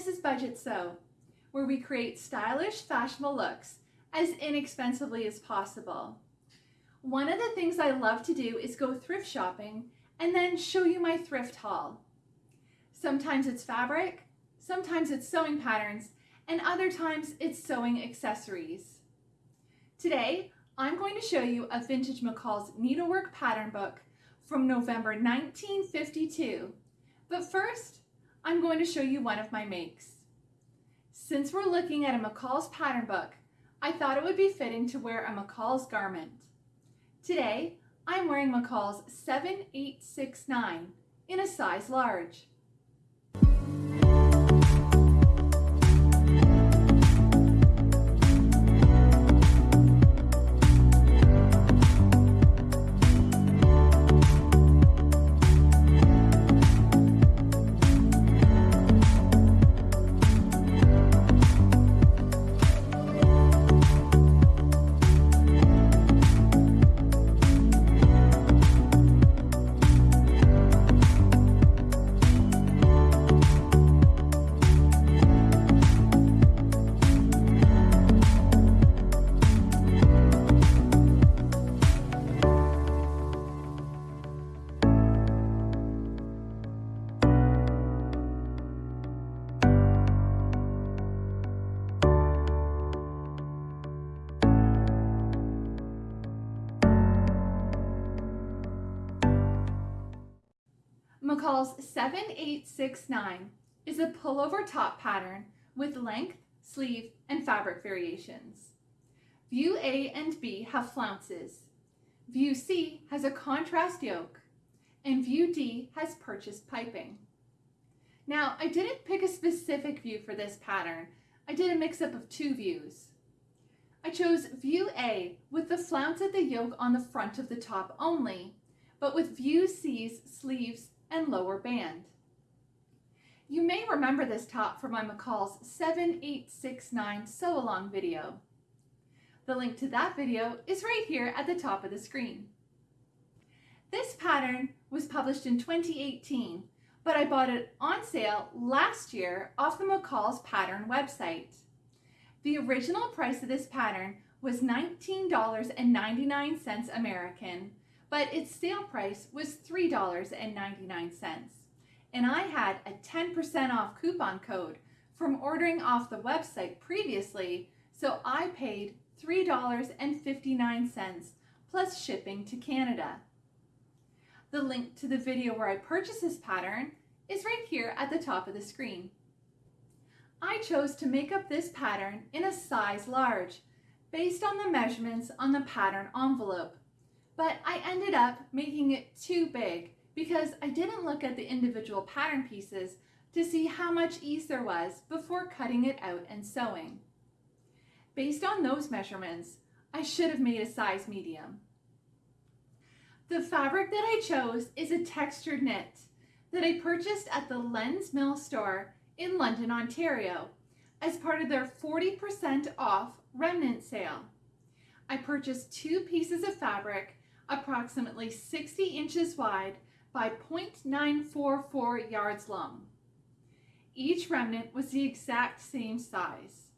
this is Budget Sew, where we create stylish, fashionable looks as inexpensively as possible. One of the things I love to do is go thrift shopping and then show you my thrift haul. Sometimes it's fabric, sometimes it's sewing patterns, and other times it's sewing accessories. Today, I'm going to show you a vintage McCall's needlework pattern book from November 1952. But first, I'm going to show you one of my makes. Since we're looking at a McCall's pattern book, I thought it would be fitting to wear a McCall's garment. Today, I'm wearing McCall's 7869 in a size large. 7869 is a pullover top pattern with length, sleeve, and fabric variations. View A and B have flounces. View C has a contrast yoke, and View D has purchased piping. Now, I didn't pick a specific view for this pattern. I did a mix-up of two views. I chose View A with the flounce at the yoke on the front of the top only, but with View C's sleeves and lower band. You may remember this top from my McCall's 7869 sew along video. The link to that video is right here at the top of the screen. This pattern was published in 2018, but I bought it on sale last year off the McCall's pattern website. The original price of this pattern was $19.99 American, but its sale price was $3.99. And I had a 10% off coupon code from ordering off the website previously, so I paid $3.59 plus shipping to Canada. The link to the video where I purchased this pattern is right here at the top of the screen. I chose to make up this pattern in a size large based on the measurements on the pattern envelope but I ended up making it too big because I didn't look at the individual pattern pieces to see how much ease there was before cutting it out and sewing. Based on those measurements, I should have made a size medium. The fabric that I chose is a textured knit that I purchased at the Len's Mill store in London, Ontario as part of their 40% off remnant sale. I purchased two pieces of fabric approximately 60 inches wide by 0.944 yards long. Each remnant was the exact same size.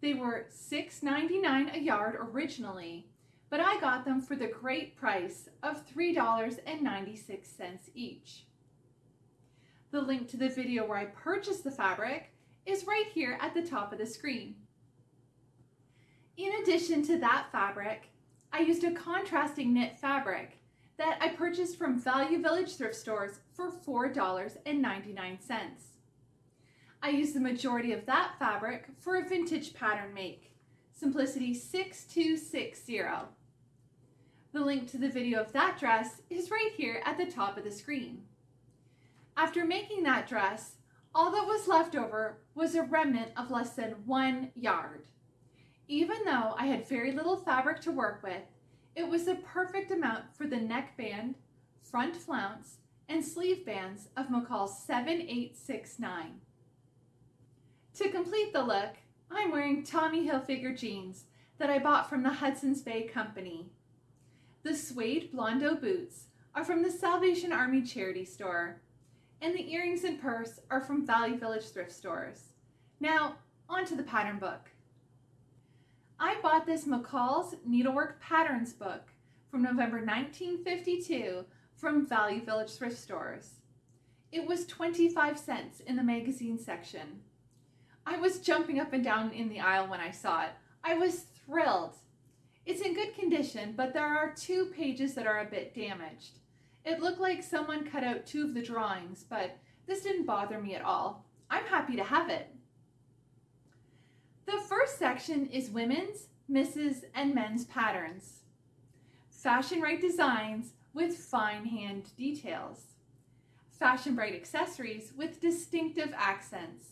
They were $6.99 a yard originally, but I got them for the great price of $3.96 each. The link to the video where I purchased the fabric is right here at the top of the screen. In addition to that fabric, I used a contrasting knit fabric that I purchased from Value Village thrift stores for $4.99. I used the majority of that fabric for a vintage pattern make, Simplicity 6260. The link to the video of that dress is right here at the top of the screen. After making that dress, all that was left over was a remnant of less than one yard. Even though I had very little fabric to work with, it was the perfect amount for the neckband, front flounce, and sleeve bands of McCall's 7869. To complete the look, I'm wearing Tommy Hilfiger jeans that I bought from the Hudson's Bay Company. The suede Blondo boots are from the Salvation Army charity store. and the earrings and purse are from Valley Village thrift stores. Now, onto the pattern book. I bought this McCall's Needlework Patterns book from November 1952 from Value Village thrift stores. It was 25 cents in the magazine section. I was jumping up and down in the aisle when I saw it. I was thrilled. It's in good condition, but there are two pages that are a bit damaged. It looked like someone cut out two of the drawings, but this didn't bother me at all. I'm happy to have it. The first section is women's, misses, and men's patterns. Fashion right designs with fine hand details. Fashion bright accessories with distinctive accents.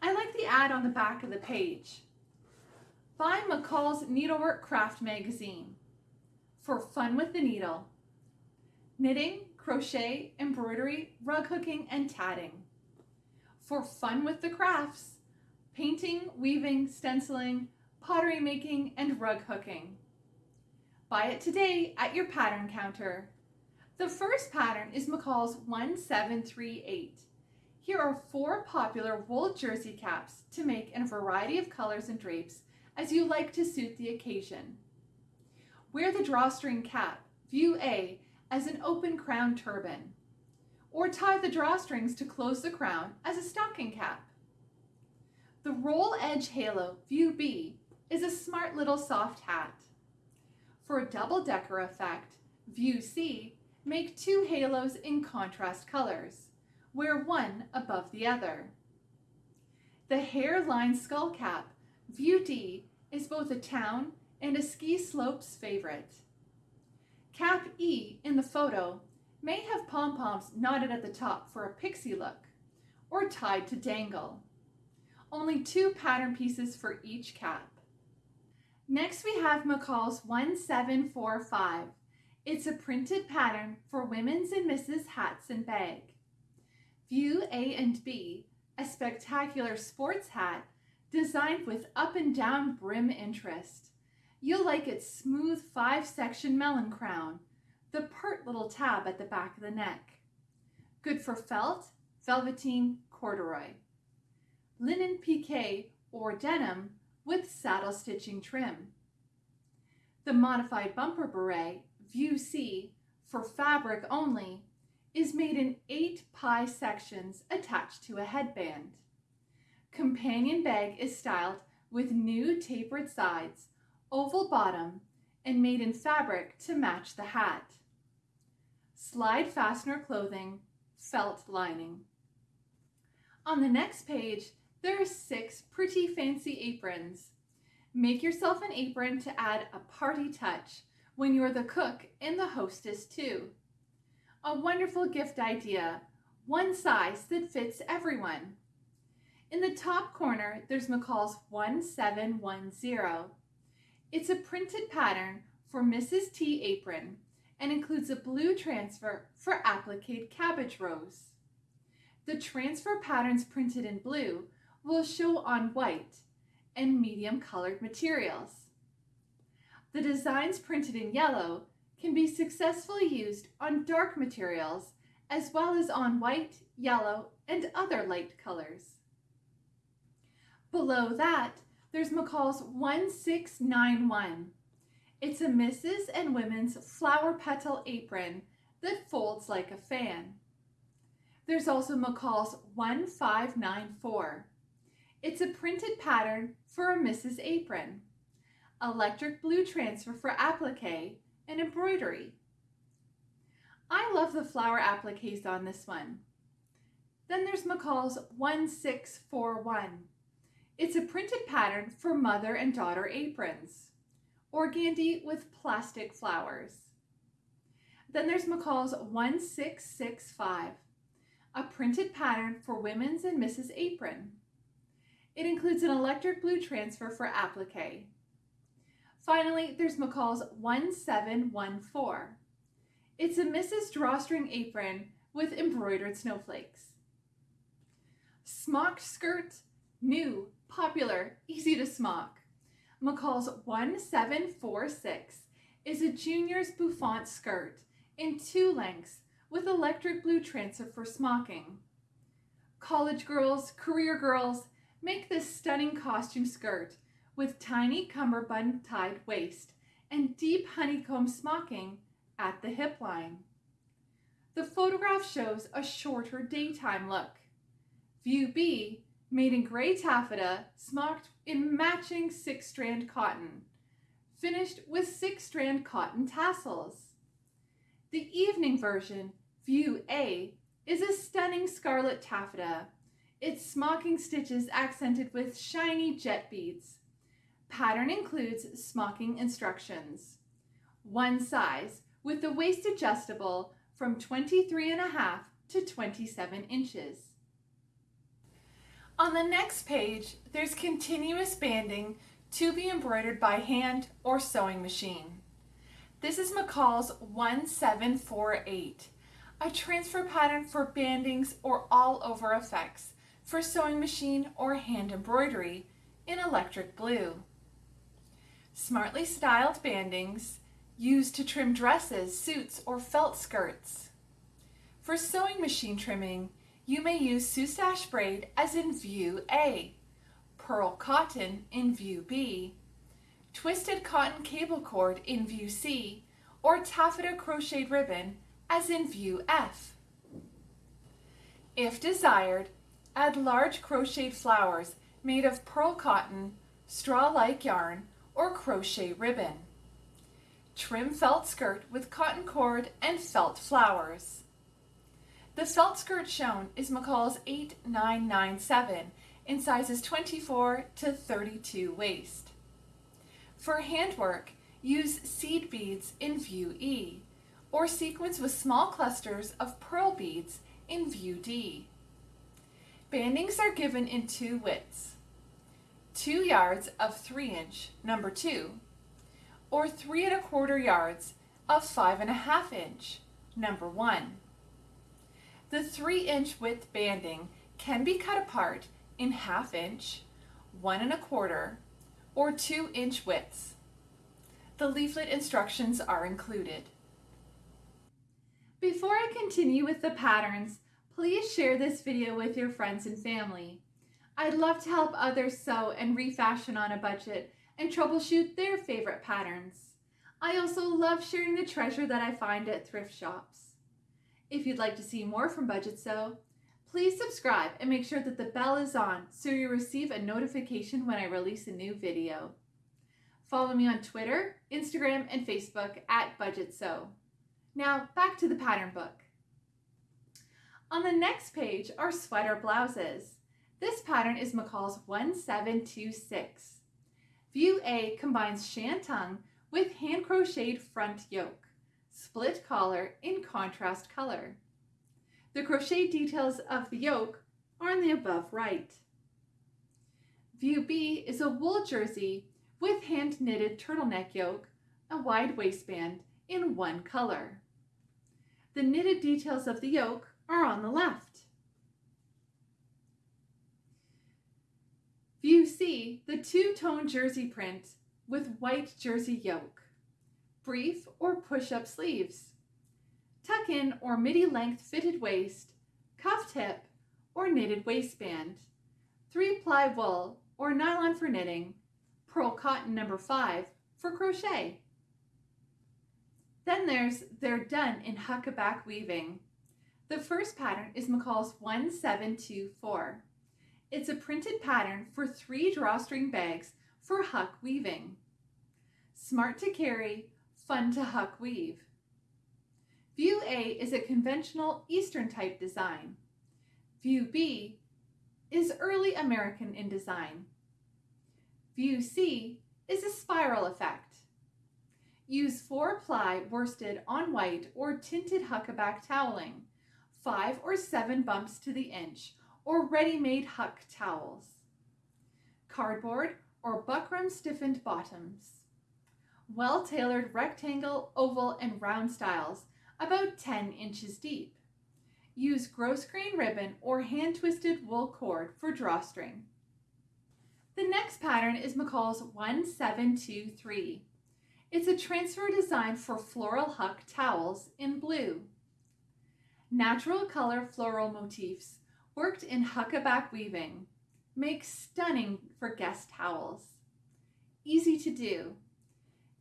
I like the ad on the back of the page. Buy McCall's Needlework Craft Magazine for fun with the needle. Knitting, crochet, embroidery, rug hooking, and tatting. For fun with the crafts, painting, weaving, stenciling, pottery making, and rug hooking. Buy it today at your pattern counter. The first pattern is McCall's 1738. Here are four popular wool jersey caps to make in a variety of colors and drapes as you like to suit the occasion. Wear the drawstring cap, view A, as an open crown turban, or tie the drawstrings to close the crown as a stocking cap. The roll edge halo, view B, is a smart little soft hat. For a double decker effect, view C, make two halos in contrast colors wear one above the other. The hair-lined skull cap, View D, is both a town and a ski slopes favorite. Cap E in the photo may have pom-poms knotted at the top for a pixie look or tied to dangle. Only two pattern pieces for each cap. Next we have McCall's 1745. It's a printed pattern for women's and misses hats and bag. View A and B, a spectacular sports hat designed with up and down brim interest. You'll like its smooth five section melon crown, the pert little tab at the back of the neck. Good for felt, velveteen, corduroy. Linen pique or denim with saddle stitching trim. The modified bumper beret, View C, for fabric only, is made in eight pie sections attached to a headband. Companion bag is styled with new tapered sides, oval bottom, and made in fabric to match the hat. Slide fastener clothing, felt lining. On the next page, there are six pretty fancy aprons. Make yourself an apron to add a party touch when you're the cook and the hostess too. A wonderful gift idea, one size that fits everyone. In the top corner, there's McCall's 1710. It's a printed pattern for Mrs. T apron and includes a blue transfer for applique cabbage rose. The transfer patterns printed in blue will show on white and medium colored materials. The designs printed in yellow can be successfully used on dark materials as well as on white, yellow, and other light colors. Below that, there's McCall's 1691. It's a Mrs. and Women's flower petal apron that folds like a fan. There's also McCall's 1594. It's a printed pattern for a Mrs. apron. Electric blue transfer for applique and embroidery. I love the flower appliques on this one. Then there's McCall's 1641. It's a printed pattern for mother and daughter aprons. Organdy with plastic flowers. Then there's McCall's 1665, a printed pattern for women's and Mrs. apron. It includes an electric blue transfer for applique. Finally, there's McCall's 1714. It's a Mrs. Drawstring apron with embroidered snowflakes. Smocked skirt, new, popular, easy to smock. McCall's 1746 is a junior's bouffant skirt in two lengths with electric blue transfer for smocking. College girls, career girls, make this stunning costume skirt with tiny cummerbund tied waist and deep honeycomb smocking at the hip line. The photograph shows a shorter daytime look. View B, made in gray taffeta, smocked in matching six-strand cotton, finished with six-strand cotton tassels. The evening version, View A, is a stunning scarlet taffeta, its smocking stitches accented with shiny jet beads. Pattern includes smocking instructions. One size, with the waist adjustable from 23 and a half to 27 inches. On the next page, there's continuous banding to be embroidered by hand or sewing machine. This is McCall's 1748, a transfer pattern for bandings or all over effects for sewing machine or hand embroidery in electric blue. Smartly styled bandings used to trim dresses, suits, or felt skirts. For sewing machine trimming, you may use Soutache braid as in view A, pearl cotton in view B, twisted cotton cable cord in view C, or taffeta crocheted ribbon as in view F. If desired, add large crocheted flowers made of pearl cotton, straw-like yarn, or crochet ribbon. Trim felt skirt with cotton cord and felt flowers. The felt skirt shown is McCall's 8997 in sizes 24 to 32 waist. For handwork, use seed beads in view E, or sequins with small clusters of pearl beads in view D. Bandings are given in two widths, 2 yards of 3 inch, number 2, or 3 and a quarter yards of 5 and a half inch, number 1. The 3 inch width banding can be cut apart in half inch, 1 and a quarter, or 2 inch widths. The leaflet instructions are included. Before I continue with the patterns, please share this video with your friends and family. I'd love to help others sew and refashion on a budget and troubleshoot their favorite patterns. I also love sharing the treasure that I find at thrift shops. If you'd like to see more from Budget Sew, please subscribe and make sure that the bell is on so you receive a notification when I release a new video. Follow me on Twitter, Instagram, and Facebook at Budget Sew. Now back to the pattern book. On the next page are sweater blouses. This pattern is McCall's 1726. View A combines shantung with hand crocheted front yoke, split collar in contrast color. The crochet details of the yoke are in the above right. View B is a wool jersey with hand knitted turtleneck yoke, a wide waistband in one color. The knitted details of the yoke are on the left. View C, the two-tone jersey print with white jersey yoke. Brief or push-up sleeves. Tuck in or midi length fitted waist, cuffed hip, or knitted waistband. Three-ply wool or nylon for knitting. Pearl cotton number five for crochet. Then there's They're Done in Huckaback Weaving. The first pattern is McCall's 1724. It's a printed pattern for three drawstring bags for huck weaving. Smart to carry, fun to huck weave. View A is a conventional Eastern type design. View B is early American in design. View C is a spiral effect. Use four ply worsted on white or tinted huckaback toweling, five or seven bumps to the inch or ready-made huck towels, cardboard or buckram stiffened bottoms, well-tailored rectangle, oval, and round styles about 10 inches deep. Use grosgrain ribbon or hand-twisted wool cord for drawstring. The next pattern is McCall's 1723. It's a transfer design for floral huck towels in blue. Natural color floral motifs worked in huckaback weaving make stunning for guest towels. Easy to do.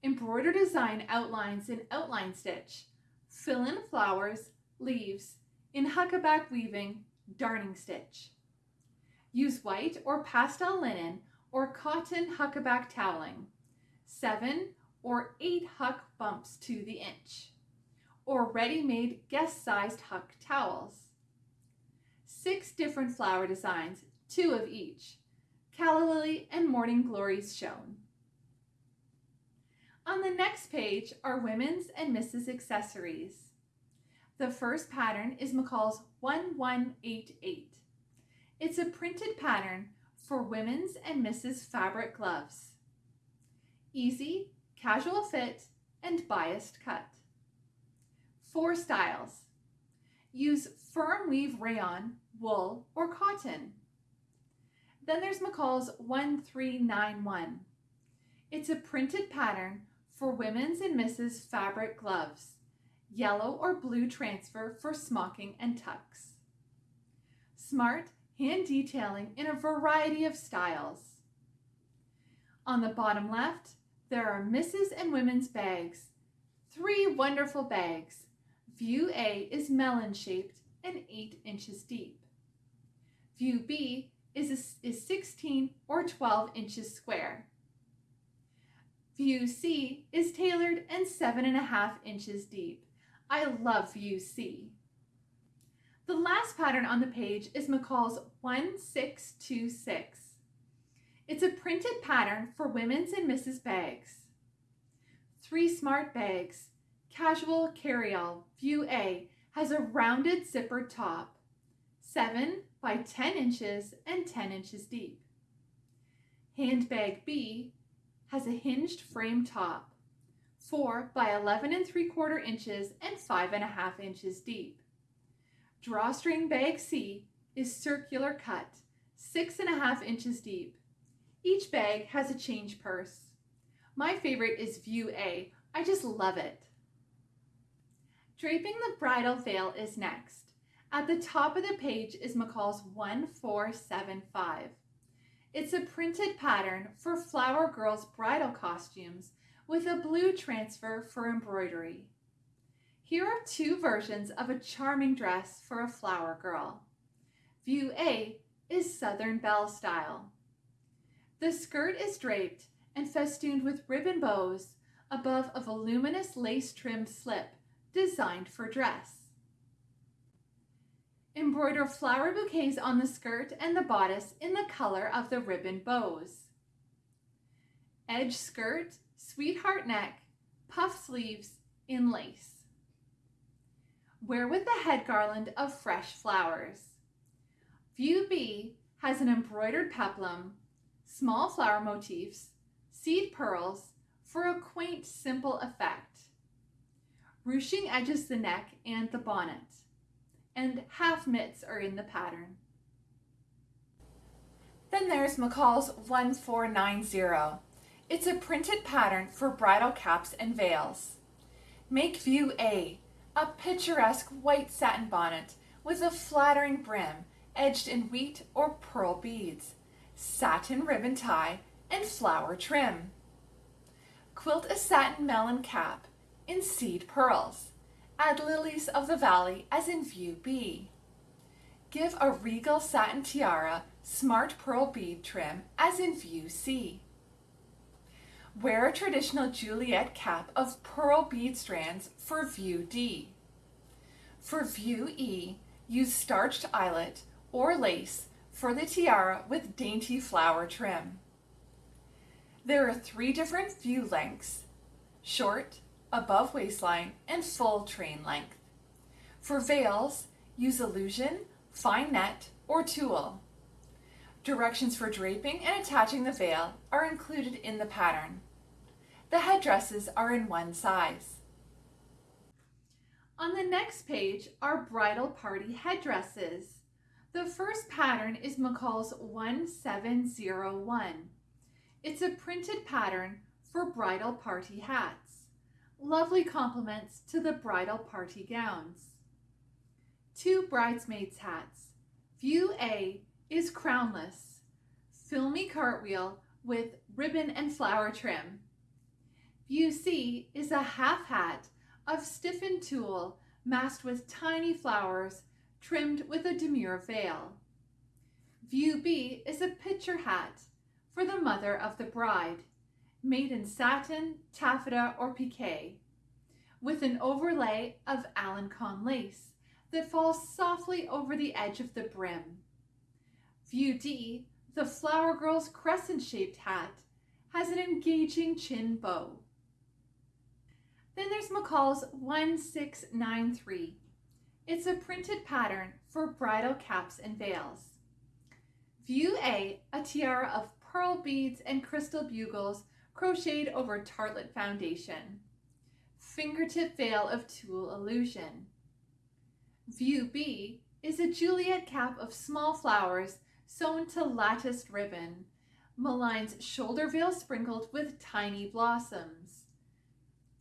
Embroider design outlines in outline stitch. Fill in flowers, leaves, in huckaback weaving, darning stitch. Use white or pastel linen or cotton huckaback toweling. Seven or eight huck bumps to the inch. Or ready-made guest-sized huck towels. Six different flower designs, two of each. Calla lily and morning glories shown. On the next page are women's and Mrs. accessories. The first pattern is McCall's 1188. It's a printed pattern for women's and Mrs. fabric gloves. Easy, casual fit, and biased cut. Four styles. Use firm weave rayon, wool, or cotton. Then there's McCall's 1391. It's a printed pattern for women's and misses fabric gloves, yellow or blue transfer for smocking and tucks. Smart hand detailing in a variety of styles. On the bottom left, there are misses and women's bags, three wonderful bags. View A is melon shaped and 8 inches deep. View B is, a, is 16 or 12 inches square. View C is tailored and seven and a half inches deep. I love View C. The last pattern on the page is McCall's 1626. It's a printed pattern for women's and Mrs. bags. Three smart bags. Casual carryall, View A, has a rounded zipper top, 7 by 10 inches and 10 inches deep. Handbag B has a hinged frame top, 4 by 11 and 3 quarter inches and 5 and a half inches deep. Drawstring bag C is circular cut, 6 and a half inches deep. Each bag has a change purse. My favorite is View A. I just love it. Draping the bridal veil is next. At the top of the page is McCall's 1475. It's a printed pattern for Flower Girls bridal costumes with a blue transfer for embroidery. Here are two versions of a charming dress for a flower girl. View A is Southern Belle style. The skirt is draped and festooned with ribbon bows above a voluminous lace trimmed slip designed for dress. Embroider flower bouquets on the skirt and the bodice in the color of the ribbon bows. Edge skirt, sweetheart neck, puff sleeves in lace. Wear with the head garland of fresh flowers. View B has an embroidered peplum, small flower motifs, seed pearls for a quaint, simple effect. Ruching edges the neck and the bonnet and half mitts are in the pattern. Then there's McCall's 1490. It's a printed pattern for bridal caps and veils. Make view A, a picturesque white satin bonnet with a flattering brim edged in wheat or pearl beads, satin ribbon tie, and flower trim. Quilt a satin melon cap in seed pearls. Add lilies of the valley as in view B. Give a regal satin tiara, smart pearl bead trim as in view C. Wear a traditional Juliet cap of pearl bead strands for view D. For view E, use starched eyelet or lace for the tiara with dainty flower trim. There are three different view lengths, short, above waistline, and full train length. For veils, use illusion, fine net, or tulle. Directions for draping and attaching the veil are included in the pattern. The headdresses are in one size. On the next page are bridal party headdresses. The first pattern is McCall's 1701. It's a printed pattern for bridal party hats lovely complements to the bridal party gowns. two bridesmaids' hats. View A is crownless, filmy cartwheel with ribbon and flower trim. View C is a half hat of stiffened tulle masked with tiny flowers trimmed with a demure veil. View B is a picture hat for the mother of the bride, made in satin, taffeta, or pique, with an overlay of Alencon lace that falls softly over the edge of the brim. View D, the flower girl's crescent-shaped hat, has an engaging chin bow. Then there's McCall's 1693. It's a printed pattern for bridal caps and veils. View A, a tiara of pearl beads and crystal bugles crocheted over tarlatan foundation. Fingertip veil of tulle illusion. View B is a Juliet cap of small flowers sewn to latticed ribbon. Malines shoulder veil sprinkled with tiny blossoms.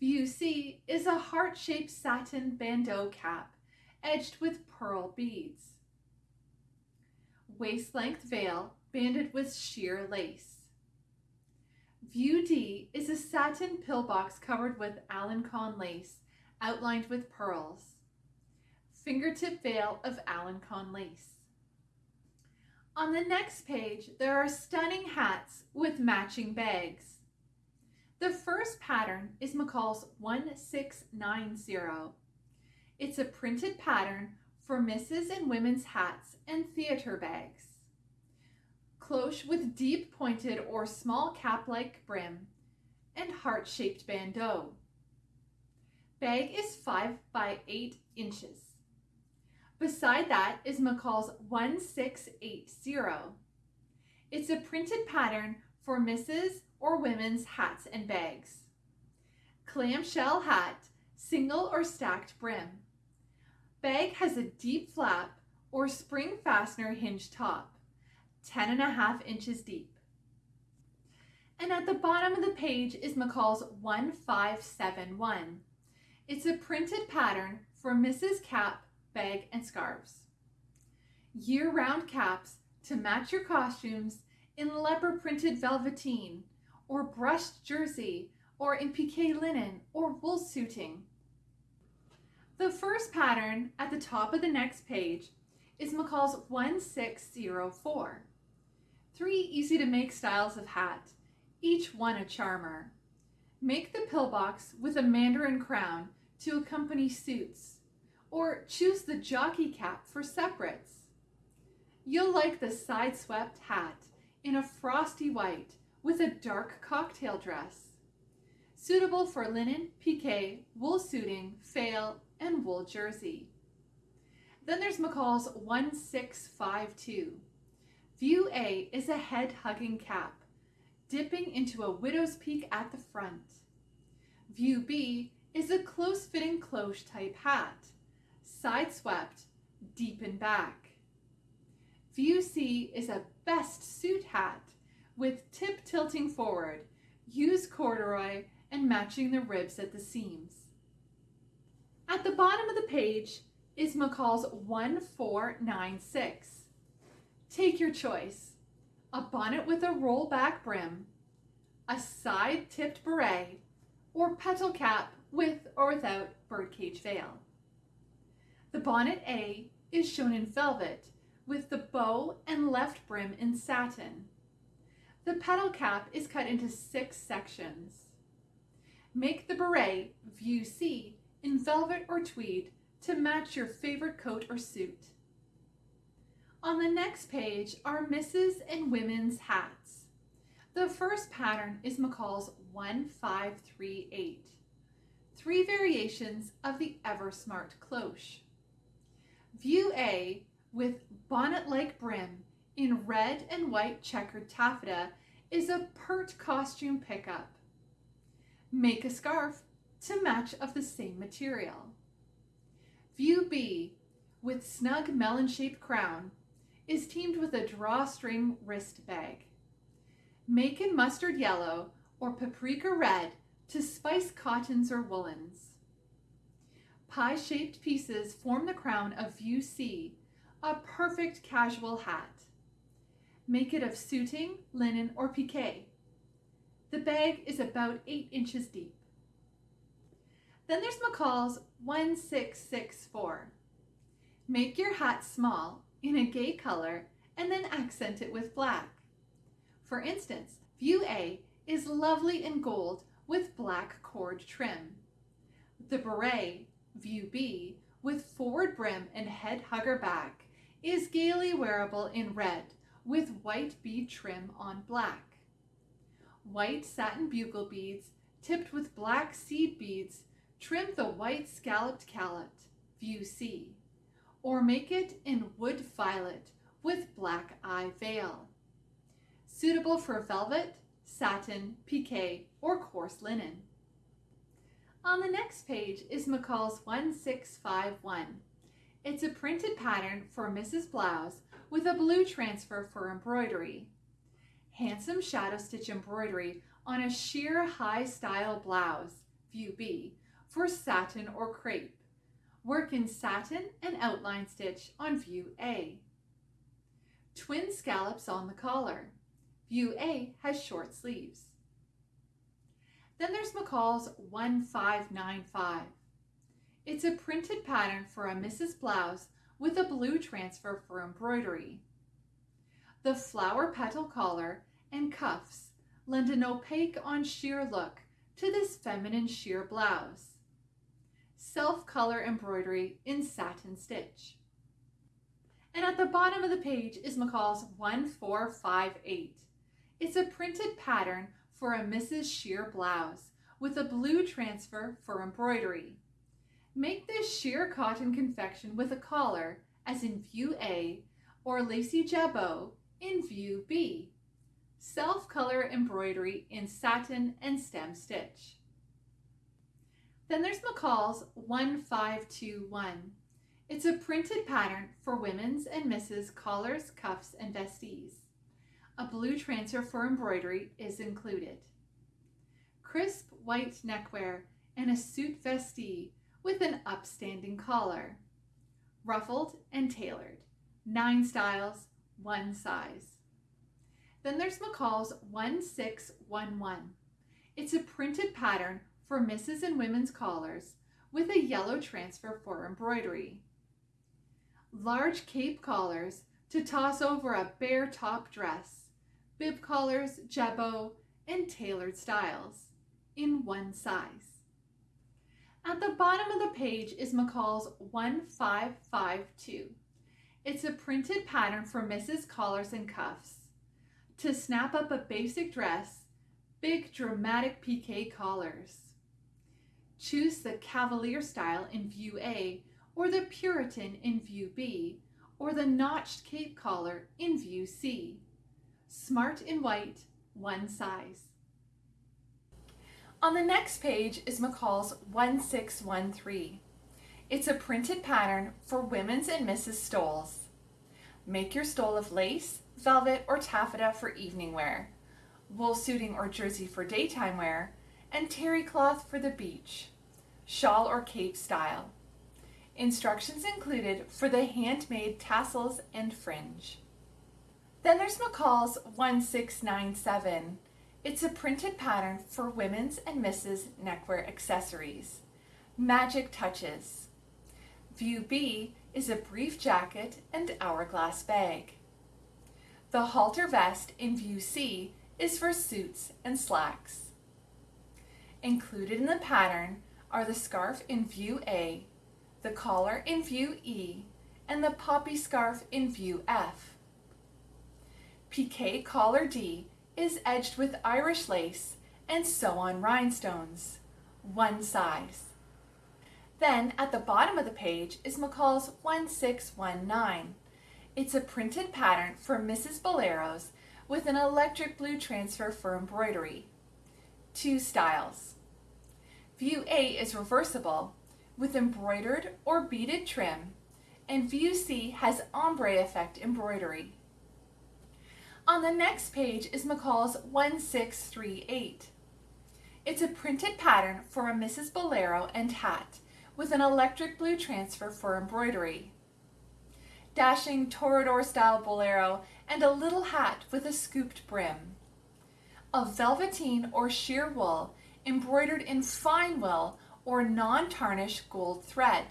View C is a heart-shaped satin bandeau cap edged with pearl beads. Waist-length veil banded with sheer lace. View D is a satin pillbox covered with Alencon lace outlined with pearls. Fingertip veil of Alencon lace. On the next page, there are stunning hats with matching bags. The first pattern is McCall's 1690. It's a printed pattern for misses and women's hats and theater bags. Cloche with deep pointed or small cap-like brim and heart-shaped bandeau. Bag is 5 by 8 inches. Beside that is McCall's 1680. It's a printed pattern for misses or women's hats and bags. Clamshell hat, single or stacked brim. Bag has a deep flap or spring fastener hinge top, 10 and a half inches deep. And at the bottom of the page is McCall's 1571. It's a printed pattern for Mrs. Cap, bag, and scarves. Year-round caps to match your costumes in leopard printed velveteen or brushed jersey or in pique linen or wool suiting. The first pattern at the top of the next page is McCall's 1604. Three easy to make styles of hat, each one a charmer. Make the pillbox with a mandarin crown to accompany suits, or choose the jockey cap for separates. You'll like the side-swept hat in a frosty white with a dark cocktail dress. Suitable for linen, pique, wool suiting, faille, and wool jersey. Then there's McCall's 1652. View A is a head-hugging cap, dipping into a widow's peak at the front. View B is a close-fitting cloche type hat, side-swept, deep in back. View C is a best suit hat with tip tilting forward, use corduroy, and matching the ribs at the seams. At the bottom of the page is McCall's 1496. Take your choice. A bonnet with a roll-back brim, a side-tipped beret, or petal cap with or without birdcage veil. The bonnet A is shown in velvet with the bow and left brim in satin. The petal cap is cut into six sections. Make the beret, view C, in velvet or tweed to match your favorite coat or suit. On the next page are misses and women's hats. The first pattern is McCall's 1538. Three variations of the Ever Smart cloche. View A with bonnet-like brim in red and white checkered taffeta is a pert costume pickup. Make a scarf to match of the same material. View B, with snug melon-shaped crown, is teamed with a drawstring wrist bag. Make in mustard yellow or paprika red to spice cottons or woolens. Pie-shaped pieces form the crown of View C, a perfect casual hat. Make it of suiting, linen, or pique. The bag is about 8 inches deep. Then there's McCall's 1664. Make your hat small in a gay color and then accent it with black. For instance, View A is lovely in gold with black cord trim. The beret, View B, with forward brim and head hugger back, is gaily wearable in red with white bead trim on black. White satin bugle beads tipped with black seed beads trim the white scalloped calot, View C, or make it in wood violet with black eye veil. Suitable for velvet, satin, pique, or coarse linen. On the next page is McCall's 1651. It's a printed pattern for Mrs. Blouse with a blue transfer for embroidery. Handsome shadow stitch embroidery on a sheer high style blouse, view B, for satin or crepe. Work in satin and outline stitch on view A. Twin scallops on the collar. View A has short sleeves. Then there's McCall's 1595. It's a printed pattern for a Mrs. Blouse with a blue transfer for embroidery. The flower petal collar and cuffs lend an opaque on sheer look to this feminine sheer blouse. Self-color embroidery in satin stitch. And at the bottom of the page is McCall's 1458. It's a printed pattern for a Mrs. Sheer blouse with a blue transfer for embroidery. Make this sheer cotton confection with a collar as in view A or lacy jabot in view B. Self-color embroidery in satin and stem stitch. Then there's McCall's 1521. It's a printed pattern for women's and misses' collars, cuffs, and vestees. A blue transfer for embroidery is included. Crisp white neckwear and a suit vestee with an upstanding collar. Ruffled and tailored. Nine styles, one size. Then there's McCall's 1611. It's a printed pattern for misses and women's collars with a yellow transfer for embroidery. Large cape collars to toss over a bare top dress bib collars, jabot, and tailored styles in one size. At the bottom of the page is McCall's 1552. It's a printed pattern for Mrs. Collars and Cuffs. To snap up a basic dress, big dramatic pique collars. Choose the Cavalier style in view A or the Puritan in view B or the notched cape collar in view C. Smart in white, one size. On the next page is McCall's 1613. It's a printed pattern for women's and Mrs. stoles. Make your stole of lace, velvet, or taffeta for evening wear, wool suiting or jersey for daytime wear, and terry cloth for the beach, shawl or cape style. Instructions included for the handmade tassels and fringe. Then there's McCall's 1697. It's a printed pattern for women's and misses neckwear accessories. Magic Touches. View B is a brief jacket and hourglass bag. The halter vest in View C is for suits and slacks. Included in the pattern are the scarf in View A, the collar in View E, and the poppy scarf in View F. Pique collar D is edged with Irish lace and sew-on rhinestones, one size. Then at the bottom of the page is McCall's 1619. It's a printed pattern for Mrs. Boleros with an electric blue transfer for embroidery. Two styles. View A is reversible with embroidered or beaded trim and View C has ombre effect embroidery. On the next page is McCall's 1638. It's a printed pattern for a Mrs. Bolero and hat with an electric blue transfer for embroidery. Dashing Toreador style bolero and a little hat with a scooped brim. Of velveteen or sheer wool embroidered in fine wool or non-tarnished gold thread.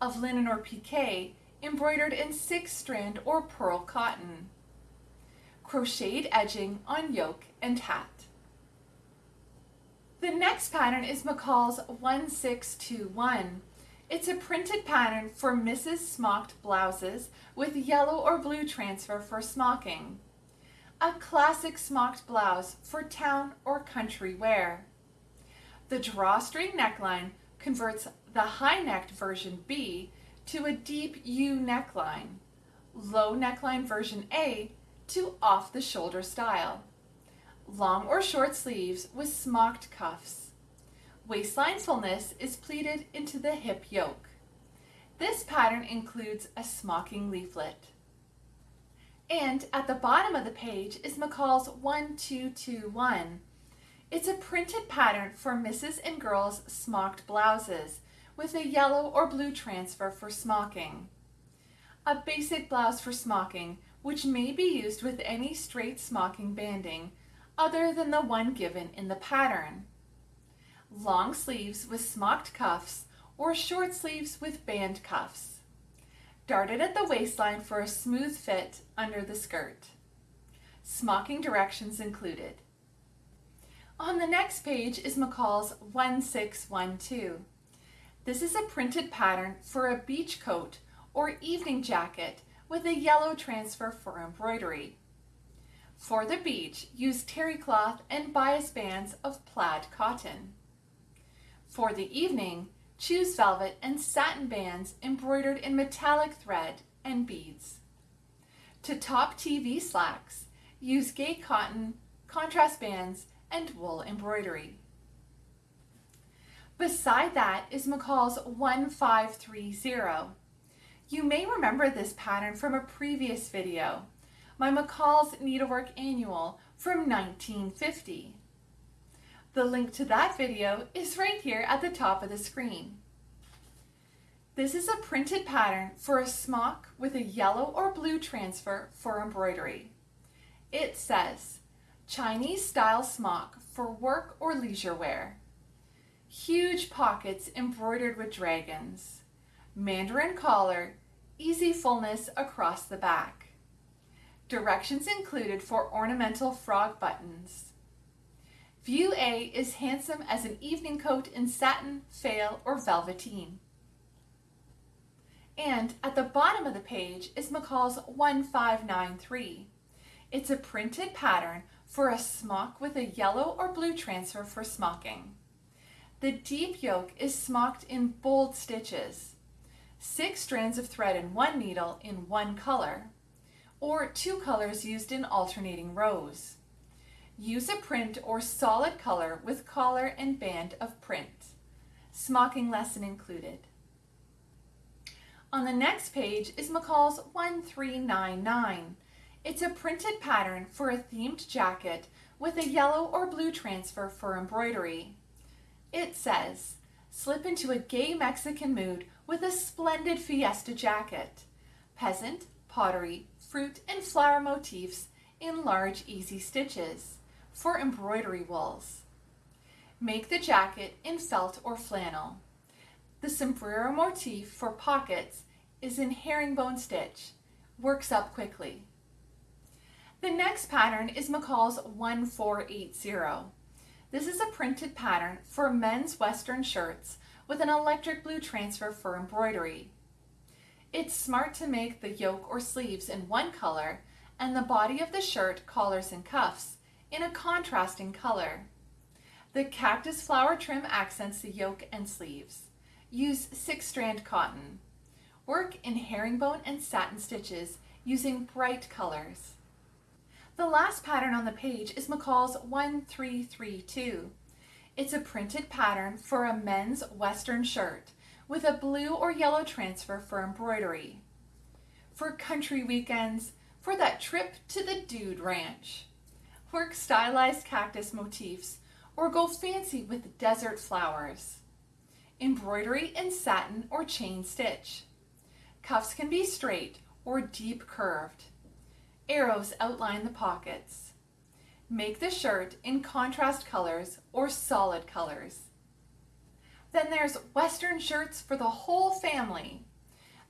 Of linen or pique embroidered in six strand or pearl cotton. Crocheted edging on yoke and hat. The next pattern is McCall's 1621. It's a printed pattern for Mrs. Smocked blouses with yellow or blue transfer for smocking. A classic smocked blouse for town or country wear. The drawstring neckline converts the high-necked version B to a deep U neckline, low neckline version A to off-the-shoulder style. Long or short sleeves with smocked cuffs. Waistline fullness is pleated into the hip yoke. This pattern includes a smocking leaflet. And at the bottom of the page is McCall's 1221 it's a printed pattern for Mrs. and Girls smocked blouses with a yellow or blue transfer for smocking. A basic blouse for smocking, which may be used with any straight smocking banding other than the one given in the pattern. Long sleeves with smocked cuffs or short sleeves with band cuffs. Darted at the waistline for a smooth fit under the skirt. Smocking directions included. On the next page is McCall's 1612. This is a printed pattern for a beach coat or evening jacket with a yellow transfer for embroidery. For the beach, use terry cloth and bias bands of plaid cotton. For the evening, choose velvet and satin bands embroidered in metallic thread and beads. To top TV slacks, use gay cotton, contrast bands, and wool embroidery. Beside that is McCall's 1530. You may remember this pattern from a previous video, my McCall's Needlework Annual from 1950. The link to that video is right here at the top of the screen. This is a printed pattern for a smock with a yellow or blue transfer for embroidery. It says, Chinese style smock for work or leisure wear. Huge pockets embroidered with dragons. Mandarin collar, easy fullness across the back. Directions included for ornamental frog buttons. View A is handsome as an evening coat in satin, faille, or velveteen. And at the bottom of the page is McCall's 1593. It's a printed pattern for a smock with a yellow or blue transfer for smocking. The deep yoke is smocked in bold stitches, six strands of thread in one needle in one color, or two colors used in alternating rows. Use a print or solid color with collar and band of print. Smocking lesson included. On the next page is McCall's 1399, it's a printed pattern for a themed jacket with a yellow or blue transfer for embroidery. It says, slip into a gay Mexican mood with a splendid fiesta jacket. Peasant, pottery, fruit, and flower motifs in large easy stitches for embroidery wools. Make the jacket in felt or flannel. The sombrero motif for pockets is in herringbone stitch. Works up quickly. The next pattern is McCall's 1480. This is a printed pattern for men's western shirts with an electric blue transfer for embroidery. It's smart to make the yoke or sleeves in one color and the body of the shirt, collars, and cuffs in a contrasting color. The cactus flower trim accents the yoke and sleeves. Use six strand cotton. Work in herringbone and satin stitches using bright colors. The last pattern on the page is McCall's 1332. It's a printed pattern for a men's western shirt with a blue or yellow transfer for embroidery. For country weekends, for that trip to the dude ranch. Work stylized cactus motifs or go fancy with desert flowers. embroidery in satin or chain stitch. Cuffs can be straight or deep curved. Arrows outline the pockets. Make the shirt in contrast colors or solid colors. Then there's Western shirts for the whole family.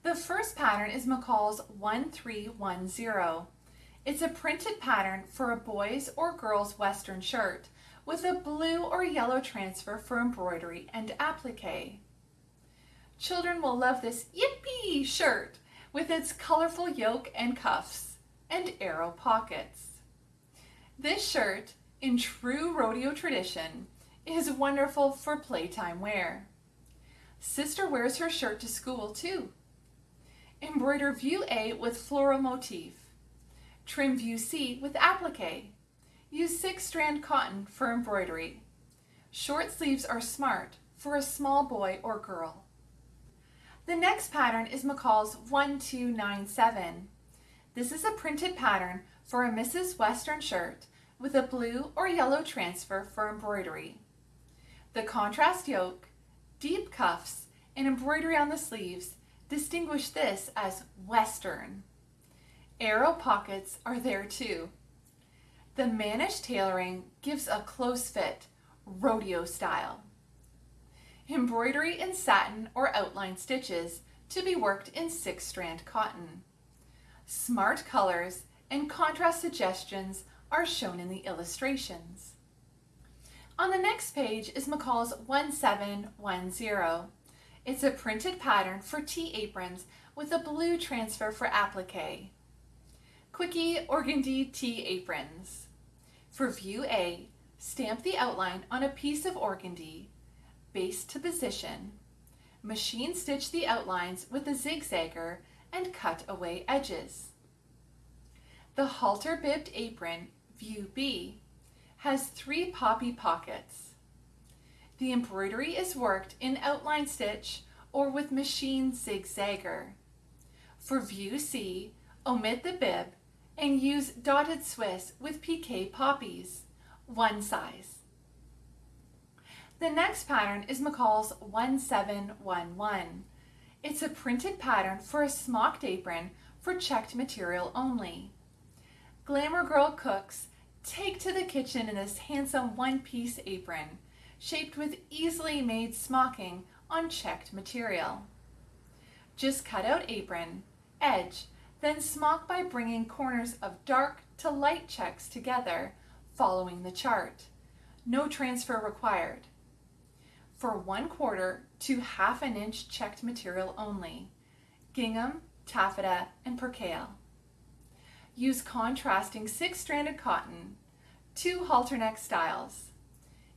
The first pattern is McCall's 1310. It's a printed pattern for a boy's or girl's Western shirt with a blue or yellow transfer for embroidery and applique. Children will love this Yippee shirt with its colorful yoke and cuffs and arrow pockets. This shirt, in true rodeo tradition, is wonderful for playtime wear. Sister wears her shirt to school too. Embroider view A with floral motif. Trim view C with applique. Use six strand cotton for embroidery. Short sleeves are smart for a small boy or girl. The next pattern is McCall's 1297. This is a printed pattern for a Mrs. Western shirt with a blue or yellow transfer for embroidery. The contrast yoke, deep cuffs, and embroidery on the sleeves distinguish this as Western. Arrow pockets are there too. The mannish tailoring gives a close fit, rodeo style. Embroidery in satin or outline stitches to be worked in six strand cotton. Smart colors and contrast suggestions are shown in the illustrations. On the next page is McCall's 1710. It's a printed pattern for tea aprons with a blue transfer for applique. Quickie Organdy tea aprons. For view A, stamp the outline on a piece of organdy, base to position, machine stitch the outlines with a zigzagger and cut away edges. The halter bibbed apron, view B, has three poppy pockets. The embroidery is worked in outline stitch or with machine zigzagger. For view C, omit the bib and use dotted Swiss with pique poppies, one size. The next pattern is McCall's 1711. It's a printed pattern for a smocked apron for checked material only. Glamour Girl cooks take to the kitchen in this handsome one-piece apron, shaped with easily made smocking on checked material. Just cut out apron, edge, then smock by bringing corners of dark to light checks together, following the chart. No transfer required. For one quarter to half an inch checked material only. Gingham, taffeta, and percale. Use contrasting six-stranded cotton, two halter neck styles.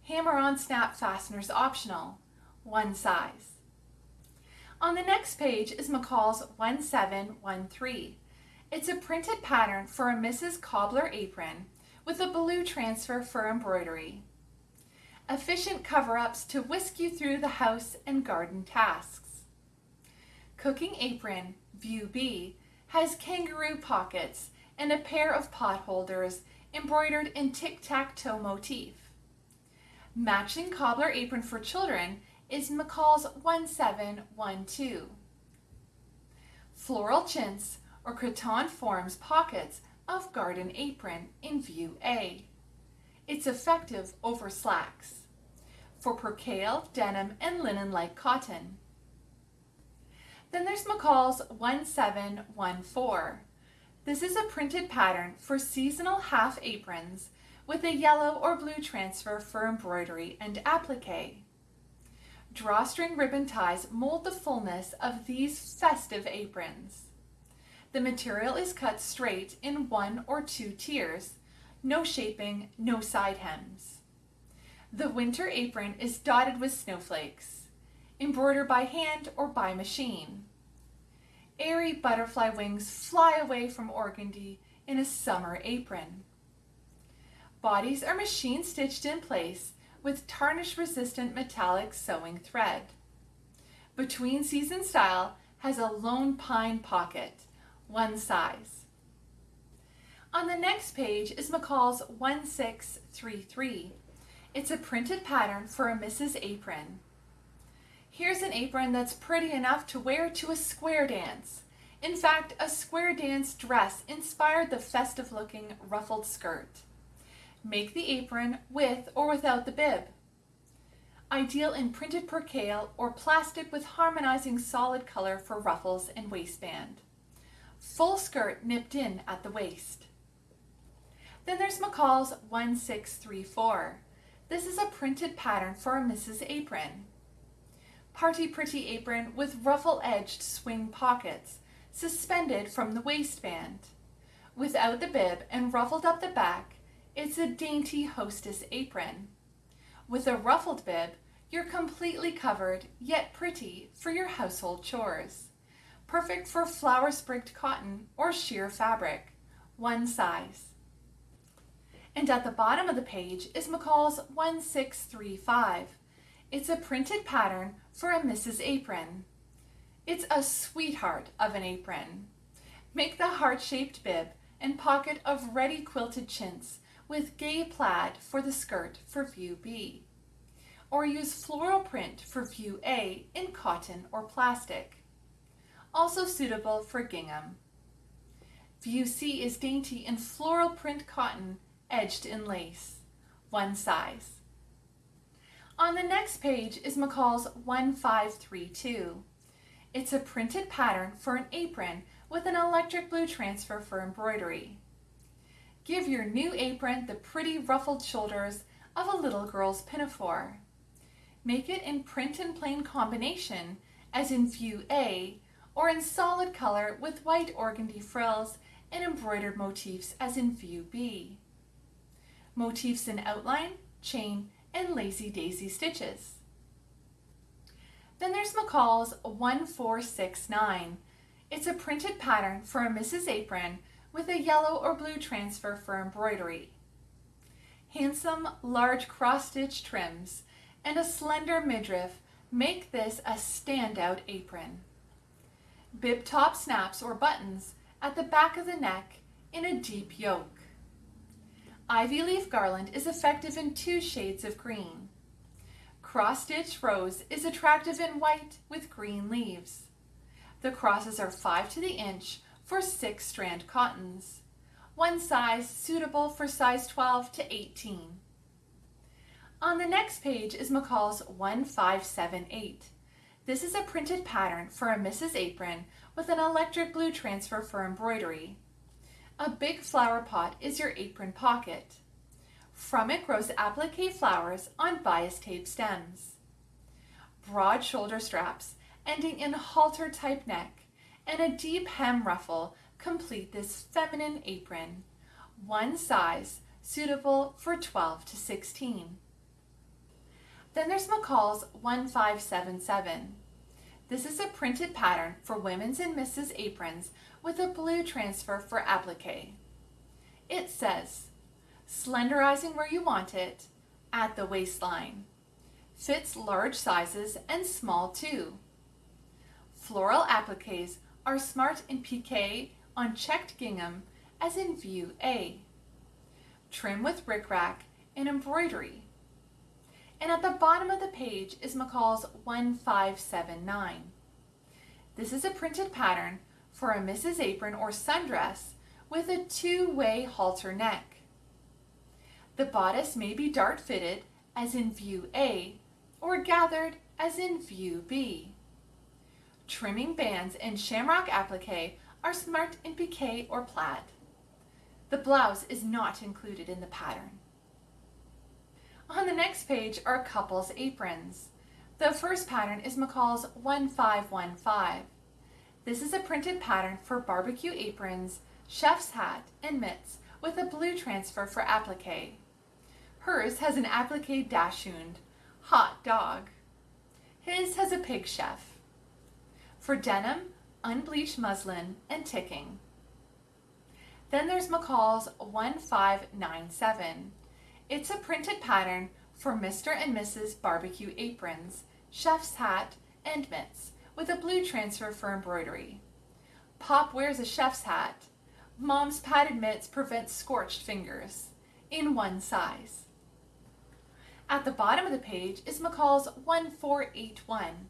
Hammer-on snap fasteners optional, one size. On the next page is McCall's 1713. It's a printed pattern for a Mrs. Cobbler apron with a blue transfer for embroidery. Efficient cover-ups to whisk you through the house and garden tasks. Cooking apron, view B, has kangaroo pockets and a pair of pot holders embroidered in tic-tac-toe motif. Matching cobbler apron for children is McCall's 1712. Floral chintz or cretonne forms pockets of garden apron in view A. It's effective over slacks. For percale, denim, and linen-like cotton. Then there's McCall's 1714. This is a printed pattern for seasonal half aprons with a yellow or blue transfer for embroidery and applique. Drawstring ribbon ties mold the fullness of these festive aprons. The material is cut straight in one or two tiers, no shaping, no side hems. The winter apron is dotted with snowflakes, embroidered by hand or by machine. Airy butterfly wings fly away from organdy in a summer apron. Bodies are machine stitched in place with tarnish resistant metallic sewing thread. Between season style has a lone pine pocket, one size. On the next page is McCall's 1633. It's a printed pattern for a Mrs. Apron. Here's an apron that's pretty enough to wear to a square dance. In fact, a square dance dress inspired the festive looking ruffled skirt. Make the apron with or without the bib. Ideal in printed percale or plastic with harmonizing solid color for ruffles and waistband. Full skirt nipped in at the waist. Then there's McCall's 1634. This is a printed pattern for a Mrs. Apron. Party Pretty apron with ruffle-edged swing pockets suspended from the waistband. Without the bib and ruffled up the back, it's a dainty hostess apron. With a ruffled bib, you're completely covered, yet pretty, for your household chores. Perfect for flower-sprigged cotton or sheer fabric. One size. And at the bottom of the page is McCall's 1635. It's a printed pattern for a Mrs. Apron. It's a sweetheart of an apron. Make the heart-shaped bib and pocket of ready quilted chintz with gay plaid for the skirt for view B. Or use floral print for view A in cotton or plastic. Also suitable for gingham. View C is dainty in floral print cotton edged in lace. One size. On the next page is McCall's 1532. It's a printed pattern for an apron with an electric blue transfer for embroidery. Give your new apron the pretty ruffled shoulders of a little girl's pinafore. Make it in print and plain combination as in view A or in solid color with white organdy frills and embroidered motifs as in view B. Motifs in outline, chain, and lazy daisy stitches. Then there's McCall's 1469. It's a printed pattern for a Mrs. Apron with a yellow or blue transfer for embroidery. Handsome, large cross-stitch trims and a slender midriff make this a standout apron. Bib top snaps or buttons at the back of the neck in a deep yoke. Ivy leaf garland is effective in two shades of green. Cross-stitch rose is attractive in white with green leaves. The crosses are 5 to the inch for 6 strand cottons. One size suitable for size 12 to 18. On the next page is McCall's 1578. This is a printed pattern for a Mrs. Apron with an electric blue transfer for embroidery. A big flower pot is your apron pocket. From it grows applique flowers on bias tape stems. Broad shoulder straps ending in halter type neck and a deep hem ruffle complete this feminine apron. One size suitable for 12 to 16. Then there's McCall's 1577. This is a printed pattern for women's and misses aprons with a blue transfer for applique. It says, slenderizing where you want it, at the waistline. Fits large sizes and small too. Floral appliques are smart in piqué on checked gingham as in view A. Trim with rickrack and embroidery. And at the bottom of the page is McCall's 1579. This is a printed pattern for a Mrs. Apron or sundress with a two-way halter neck. The bodice may be dart fitted as in view A or gathered as in view B. Trimming bands and shamrock applique are smart in piqué or plaid. The blouse is not included in the pattern. On the next page are couples aprons. The first pattern is McCall's 1515. This is a printed pattern for barbecue aprons, chef's hat, and mitts with a blue transfer for applique. Hers has an applique dachshund, hot dog. His has a pig chef. For denim, unbleached muslin, and ticking. Then there's McCall's 1597. It's a printed pattern for Mr. and Mrs. Barbecue aprons, chef's hat, and mitts with a blue transfer for embroidery. Pop wears a chef's hat. Mom's padded mitts prevent scorched fingers in one size. At the bottom of the page is McCall's 1481.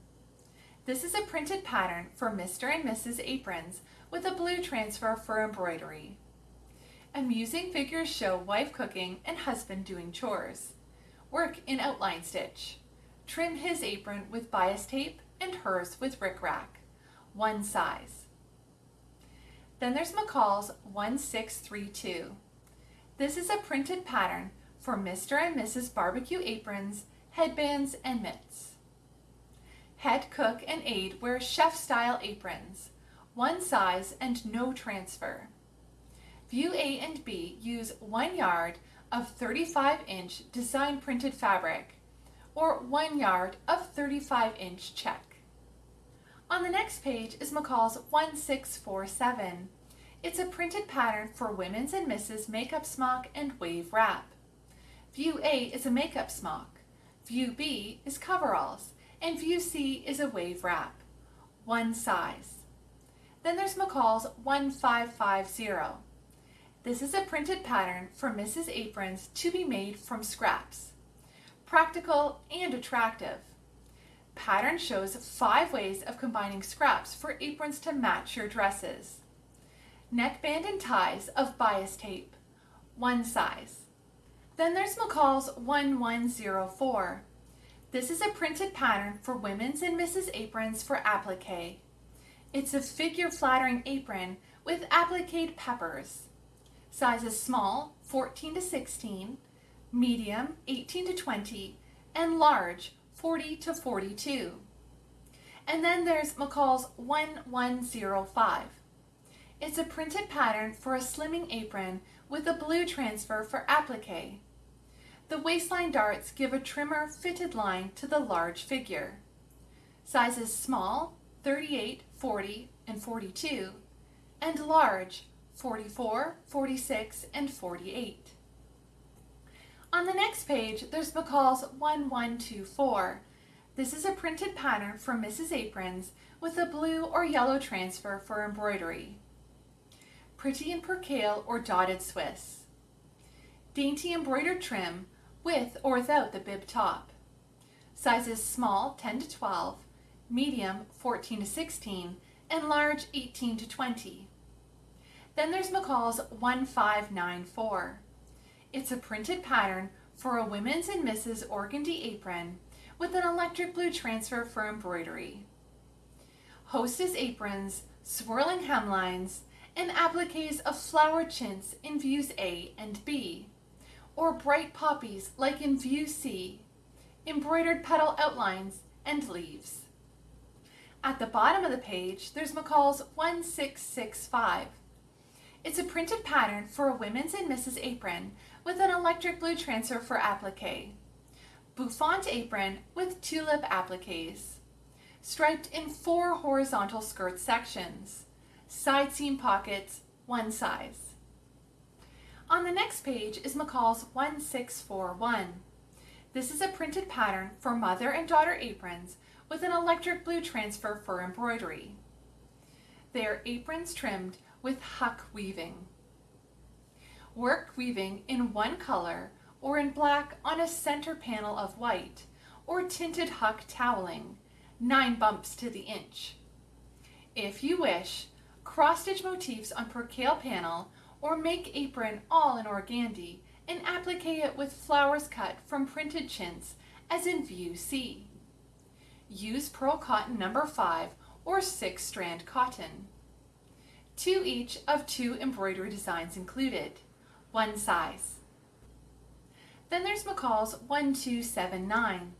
This is a printed pattern for Mr. and Mrs. aprons with a blue transfer for embroidery. Amusing figures show wife cooking and husband doing chores. Work in outline stitch. Trim his apron with bias tape and hers with rickrack. One size. Then there's McCall's 1632. This is a printed pattern for Mr. and Mrs. Barbecue aprons, headbands, and mitts. Head cook and aide wear chef-style aprons, one size and no transfer. View A and B use one yard of 35-inch design printed fabric or one yard of 35-inch check. On the next page is McCall's 1647. It's a printed pattern for women's and misses makeup smock and wave wrap. View A is a makeup smock. View B is coveralls. And view C is a wave wrap. One size. Then there's McCall's 1550. This is a printed pattern for Mrs. Aprons to be made from scraps. Practical and attractive. Pattern shows five ways of combining scraps for aprons to match your dresses. Neckband and ties of bias tape, one size. Then there's McCall's 1104. This is a printed pattern for women's and misses aprons for applique. It's a figure flattering apron with appliqued peppers. Sizes small, 14 to 16, medium, 18 to 20, and large, 40 to 42. And then there's McCall's 1105. It's a printed pattern for a slimming apron with a blue transfer for applique. The waistline darts give a trimmer fitted line to the large figure. Sizes small, 38, 40, and 42, and large, 44, 46, and 48. On the next page, there's McCall's 1124. This is a printed pattern for Mrs. Aprons with a blue or yellow transfer for embroidery. Pretty in percale or dotted Swiss. Dainty embroidered trim with or without the bib top. Sizes small 10 to 12, medium 14 to 16, and large 18 to 20. Then there's McCall's 1594. It's a printed pattern for a women's and misses organdy apron with an electric blue transfer for embroidery. Hostess aprons, swirling hemlines, and appliques of flower chintz in views A and B, or bright poppies like in view C, embroidered petal outlines and leaves. At the bottom of the page, there's McCall's 1665. It's a printed pattern for a women's and misses apron with an electric blue transfer for applique. Bouffant apron with tulip appliques. Striped in four horizontal skirt sections. Side seam pockets, one size. On the next page is McCall's 1641. This is a printed pattern for mother and daughter aprons with an electric blue transfer for embroidery. They are aprons trimmed with huck weaving. Work weaving in one color or in black on a center panel of white or tinted huck toweling, nine bumps to the inch. If you wish, cross-stitch motifs on percale panel or make apron all in organdy and applique it with flowers cut from printed chintz as in view C. Use pearl cotton number 5 or 6 strand cotton. Two each of two embroidery designs included, one size. Then there's McCall's 1279.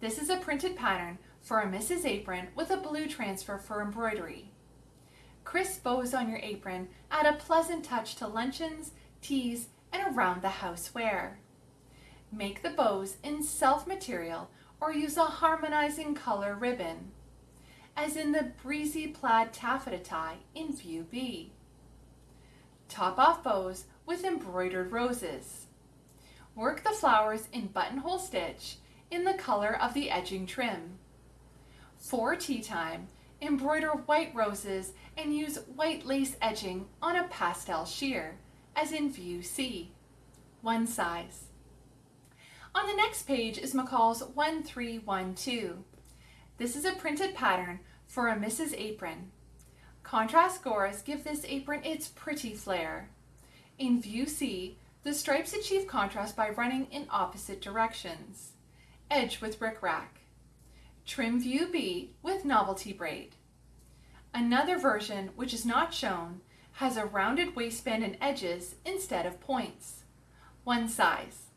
This is a printed pattern for a Mrs. Apron with a blue transfer for embroidery. Crisp bows on your apron add a pleasant touch to luncheons, teas, and around the house wear. Make the bows in self material or use a harmonizing color ribbon, as in the breezy plaid taffeta tie in view B. Top off bows with embroidered roses. Work the flowers in buttonhole stitch in the color of the edging trim. For tea time, embroider white roses and use white lace edging on a pastel sheer, as in view C. One size. On the next page is McCall's 1312. This is a printed pattern for a Mrs. Apron. Contrast gores give this apron its pretty flair. In view C, the stripes achieve contrast by running in opposite directions. Edge with rickrack. Trim view B with novelty braid. Another version, which is not shown, has a rounded waistband and edges instead of points. One size.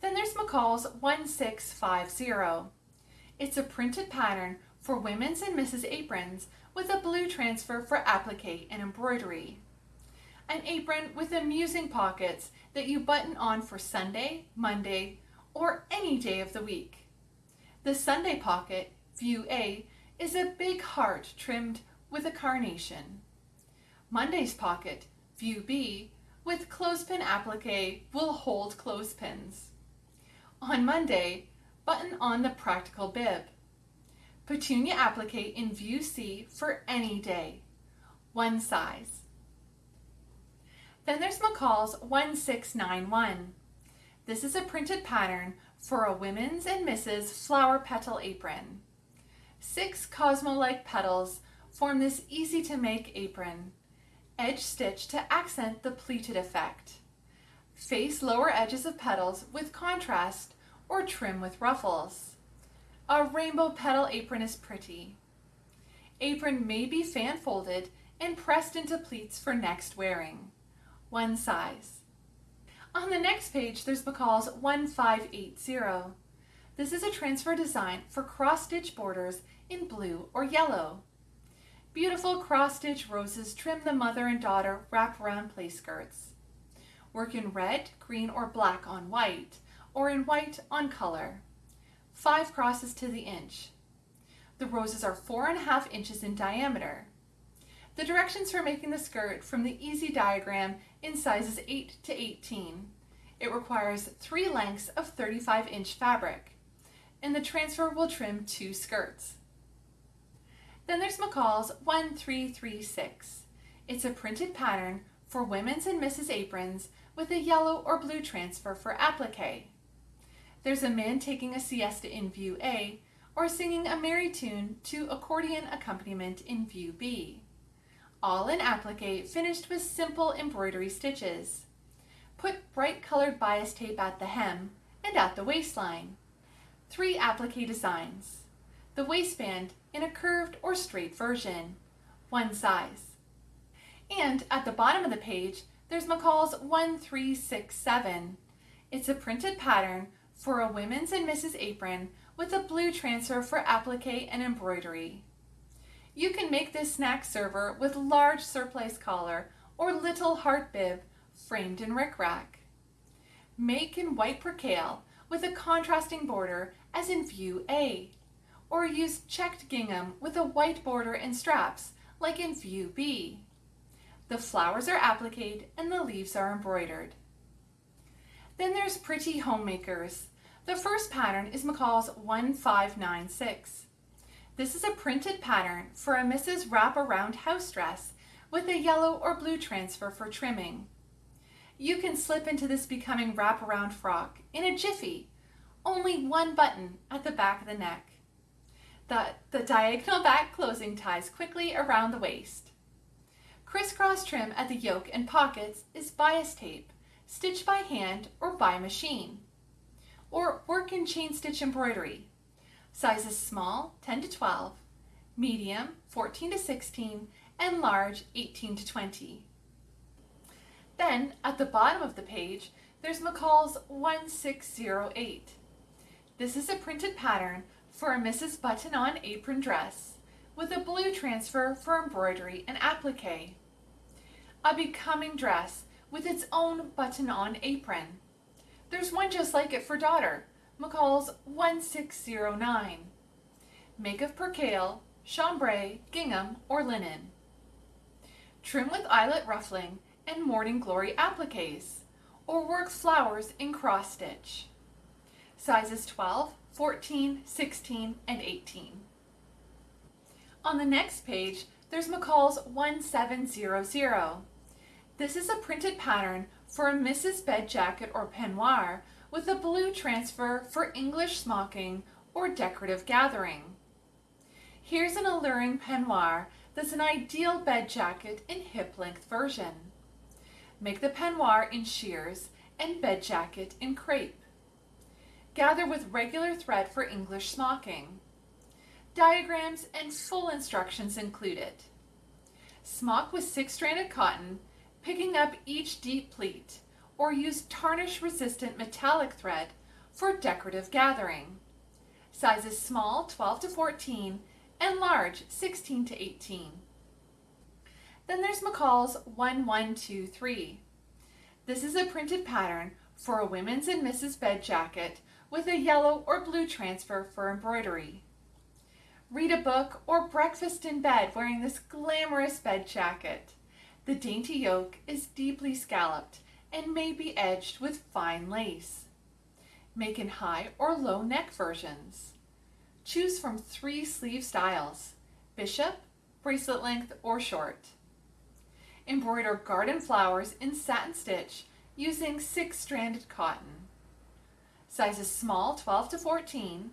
Then there's McCall's 1650. It's a printed pattern for women's and Mrs. aprons with a blue transfer for applique and embroidery. An apron with amusing pockets that you button on for Sunday, Monday, or any day of the week. The Sunday pocket, view A, is a big heart trimmed with a carnation. Monday's pocket, view B, with clothespin applique will hold clothespins. On Monday, button on the practical bib. Petunia applique in view C for any day. One size. Then there's McCall's 1691. This is a printed pattern for a women's and misses flower petal apron. Six Cosmo-like petals form this easy to make apron. Edge stitch to accent the pleated effect. Face lower edges of petals with contrast or trim with ruffles. A rainbow petal apron is pretty. Apron may be fan folded and pressed into pleats for next wearing. One size. On the next page, there's McCall's 1580. This is a transfer design for cross-stitch borders in blue or yellow. Beautiful cross-stitch roses trim the mother and daughter wrap-around play skirts. Work in red, green, or black on white, or in white on color five crosses to the inch. The roses are four and a half inches in diameter. The directions for making the skirt from the easy diagram in sizes 8 to 18. It requires three lengths of 35 inch fabric, and the transfer will trim two skirts. Then there's McCall's 1336. It's a printed pattern for women's and Mrs. aprons with a yellow or blue transfer for applique. There's a man taking a siesta in view A, or singing a merry tune to accordion accompaniment in view B. All in applique finished with simple embroidery stitches. Put bright colored bias tape at the hem and at the waistline. Three applique designs. The waistband in a curved or straight version. One size. And at the bottom of the page, there's McCall's 1367. It's a printed pattern for a women's and Mrs. apron with a blue transfer for applique and embroidery. You can make this snack server with large surplice collar or little heart bib framed in rickrack. Make in white percale with a contrasting border as in view A, or use checked gingham with a white border and straps like in view B. The flowers are appliqued and the leaves are embroidered. Then there's Pretty Homemakers. The first pattern is McCall's 1596. This is a printed pattern for a Mrs. Wraparound house dress with a yellow or blue transfer for trimming. You can slip into this becoming wraparound frock in a jiffy, only one button at the back of the neck. The, the diagonal back closing ties quickly around the waist. Crisscross trim at the yoke and pockets is bias tape stitched by hand or by machine. Or work in chain stitch embroidery. Sizes small 10 to 12, medium 14 to 16, and large 18 to 20. Then at the bottom of the page, there's McCall's 1608. This is a printed pattern for a Mrs. Button-on apron dress with a blue transfer for embroidery and applique. A becoming dress with its own button-on apron. There's one just like it for daughter, McCall's 1609. Make of percale, chambray, gingham, or linen. Trim with eyelet ruffling and morning glory appliques, or work flowers in cross stitch. Sizes 12, 14, 16, and 18. On the next page, there's McCall's 1700. This is a printed pattern for a Mrs. Bed jacket or peignoir with a blue transfer for English smocking or decorative gathering. Here's an alluring peignoir that's an ideal bed jacket in hip length version. Make the peignoir in sheers and bed jacket in crepe. Gather with regular thread for English smocking. Diagrams and full instructions included. Smock with six-stranded cotton, picking up each deep pleat, or use tarnish-resistant metallic thread for decorative gathering. Sizes small 12 to 14 and large 16 to 18. Then there's McCall's 1123. This is a printed pattern for a women's and Mrs. bed jacket with a yellow or blue transfer for embroidery read a book, or breakfast in bed wearing this glamorous bed jacket. The dainty yoke is deeply scalloped and may be edged with fine lace. Make in high or low neck versions. Choose from three sleeve styles, bishop, bracelet length, or short. Embroider garden flowers in satin stitch using six-stranded cotton. Sizes small 12 to 14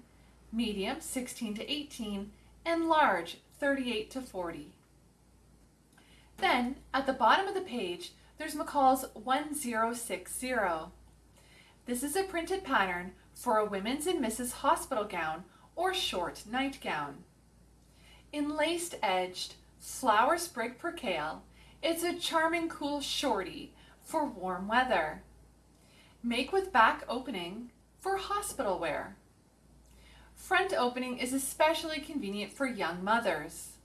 medium 16 to 18, and large 38 to 40. Then, at the bottom of the page, there's McCall's 1060. This is a printed pattern for a women's and Mrs. hospital gown or short nightgown. In laced edged flower sprig percale, it's a charming cool shorty for warm weather. Make with back opening for hospital wear. Front opening is especially convenient for young mothers.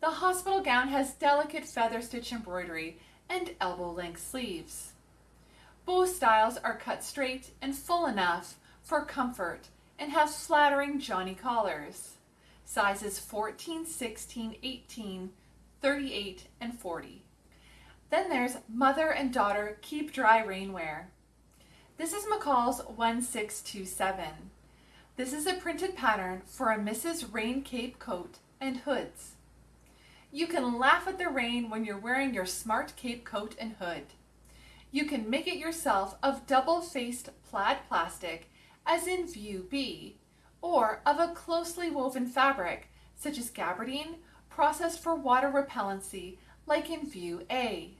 The hospital gown has delicate feather stitch embroidery and elbow length sleeves. Both styles are cut straight and full enough for comfort and have flattering Johnny collars. Sizes 14, 16, 18, 38, and 40. Then there's mother and daughter keep dry rainwear. This is McCall's 1627. This is a printed pattern for a Mrs. Rain Cape coat and hoods. You can laugh at the rain when you're wearing your smart cape coat and hood. You can make it yourself of double-faced plaid plastic as in view B, or of a closely woven fabric such as gabardine processed for water repellency like in view A.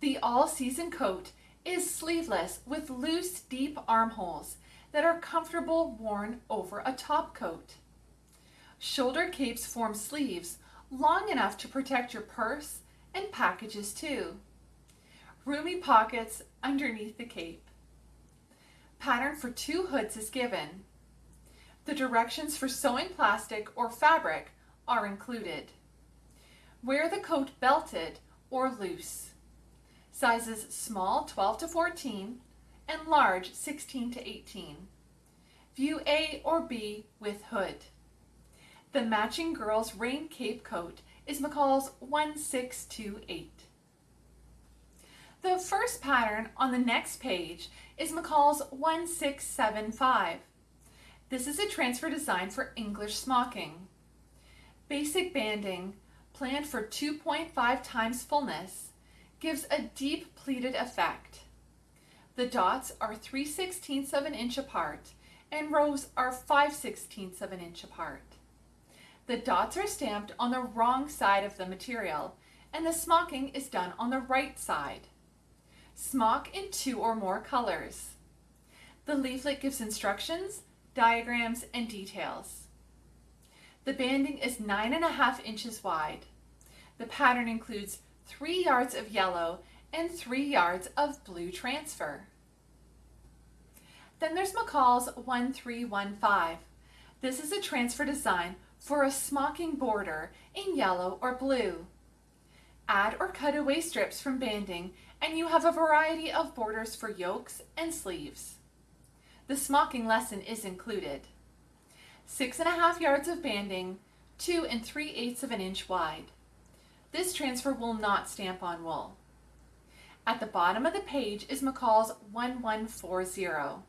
The all-season coat is sleeveless with loose deep armholes that are comfortable worn over a top coat. Shoulder capes form sleeves long enough to protect your purse and packages too. Roomy pockets underneath the cape. Pattern for two hoods is given. The directions for sewing plastic or fabric are included. Wear the coat belted or loose. Sizes small 12 to 14 and large 16 to 18. View A or B with hood. The matching girl's rain cape coat is McCall's 1628. The first pattern on the next page is McCall's 1675. This is a transfer design for English smocking. Basic banding, planned for 2.5 times fullness, gives a deep pleated effect. The dots are 3 sixteenths of an inch apart and rows are 5 sixteenths of an inch apart. The dots are stamped on the wrong side of the material and the smocking is done on the right side. Smock in two or more colors. The leaflet gives instructions, diagrams, and details. The banding is nine and a half inches wide. The pattern includes three yards of yellow and 3 yards of blue transfer. Then there's McCall's 1315. This is a transfer design for a smocking border in yellow or blue. Add or cut away strips from banding and you have a variety of borders for yokes and sleeves. The smocking lesson is included. Six and a half yards of banding, two and three eighths of an inch wide. This transfer will not stamp on wool. At the bottom of the page is McCall's 1140.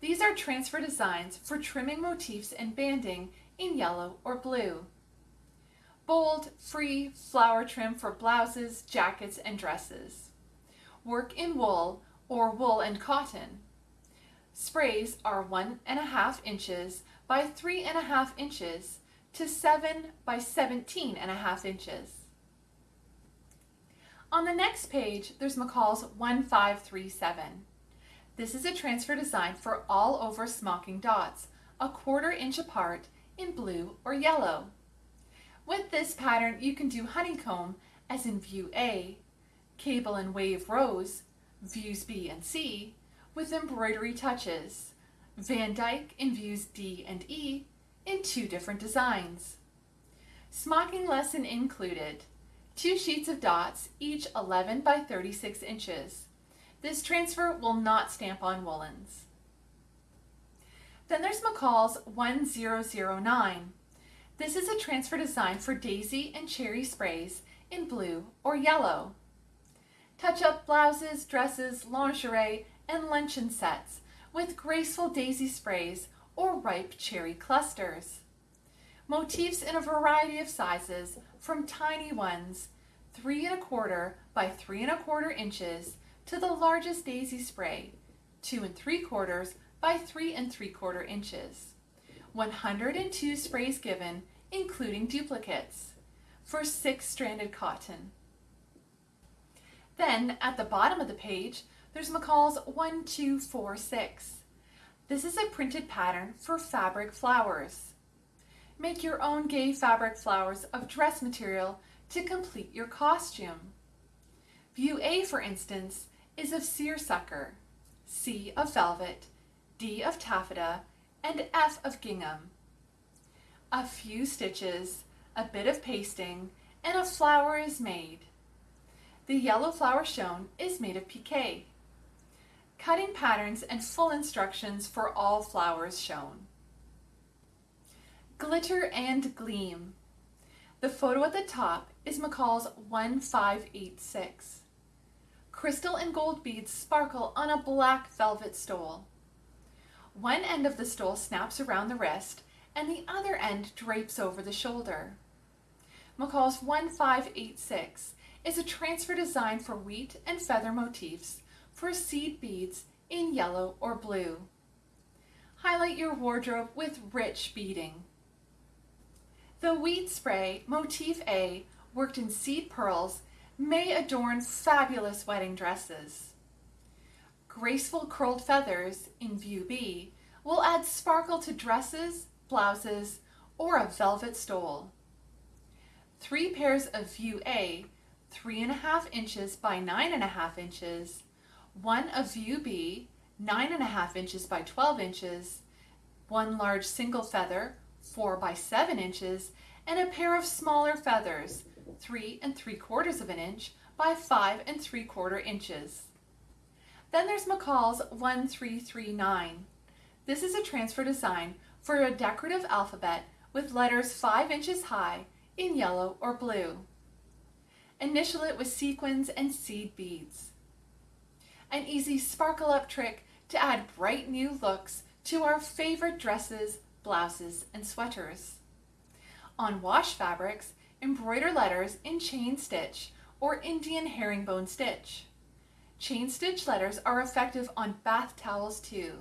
These are transfer designs for trimming motifs and banding in yellow or blue. Bold, free flower trim for blouses, jackets, and dresses. Work in wool or wool and cotton. Sprays are one and a half inches by 3 and a half inches to 7 by 17 and a half inches. On the next page, there's McCall's 1537. This is a transfer design for all over smocking dots, a quarter inch apart in blue or yellow. With this pattern, you can do honeycomb as in view A, cable and wave rows, views B and C, with embroidery touches, Van Dyke in views D and E in two different designs. Smocking lesson included two sheets of dots, each 11 by 36 inches. This transfer will not stamp on woolens. Then there's McCall's 1009. This is a transfer design for daisy and cherry sprays in blue or yellow. Touch-up blouses, dresses, lingerie, and luncheon sets with graceful daisy sprays or ripe cherry clusters. Motifs in a variety of sizes from tiny ones, three and a quarter by three and a quarter inches, to the largest daisy spray, two and three quarters by three and three quarter inches. 102 sprays given, including duplicates, for six stranded cotton. Then at the bottom of the page, there's McCall's 1246. This is a printed pattern for fabric flowers. Make your own gay fabric flowers of dress material to complete your costume. View A, for instance, is of seersucker, C of velvet, D of taffeta, and F of gingham. A few stitches, a bit of pasting, and a flower is made. The yellow flower shown is made of pique cutting patterns and full instructions for all flowers shown. Glitter and Gleam. The photo at the top is McCall's 1586. Crystal and gold beads sparkle on a black velvet stole. One end of the stole snaps around the wrist and the other end drapes over the shoulder. McCall's 1586 is a transfer design for wheat and feather motifs for seed beads in yellow or blue. Highlight your wardrobe with rich beading. The wheat spray, motif A, worked in seed pearls, may adorn fabulous wedding dresses. Graceful curled feathers in view B will add sparkle to dresses, blouses, or a velvet stole. Three pairs of view A, three and a half inches by nine and a half inches, one of view B, nine and a half inches by 12 inches, one large single feather, four by seven inches, and a pair of smaller feathers, three and three quarters of an inch by five and three quarter inches. Then there's McCall's 1339. This is a transfer design for a decorative alphabet with letters 5 inches high in yellow or blue. Initial it with sequins and seed beads an easy sparkle up trick to add bright new looks to our favorite dresses, blouses, and sweaters. On wash fabrics, embroider letters in chain stitch or Indian herringbone stitch. Chain stitch letters are effective on bath towels too.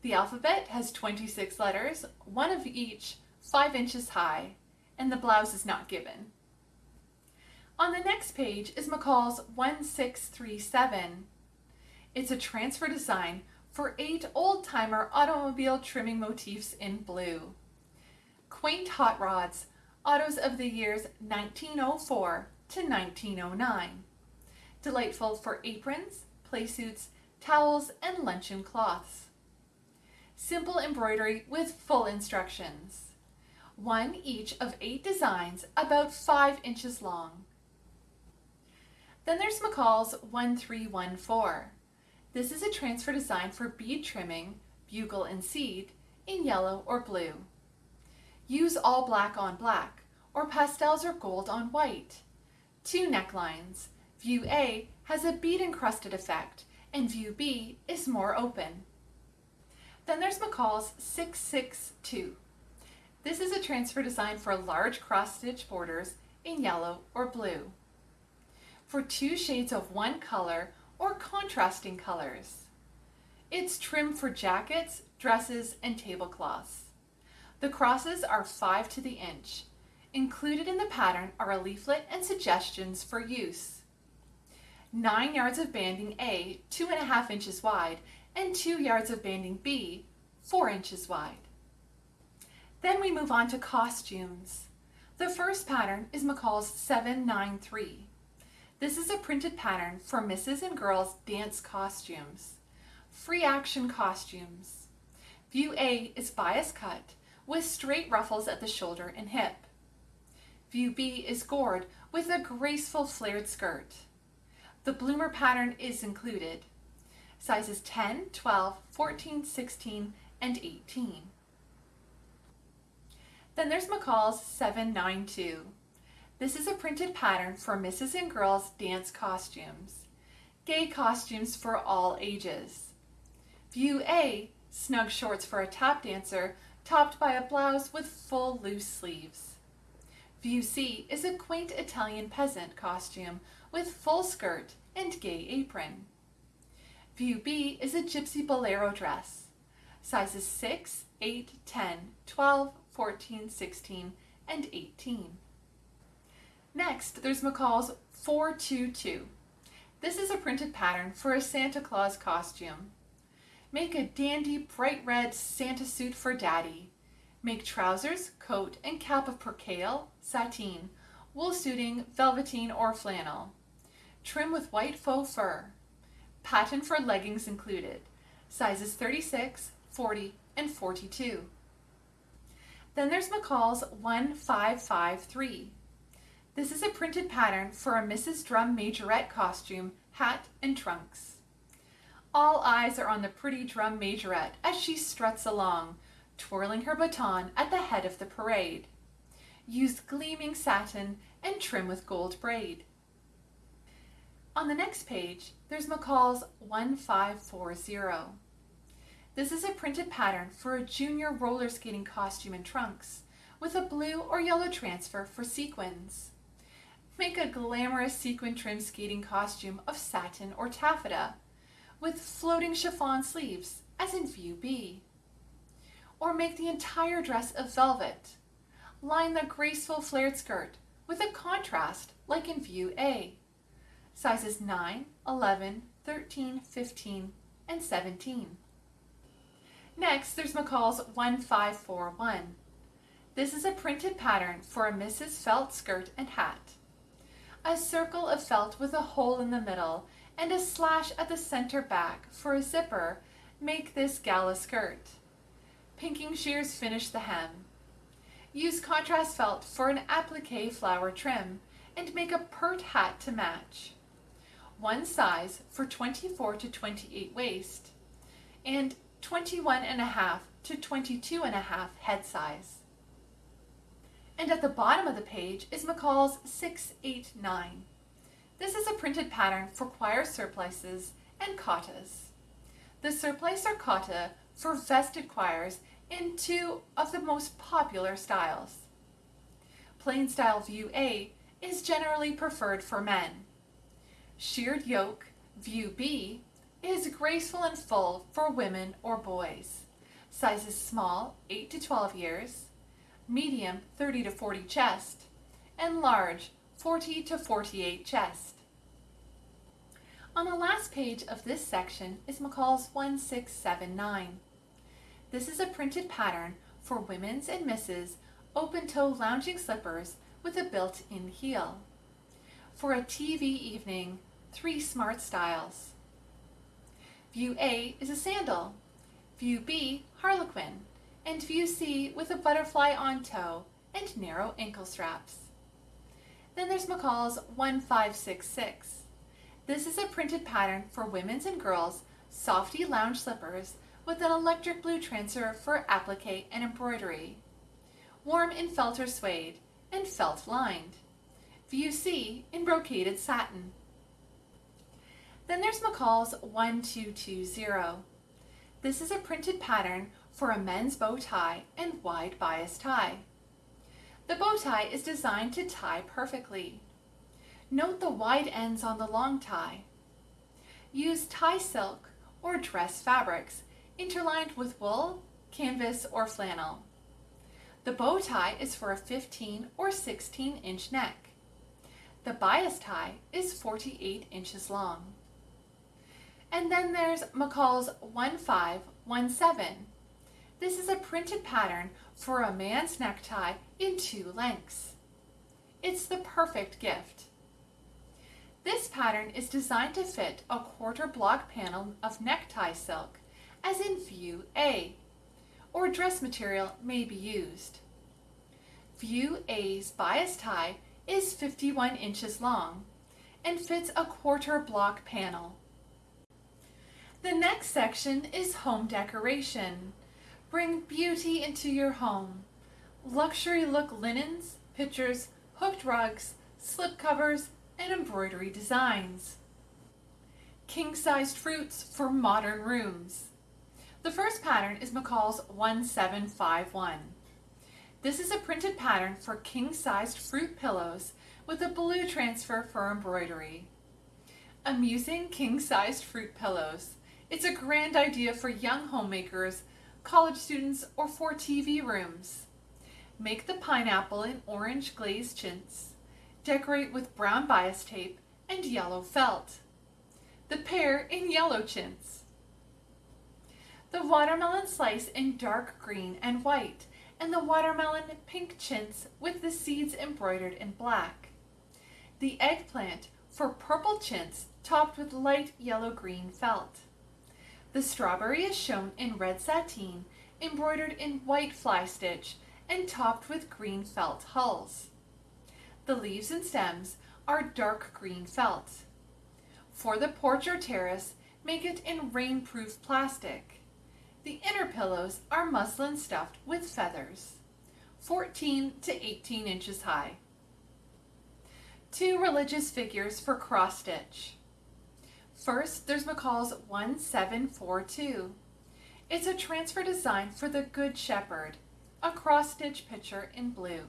The alphabet has 26 letters, one of each 5 inches high, and the blouse is not given. On the next page is McCall's 1637. It's a transfer design for eight old-timer automobile trimming motifs in blue. Quaint hot rods, autos of the years 1904 to 1909. Delightful for aprons, playsuits, towels, and luncheon cloths. Simple embroidery with full instructions. One each of eight designs about five inches long. Then there's McCall's 1314. This is a transfer design for bead trimming, bugle and seed, in yellow or blue. Use all black on black, or pastels or gold on white. Two necklines. View A has a bead encrusted effect, and view B is more open. Then there's McCall's 662. This is a transfer design for large cross-stitch borders in yellow or blue for two shades of one color or contrasting colors. It's trim for jackets, dresses, and tablecloths. The crosses are 5 to the inch. Included in the pattern are a leaflet and suggestions for use. 9 yards of banding A, 2.5 inches wide, and 2 yards of banding B, 4 inches wide. Then we move on to costumes. The first pattern is McCall's 793. This is a printed pattern for misses and girls dance costumes. Free action costumes. View A is bias cut with straight ruffles at the shoulder and hip. View B is gored with a graceful flared skirt. The bloomer pattern is included. Sizes 10, 12, 14, 16, and 18. Then there's McCall's 792. This is a printed pattern for misses and girls dance costumes. Gay costumes for all ages. View A, snug shorts for a tap dancer, topped by a blouse with full loose sleeves. View C is a quaint Italian peasant costume with full skirt and gay apron. View B is a gypsy bolero dress. Sizes 6, 8, 10, 12, 14, 16, and 18. Next, there's McCall's 422. This is a printed pattern for a Santa Claus costume. Make a dandy bright red Santa suit for Daddy. Make trousers, coat, and cap of percale, sateen, wool suiting, velveteen, or flannel. Trim with white faux fur. Pattern for leggings included. Sizes 36, 40, and 42. Then there's McCall's 1553. This is a printed pattern for a Mrs. Drum majorette costume, hat, and trunks. All eyes are on the pretty drum majorette as she struts along, twirling her baton at the head of the parade. Use gleaming satin and trim with gold braid. On the next page, there's McCall's 1540. This is a printed pattern for a junior roller skating costume and trunks, with a blue or yellow transfer for sequins. Make a glamorous sequin trim skating costume of satin or taffeta, with floating chiffon sleeves, as in view B. Or make the entire dress of velvet. Line the graceful flared skirt with a contrast like in view A. Sizes 9, 11, 13, 15, and 17. Next, there's McCall's 1541. This is a printed pattern for a Mrs. Felt skirt and hat. A circle of felt with a hole in the middle and a slash at the center back for a zipper make this gala skirt. Pinking shears finish the hem. Use contrast felt for an applique flower trim and make a pert hat to match. One size for 24 to 28 waist and 21 and a half to 22 and a half head size. And at the bottom of the page is McCall's 689. This is a printed pattern for choir surplices and cottas. The surplice or cotta for vested choirs in two of the most popular styles. Plain style view A is generally preferred for men. Sheared yoke, view B, is graceful and full for women or boys. Sizes small, 8 to 12 years, medium, 30 to 40 chest, and large, 40 to 48 chest. On the last page of this section is McCall's 1679. This is a printed pattern for women's and misses open-toe lounging slippers with a built-in heel. For a TV evening, three smart styles. View A is a sandal, View B, harlequin, and View C with a butterfly on toe and narrow ankle straps. Then there's McCall's 1566. This is a printed pattern for women's and girls' softy lounge slippers with an electric blue transfer for applique and embroidery. Warm in felt or suede and felt lined. View C in brocaded satin. Then there's McCall's 1220. This is a printed pattern for a men's bow tie and wide bias tie. The bow tie is designed to tie perfectly. Note the wide ends on the long tie. Use tie silk or dress fabrics, interlined with wool, canvas, or flannel. The bow tie is for a 15 or 16 inch neck. The bias tie is 48 inches long. And then there's McCall's 1517. This is a printed pattern for a man's necktie in two lengths. It's the perfect gift. This pattern is designed to fit a quarter block panel of necktie silk, as in view A, or dress material may be used. View A's bias tie is 51 inches long and fits a quarter block panel. The next section is home decoration. Bring beauty into your home. Luxury look linens, pictures, hooked rugs, slip covers, and embroidery designs. King-sized fruits for modern rooms. The first pattern is McCall's 1751. This is a printed pattern for king-sized fruit pillows with a blue transfer for embroidery. Amusing king-sized fruit pillows. It's a grand idea for young homemakers, college students, or for TV rooms. Make the pineapple in orange glazed chintz. Decorate with brown bias tape and yellow felt. The pear in yellow chintz. The watermelon slice in dark green and white and the watermelon pink chintz with the seeds embroidered in black. The eggplant for purple chintz topped with light yellow-green felt. The strawberry is shown in red sateen, embroidered in white fly stitch, and topped with green felt hulls. The leaves and stems are dark green felt. For the porch or terrace, make it in rainproof plastic. The inner pillows are muslin stuffed with feathers, 14 to 18 inches high. Two religious figures for cross stitch. First, there's McCall's 1742. It's a transfer design for the Good Shepherd, a cross stitch picture in blue.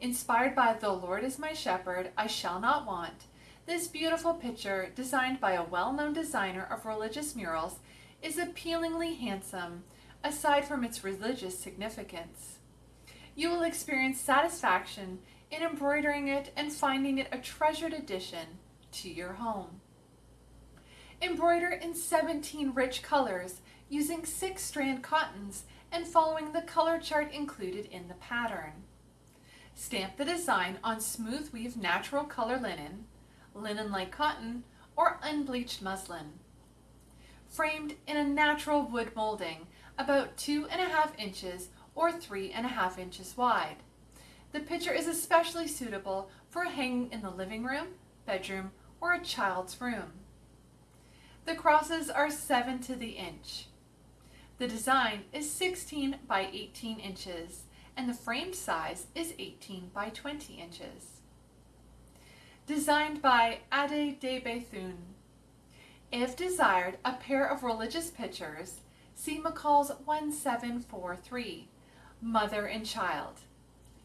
Inspired by The Lord is my shepherd, I shall not want, this beautiful picture, designed by a well-known designer of religious murals, is appealingly handsome, aside from its religious significance. You will experience satisfaction in embroidering it and finding it a treasured addition to your home. Embroider in 17 rich colors using six strand cottons and following the color chart included in the pattern. Stamp the design on smooth weave natural color linen, linen-like cotton, or unbleached muslin framed in a natural wood molding about two and a half inches or three and a half inches wide. The picture is especially suitable for hanging in the living room, bedroom, or a child's room. The crosses are 7 to the inch. The design is 16 by 18 inches and the frame size is 18 by 20 inches. Designed by Ade de Bethune. If desired, a pair of religious pictures, see McCall's 1743, Mother and Child.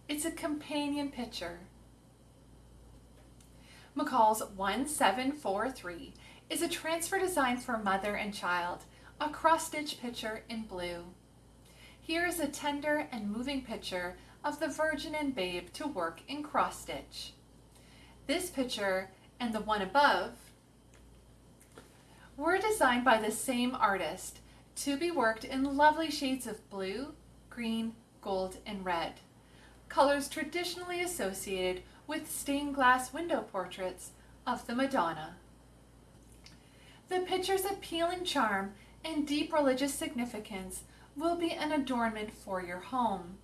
It's a companion picture. McCall's 1743 is a transfer design for mother and child, a cross-stitch picture in blue. Here is a tender and moving picture of the Virgin and Babe to work in cross-stitch. This picture and the one above were designed by the same artist to be worked in lovely shades of blue, green, gold, and red, colors traditionally associated with stained glass window portraits of the Madonna. The picture's appealing charm and deep religious significance will be an adornment for your home.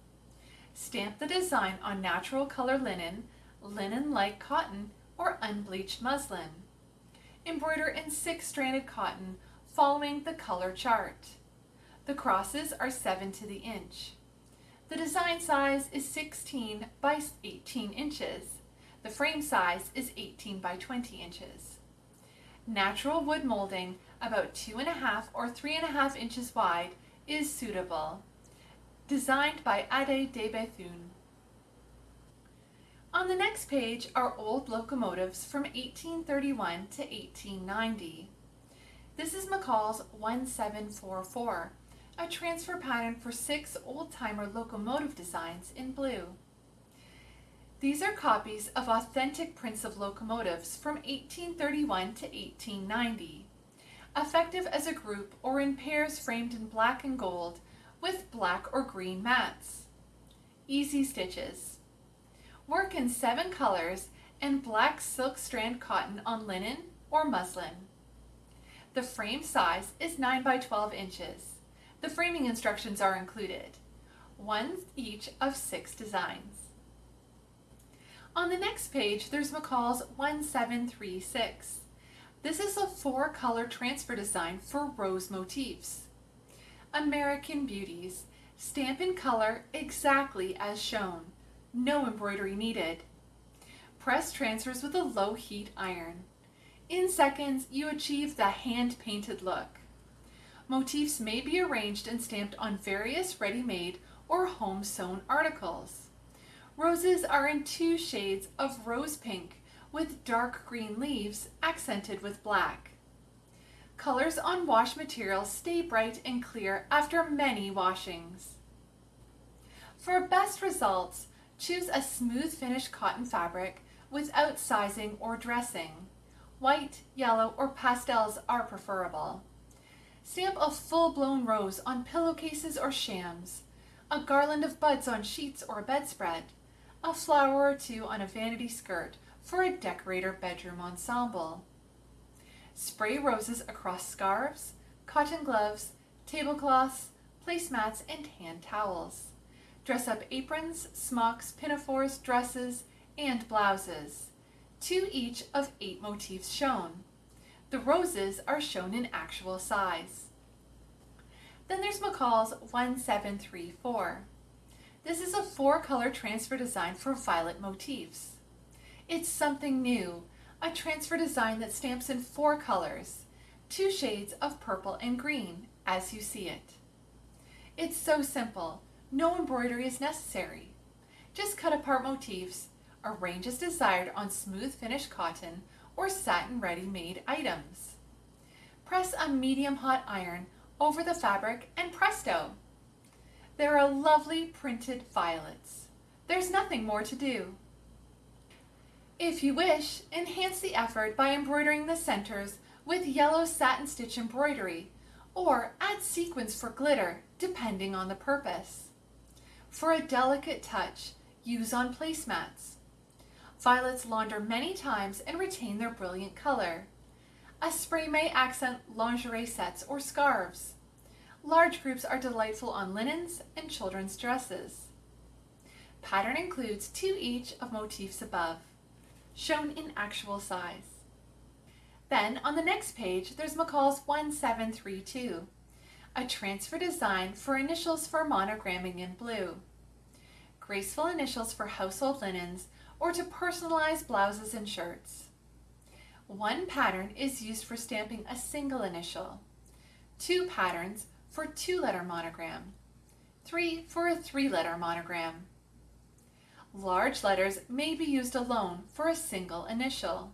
Stamp the design on natural color linen, linen-like cotton, or unbleached muslin embroider in six-stranded cotton following the color chart. The crosses are 7 to the inch. The design size is 16 by 18 inches. The frame size is 18 by 20 inches. Natural wood molding about 2.5 or 3.5 inches wide is suitable. Designed by Ade de Bethune. On the next page are old locomotives from 1831 to 1890. This is McCall's 1744, a transfer pattern for six old-timer locomotive designs in blue. These are copies of authentic prints of locomotives from 1831 to 1890, effective as a group or in pairs framed in black and gold with black or green mats. Easy stitches. Work in seven colors and black silk strand cotton on linen or muslin. The frame size is 9 by 12 inches. The framing instructions are included, one each of six designs. On the next page, there's McCall's 1736. This is a four color transfer design for rose motifs. American Beauties. Stamp in color exactly as shown. No embroidery needed. Press transfers with a low heat iron. In seconds, you achieve the hand-painted look. Motifs may be arranged and stamped on various ready-made or home-sewn articles. Roses are in two shades of rose pink with dark green leaves accented with black. Colors on wash material stay bright and clear after many washings. For best results, choose a smooth finish cotton fabric without sizing or dressing. White, yellow, or pastels are preferable. Stamp a full-blown rose on pillowcases or shams, a garland of buds on sheets or bedspread, a flower or two on a vanity skirt for a decorator bedroom ensemble. Spray roses across scarves, cotton gloves, tablecloths, placemats, and hand towels. Dress up aprons, smocks, pinafores, dresses, and blouses. Two each of eight motifs shown. The roses are shown in actual size. Then there's McCall's 1734. This is a four-color transfer design for violet motifs. It's something new, a transfer design that stamps in four colors, two shades of purple and green, as you see it. It's so simple, no embroidery is necessary. Just cut apart motifs, arrange as desired on smooth finished cotton or satin ready-made items. Press a medium hot iron over the fabric and presto! There are lovely printed violets. There's nothing more to do. If you wish, enhance the effort by embroidering the centers with yellow satin stitch embroidery or add sequins for glitter depending on the purpose. For a delicate touch, use on placemats. Violets launder many times and retain their brilliant color. A spray may accent lingerie sets or scarves. Large groups are delightful on linens and children's dresses. Pattern includes two each of motifs above, shown in actual size. Then on the next page, there's McCall's 1732, a transfer design for initials for monogramming in blue. Graceful initials for household linens or to personalize blouses and shirts. One pattern is used for stamping a single initial. Two patterns for two-letter monogram, three for a three-letter monogram. Large letters may be used alone for a single initial.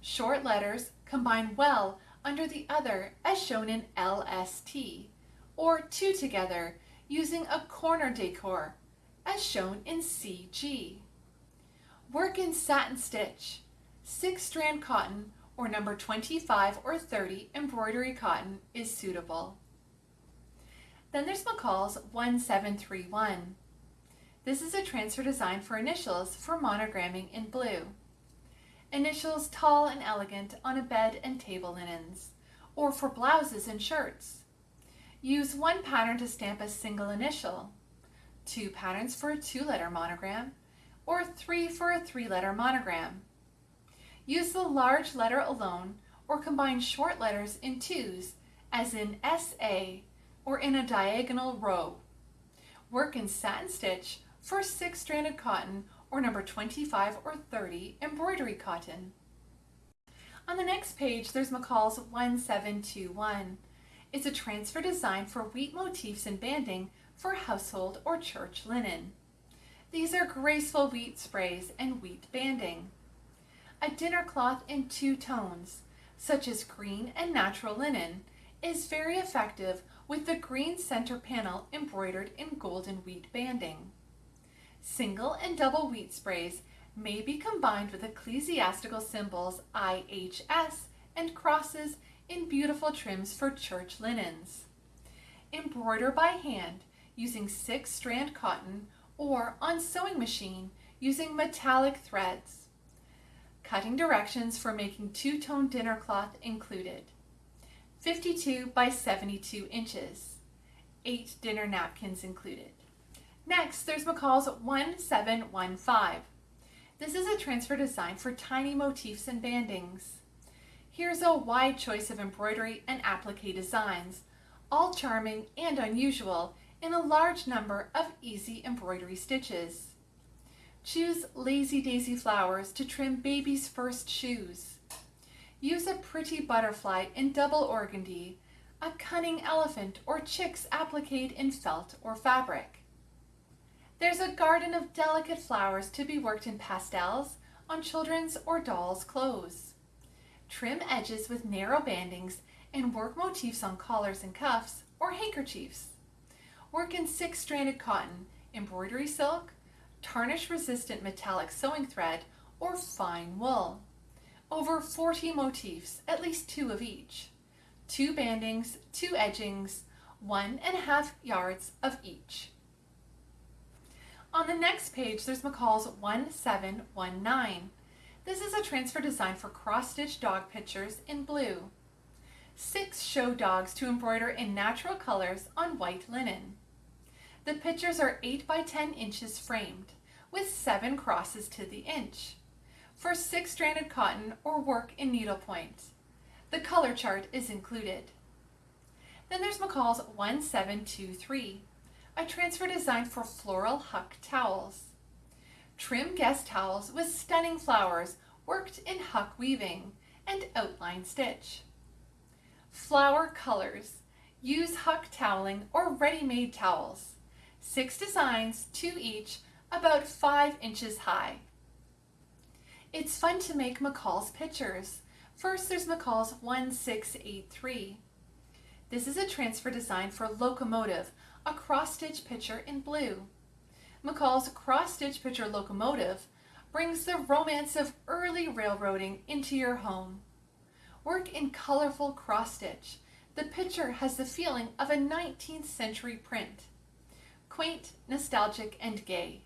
Short letters combine well under the other as shown in LST, or two together using a corner decor as shown in CG. Work in satin stitch, six strand cotton or number 25 or 30 embroidery cotton is suitable. Then there's McCall's 1731. This is a transfer design for initials for monogramming in blue. Initials tall and elegant on a bed and table linens, or for blouses and shirts. Use one pattern to stamp a single initial, two patterns for a two-letter monogram, or three for a three-letter monogram. Use the large letter alone or combine short letters in twos, as in SA or in a diagonal row. Work in satin stitch for six-stranded cotton or number 25 or 30 embroidery cotton. On the next page, there's McCall's 1721. It's a transfer design for wheat motifs and banding for household or church linen. These are graceful wheat sprays and wheat banding. A dinner cloth in two tones, such as green and natural linen, is very effective with the green center panel embroidered in golden wheat banding. Single and double wheat sprays may be combined with ecclesiastical symbols IHS and crosses in beautiful trims for church linens. Embroider by hand using six strand cotton or on sewing machine using metallic threads. Cutting directions for making two-tone dinner cloth included. 52 by 72 inches. Eight dinner napkins included. Next, there's McCall's 1715. This is a transfer design for tiny motifs and bandings. Here's a wide choice of embroidery and applique designs, all charming and unusual in a large number of easy embroidery stitches. Choose Lazy Daisy flowers to trim baby's first shoes. Use a pretty butterfly in double organdy, a cunning elephant or chicks appliqued in felt or fabric. There's a garden of delicate flowers to be worked in pastels on children's or dolls' clothes. Trim edges with narrow bandings and work motifs on collars and cuffs or handkerchiefs. Work in six-stranded cotton, embroidery silk, tarnish-resistant metallic sewing thread, or fine wool. Over 40 motifs, at least two of each. Two bandings, two edgings, one and a half yards of each. On the next page, there's McCall's 1719. This is a transfer design for cross-stitch dog pictures in blue. Six show dogs to embroider in natural colors on white linen. The pictures are 8 by 10 inches framed, with seven crosses to the inch. For six-stranded cotton or work in needlepoint. The color chart is included. Then there's McCall's 1723 a transfer design for floral huck towels. Trim guest towels with stunning flowers worked in huck weaving and outline stitch. Flower colors. Use huck toweling or ready-made towels. Six designs, two each, about five inches high. It's fun to make McCall's pictures. First, there's McCall's 1683. This is a transfer design for locomotive a cross-stitch picture in blue. McCall's cross-stitch picture locomotive brings the romance of early railroading into your home. Work in colorful cross-stitch. The picture has the feeling of a 19th century print. Quaint, nostalgic, and gay.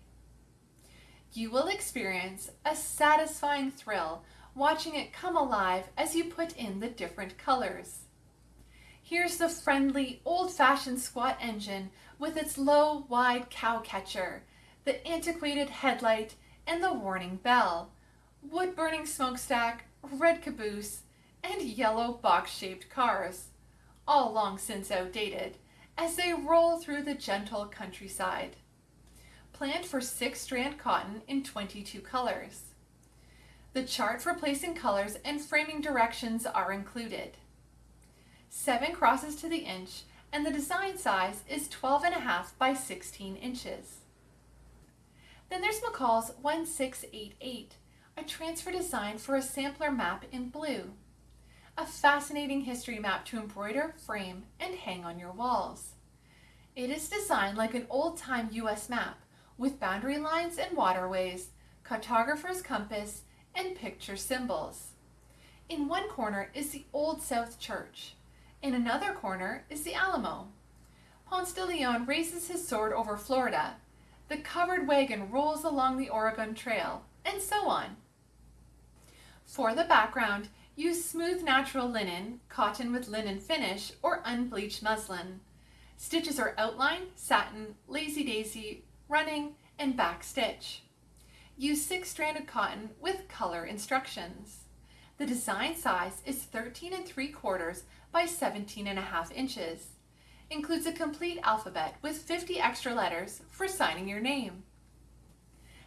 You will experience a satisfying thrill watching it come alive as you put in the different colors. Here's the friendly, old-fashioned squat engine with its low, wide cow catcher, the antiquated headlight, and the warning bell, wood-burning smokestack, red caboose, and yellow box-shaped cars, all long since outdated, as they roll through the gentle countryside. Planned for six-strand cotton in 22 colors. The chart for placing colors and framing directions are included. 7 crosses to the inch, and the design size is 12.5 by 16 inches. Then there's McCall's 1688, a transfer design for a sampler map in blue. A fascinating history map to embroider, frame, and hang on your walls. It is designed like an old-time U.S. map with boundary lines and waterways, cartographer's compass, and picture symbols. In one corner is the Old South Church. In another corner is the Alamo. Ponce de Leon raises his sword over Florida. The covered wagon rolls along the Oregon Trail, and so on. For the background, use smooth natural linen, cotton with linen finish, or unbleached muslin. Stitches are outline, satin, lazy daisy, running, and back stitch. Use six-stranded cotton with color instructions. The design size is 13 and 3 quarters by 17 and a half inches. Includes a complete alphabet with 50 extra letters for signing your name.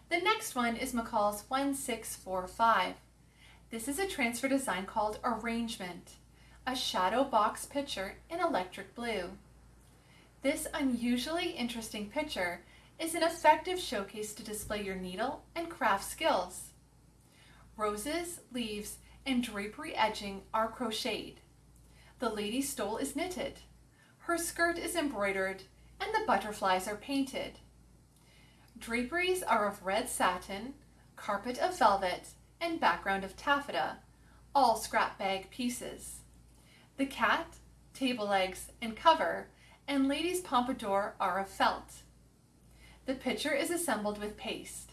The next one is McCall's 1645. This is a transfer design called Arrangement, a shadow box picture in electric blue. This unusually interesting picture is an effective showcase to display your needle and craft skills. Roses, leaves, and drapery edging are crocheted. The lady's stole is knitted. Her skirt is embroidered and the butterflies are painted. Draperies are of red satin, carpet of velvet, and background of taffeta, all scrap bag pieces. The cat, table legs, and cover, and lady's pompadour are of felt. The picture is assembled with paste.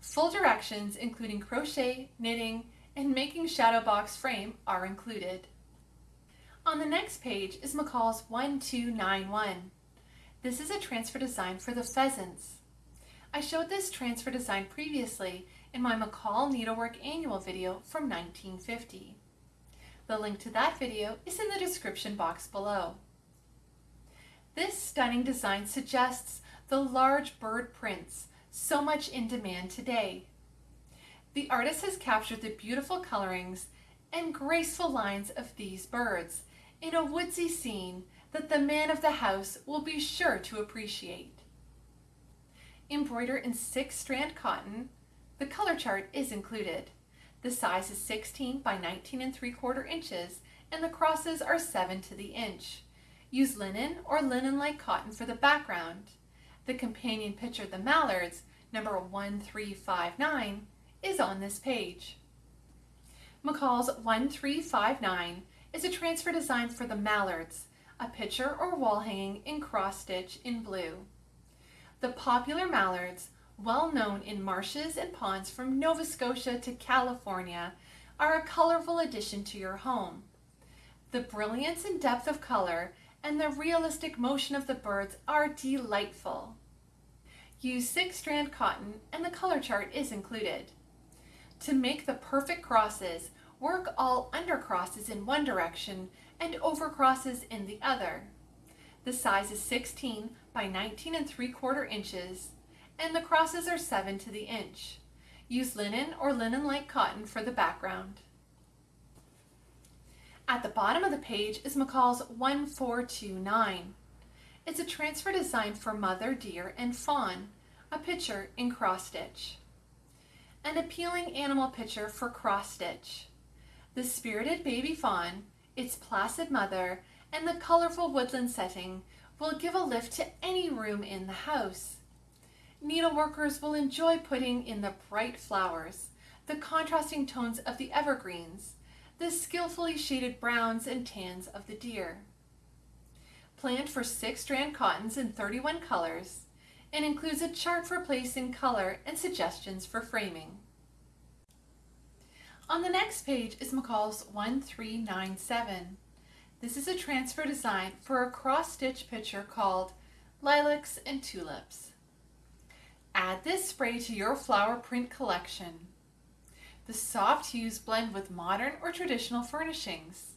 Full directions including crochet, knitting, and making shadow box frame are included. On the next page is McCall's 1291. This is a transfer design for the pheasants. I showed this transfer design previously in my McCall Needlework Annual video from 1950. The link to that video is in the description box below. This stunning design suggests the large bird prints so much in demand today. The artist has captured the beautiful colorings and graceful lines of these birds in a woodsy scene that the man of the house will be sure to appreciate. Embroider in six strand cotton, the color chart is included. The size is 16 by 19 and 3 quarter inches and the crosses are 7 to the inch. Use linen or linen-like cotton for the background. The companion picture, the mallards, number 1359, is on this page. McCall's 1359 is a transfer design for the mallards, a picture or wall hanging in cross stitch in blue. The popular mallards, well known in marshes and ponds from Nova Scotia to California, are a colorful addition to your home. The brilliance and depth of color and the realistic motion of the birds are delightful. Use six strand cotton and the color chart is included. To make the perfect crosses, work all under crosses in one direction and over crosses in the other. The size is 16 by 19 and 3 quarter inches and the crosses are 7 to the inch. Use linen or linen-like cotton for the background. At the bottom of the page is McCall's 1429. It's a transfer design for mother, deer, and fawn, a picture in cross stitch. An appealing animal picture for cross stitch. The spirited baby fawn, its placid mother, and the colorful woodland setting will give a lift to any room in the house. Needleworkers will enjoy putting in the bright flowers, the contrasting tones of the evergreens, the skillfully shaded browns and tans of the deer. Planned for six strand cottons in 31 colors and includes a chart for placing color and suggestions for framing. On the next page is McCall's 1397. This is a transfer design for a cross-stitch picture called Lilacs and Tulips. Add this spray to your flower print collection. The soft hues blend with modern or traditional furnishings.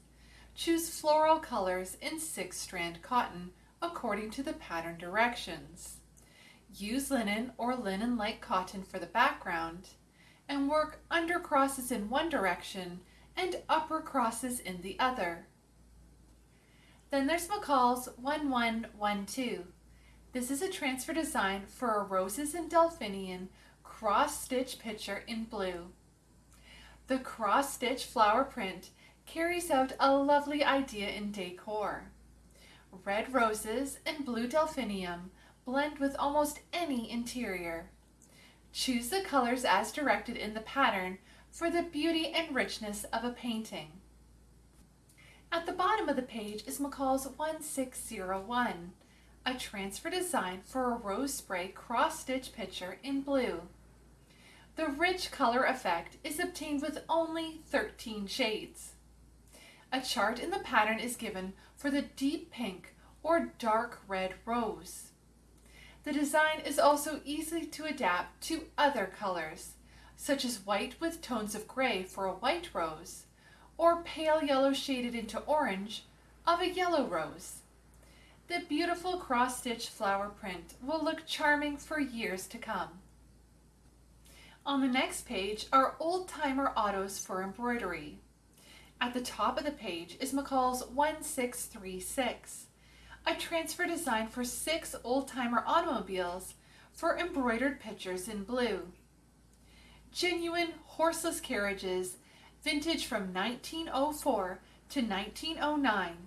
Choose floral colors in six strand cotton according to the pattern directions. Use linen or linen-like cotton for the background and work under crosses in one direction and upper crosses in the other. Then there's McCall's 1112. This is a transfer design for a roses and delphinium cross stitch picture in blue. The cross stitch flower print carries out a lovely idea in decor. Red roses and blue delphinium blend with almost any interior. Choose the colors as directed in the pattern for the beauty and richness of a painting. At the bottom of the page is McCall's 1601, a transfer design for a rose spray cross-stitch picture in blue. The rich color effect is obtained with only 13 shades. A chart in the pattern is given for the deep pink or dark red rose. The design is also easy to adapt to other colors, such as white with tones of gray for a white rose, or pale yellow shaded into orange of a yellow rose. The beautiful cross-stitch flower print will look charming for years to come. On the next page are old-timer autos for embroidery. At the top of the page is McCall's 1636 a transfer design for six old-timer automobiles for embroidered pictures in blue. Genuine horseless carriages vintage from 1904 to 1909,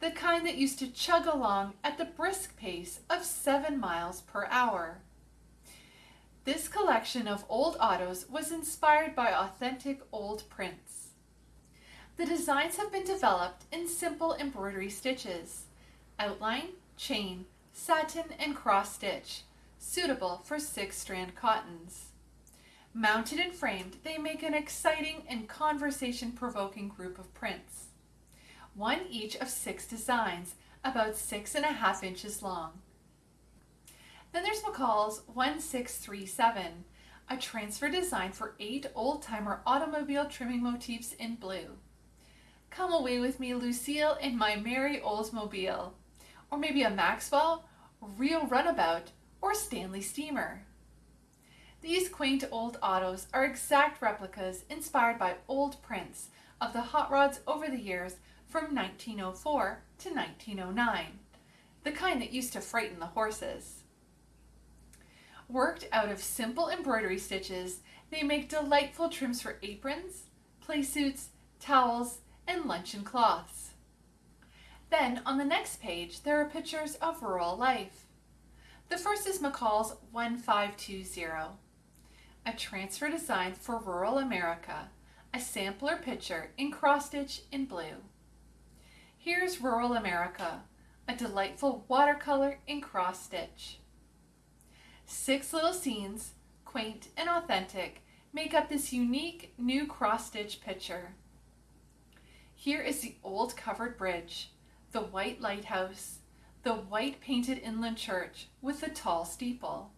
the kind that used to chug along at the brisk pace of 7 miles per hour. This collection of old autos was inspired by authentic old prints. The designs have been developed in simple embroidery stitches, outline, chain, satin, and cross stitch, suitable for six-strand cottons. Mounted and framed, they make an exciting and conversation-provoking group of prints. One each of six designs, about six and a half inches long. Then there's McCall's 1637, a transfer design for eight old-timer automobile trimming motifs in blue. Come away with me, Lucille, in my merry Oldsmobile. Or maybe a Maxwell, REO Runabout, or Stanley Steamer. These quaint old autos are exact replicas inspired by old prints of the hot rods over the years from 1904 to 1909, the kind that used to frighten the horses. Worked out of simple embroidery stitches, they make delightful trims for aprons, play suits, towels, and luncheon cloths. Then on the next page, there are pictures of rural life. The first is McCall's 1520, a transfer design for rural America, a sampler picture in cross-stitch in blue. Here's rural America, a delightful watercolor in cross-stitch. Six little scenes, quaint and authentic, make up this unique new cross-stitch picture. Here is the old covered bridge, the white lighthouse, the white painted inland church with the tall steeple,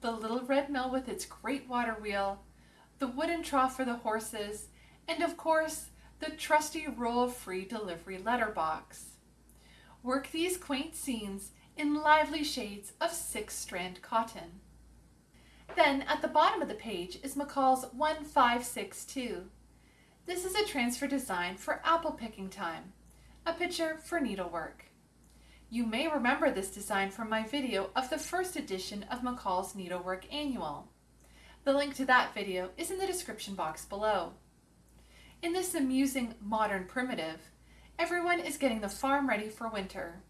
the little red mill with its great water wheel, the wooden trough for the horses, and of course, the trusty rural free delivery letterbox. Work these quaint scenes in lively shades of six-strand cotton. Then at the bottom of the page is McCall's 1562. This is a transfer design for apple picking time, a picture for needlework. You may remember this design from my video of the first edition of McCall's Needlework Annual. The link to that video is in the description box below. In this amusing modern primitive, everyone is getting the farm ready for winter.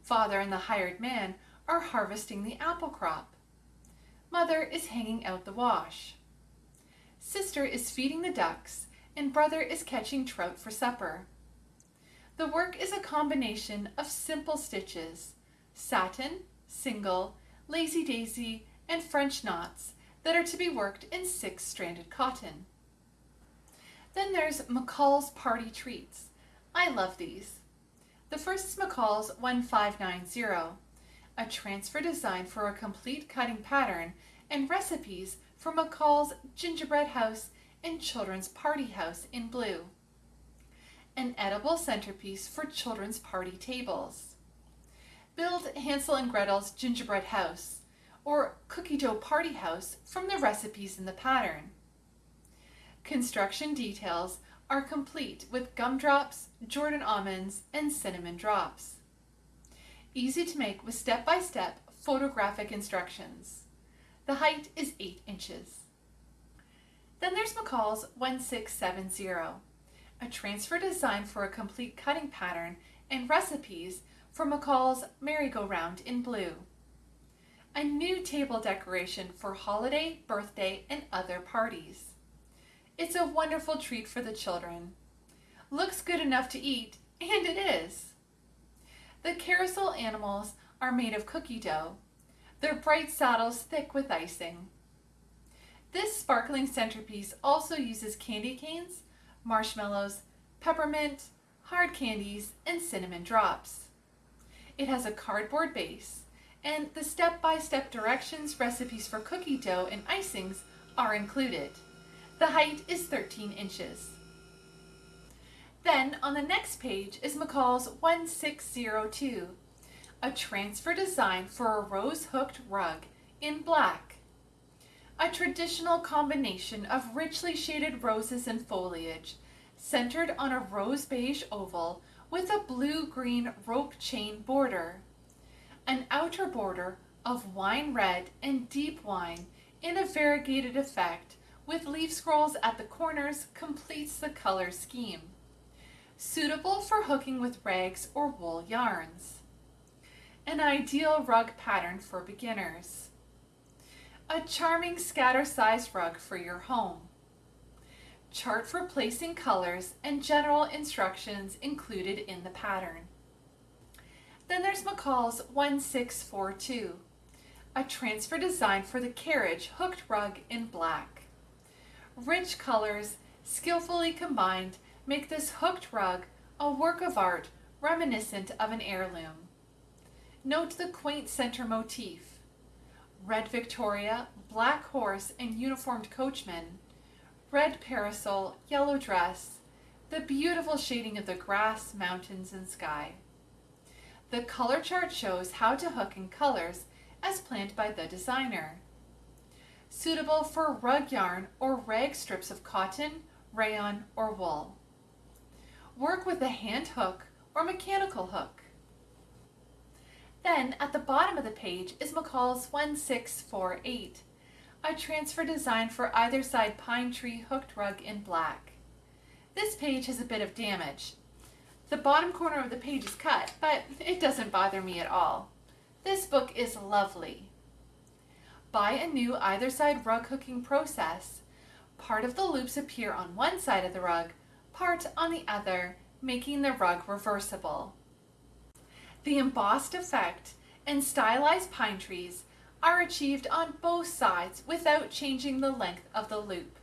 Father and the hired man are harvesting the apple crop. Mother is hanging out the wash. Sister is feeding the ducks and brother is catching trout for supper. The work is a combination of simple stitches, satin, single, lazy daisy, and French knots that are to be worked in six-stranded cotton. Then there's McCall's Party Treats. I love these. The first is McCall's 1590, a transfer design for a complete cutting pattern and recipes for McCall's Gingerbread House and Children's Party House in blue. An edible centerpiece for children's party tables. Build Hansel and Gretel's gingerbread house or cookie dough party house from the recipes in the pattern. Construction details are complete with gumdrops, Jordan almonds, and cinnamon drops. Easy to make with step-by-step -step photographic instructions. The height is 8 inches. Then there's McCall's 1670, a transfer design for a complete cutting pattern and recipes for McCall's merry-go-round in blue. A new table decoration for holiday, birthday, and other parties. It's a wonderful treat for the children. Looks good enough to eat, and it is. The carousel animals are made of cookie dough, their bright saddles thick with icing. This sparkling centerpiece also uses candy canes, marshmallows, peppermint, hard candies, and cinnamon drops. It has a cardboard base, and the step-by-step -step directions, recipes for cookie dough, and icings are included. The height is 13 inches. Then on the next page is McCall's 1602, a transfer design for a rose-hooked rug in black. A traditional combination of richly shaded roses and foliage, centered on a rose beige oval with a blue-green rope chain border. An outer border of wine red and deep wine in a variegated effect with leaf scrolls at the corners completes the color scheme. Suitable for hooking with rags or wool yarns. An ideal rug pattern for beginners. A charming scatter-sized rug for your home. Chart for placing colors and general instructions included in the pattern. Then there's McCall's 1642, a transfer design for the carriage hooked rug in black. Rich colors, skillfully combined, make this hooked rug a work of art reminiscent of an heirloom. Note the quaint center motif. Red Victoria, black horse and uniformed coachman, red parasol, yellow dress, the beautiful shading of the grass, mountains, and sky. The color chart shows how to hook in colors as planned by the designer. Suitable for rug yarn or rag strips of cotton, rayon, or wool. Work with a hand hook or mechanical hook. Then at the bottom of the page is McCall's 1648, a transfer design for either side pine tree hooked rug in black. This page has a bit of damage. The bottom corner of the page is cut, but it doesn't bother me at all. This book is lovely. By a new either side rug hooking process. Part of the loops appear on one side of the rug, part on the other, making the rug reversible. The embossed effect and stylized pine trees are achieved on both sides without changing the length of the loop.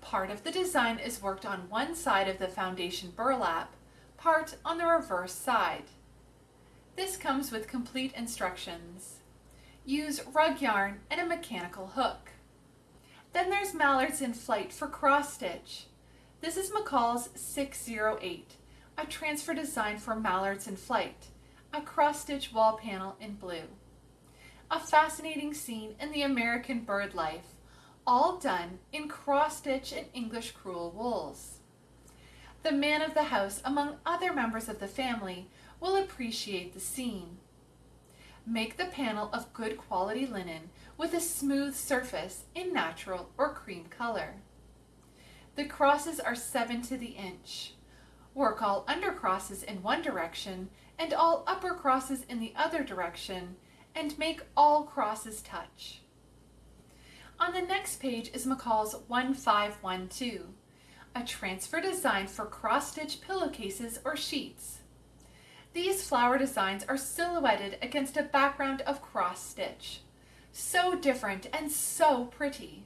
Part of the design is worked on one side of the foundation burlap, part on the reverse side. This comes with complete instructions. Use rug yarn and a mechanical hook. Then there's mallards in flight for cross stitch. This is McCall's 608, a transfer design for mallards in flight, a cross stitch wall panel in blue a fascinating scene in the American bird life, all done in cross-stitch and English crewel wools. The man of the house, among other members of the family, will appreciate the scene. Make the panel of good quality linen with a smooth surface in natural or cream color. The crosses are 7 to the inch. Work all under crosses in one direction and all upper crosses in the other direction and make all crosses touch. On the next page is McCall's 1512, a transfer design for cross-stitch pillowcases or sheets. These flower designs are silhouetted against a background of cross-stitch. So different and so pretty.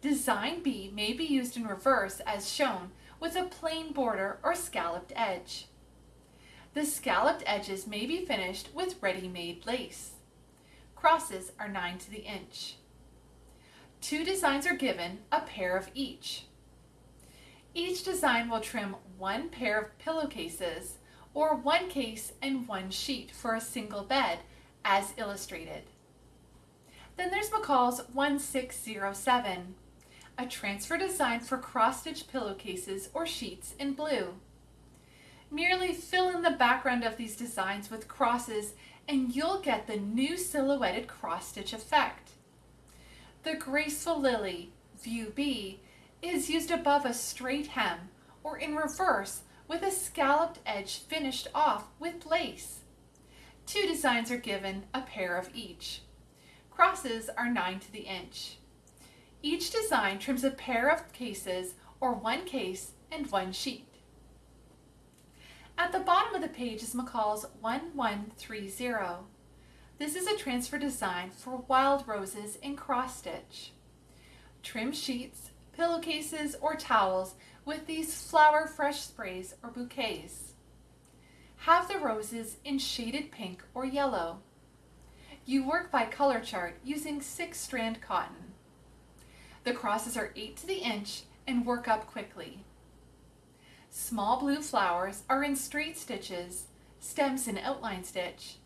Design B may be used in reverse as shown with a plain border or scalloped edge. The scalloped edges may be finished with ready-made lace. Crosses are 9 to the inch. Two designs are given, a pair of each. Each design will trim one pair of pillowcases or one case and one sheet for a single bed as illustrated. Then there's McCall's 1607, a transfer design for cross-stitch pillowcases or sheets in blue. Merely fill in the background of these designs with crosses and you'll get the new silhouetted cross-stitch effect. The graceful lily, view B, is used above a straight hem or in reverse with a scalloped edge finished off with lace. Two designs are given, a pair of each. Crosses are 9 to the inch. Each design trims a pair of cases or one case and one sheet. At the bottom of the page is McCall's 1130. This is a transfer design for wild roses in cross stitch. Trim sheets, pillowcases, or towels with these flower fresh sprays or bouquets. Have the roses in shaded pink or yellow. You work by color chart using six strand cotton. The crosses are 8 to the inch and work up quickly. Small blue flowers are in straight stitches, stems in outline stitch,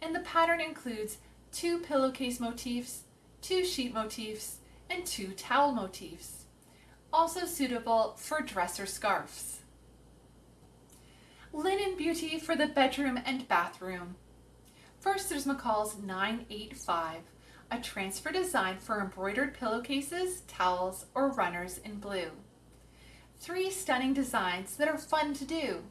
and the pattern includes two pillowcase motifs, two sheet motifs, and two towel motifs, also suitable for dresser scarves. Linen Beauty for the bedroom and bathroom. First there's McCall's 985, a transfer design for embroidered pillowcases, towels, or runners in blue. Three stunning designs that are fun to do.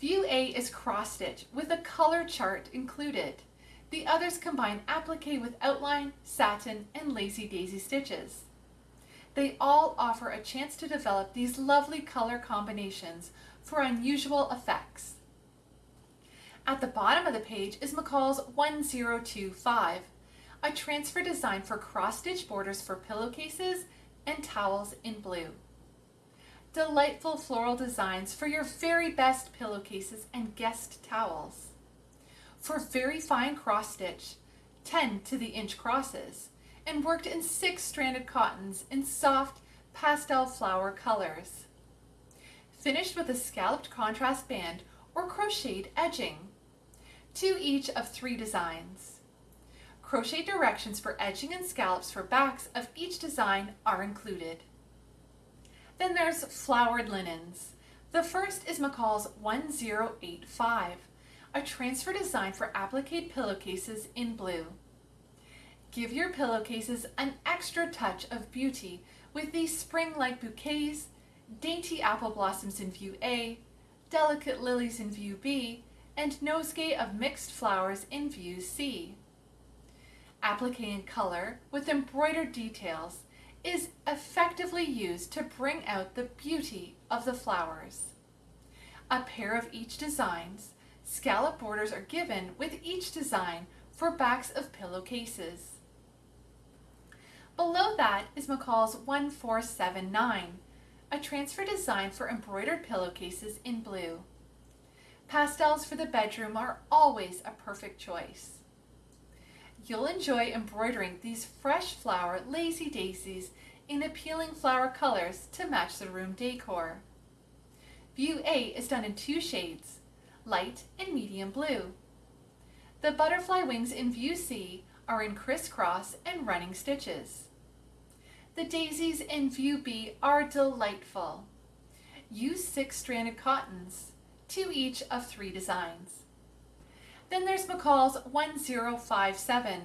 View A is cross stitch with a color chart included. The others combine applique with outline, satin, and lazy daisy stitches. They all offer a chance to develop these lovely color combinations for unusual effects. At the bottom of the page is McCall's 1025, a transfer design for cross-stitch borders for pillowcases and towels in blue. Delightful floral designs for your very best pillowcases and guest towels. For very fine cross stitch, 10 to the inch crosses, and worked in six stranded cottons in soft pastel flower colors. Finished with a scalloped contrast band or crocheted edging. Two each of three designs. Crochet directions for edging and scallops for backs of each design are included. Then there's flowered linens. The first is McCall's 1085, a transfer design for applique pillowcases in blue. Give your pillowcases an extra touch of beauty with these spring-like bouquets, dainty apple blossoms in view A, delicate lilies in view B, and nosegay of mixed flowers in view C applique in color with embroidered details is effectively used to bring out the beauty of the flowers. A pair of each designs, scallop borders are given with each design for backs of pillowcases. Below that is McCall's 1479, a transfer design for embroidered pillowcases in blue. Pastels for the bedroom are always a perfect choice. You'll enjoy embroidering these fresh flower lazy daisies in appealing flower colors to match the room decor. View A is done in two shades, light and medium blue. The butterfly wings in View C are in crisscross and running stitches. The daisies in View B are delightful. Use six stranded cottons, two each of three designs. Then there's McCall's 1057,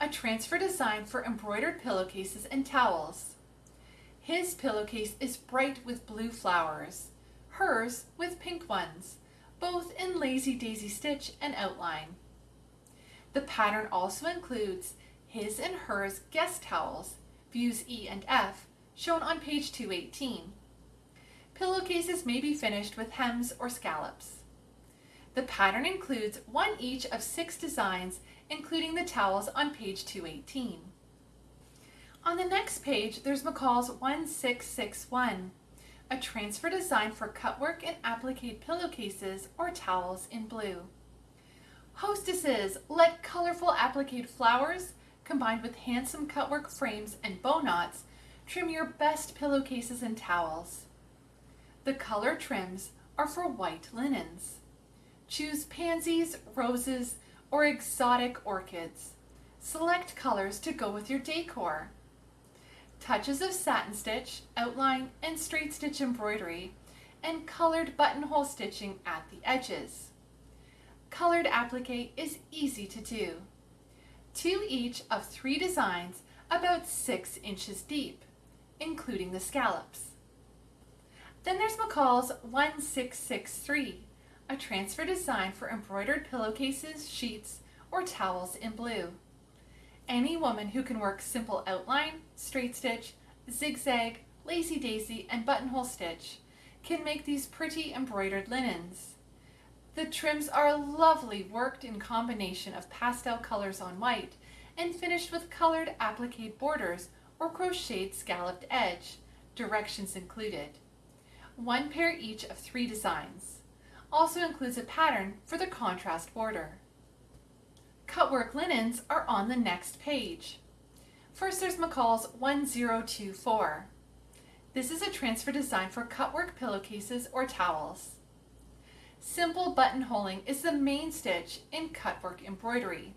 a transfer design for embroidered pillowcases and towels. His pillowcase is bright with blue flowers, hers with pink ones, both in lazy daisy stitch and outline. The pattern also includes his and hers guest towels, views E and F, shown on page 218. Pillowcases may be finished with hems or scallops. The pattern includes one each of six designs, including the towels on page 218. On the next page, there's McCall's 1661, a transfer design for cutwork and applique pillowcases or towels in blue. Hostesses, let colorful applique flowers combined with handsome cutwork frames and bow knots trim your best pillowcases and towels. The color trims are for white linens. Choose pansies, roses, or exotic orchids. Select colors to go with your decor. Touches of satin stitch, outline, and straight stitch embroidery, and colored buttonhole stitching at the edges. Colored applique is easy to do. Two each of three designs about six inches deep, including the scallops. Then there's McCall's 1663, a transfer design for embroidered pillowcases, sheets, or towels in blue. Any woman who can work simple outline, straight stitch, zigzag, lazy daisy, and buttonhole stitch can make these pretty embroidered linens. The trims are lovely worked in combination of pastel colors on white and finished with colored applique borders or crocheted scalloped edge, directions included. One pair each of three designs also includes a pattern for the contrast border. Cutwork linens are on the next page. First there's McCall's 1024. This is a transfer design for cutwork pillowcases or towels. Simple buttonholing is the main stitch in cutwork embroidery.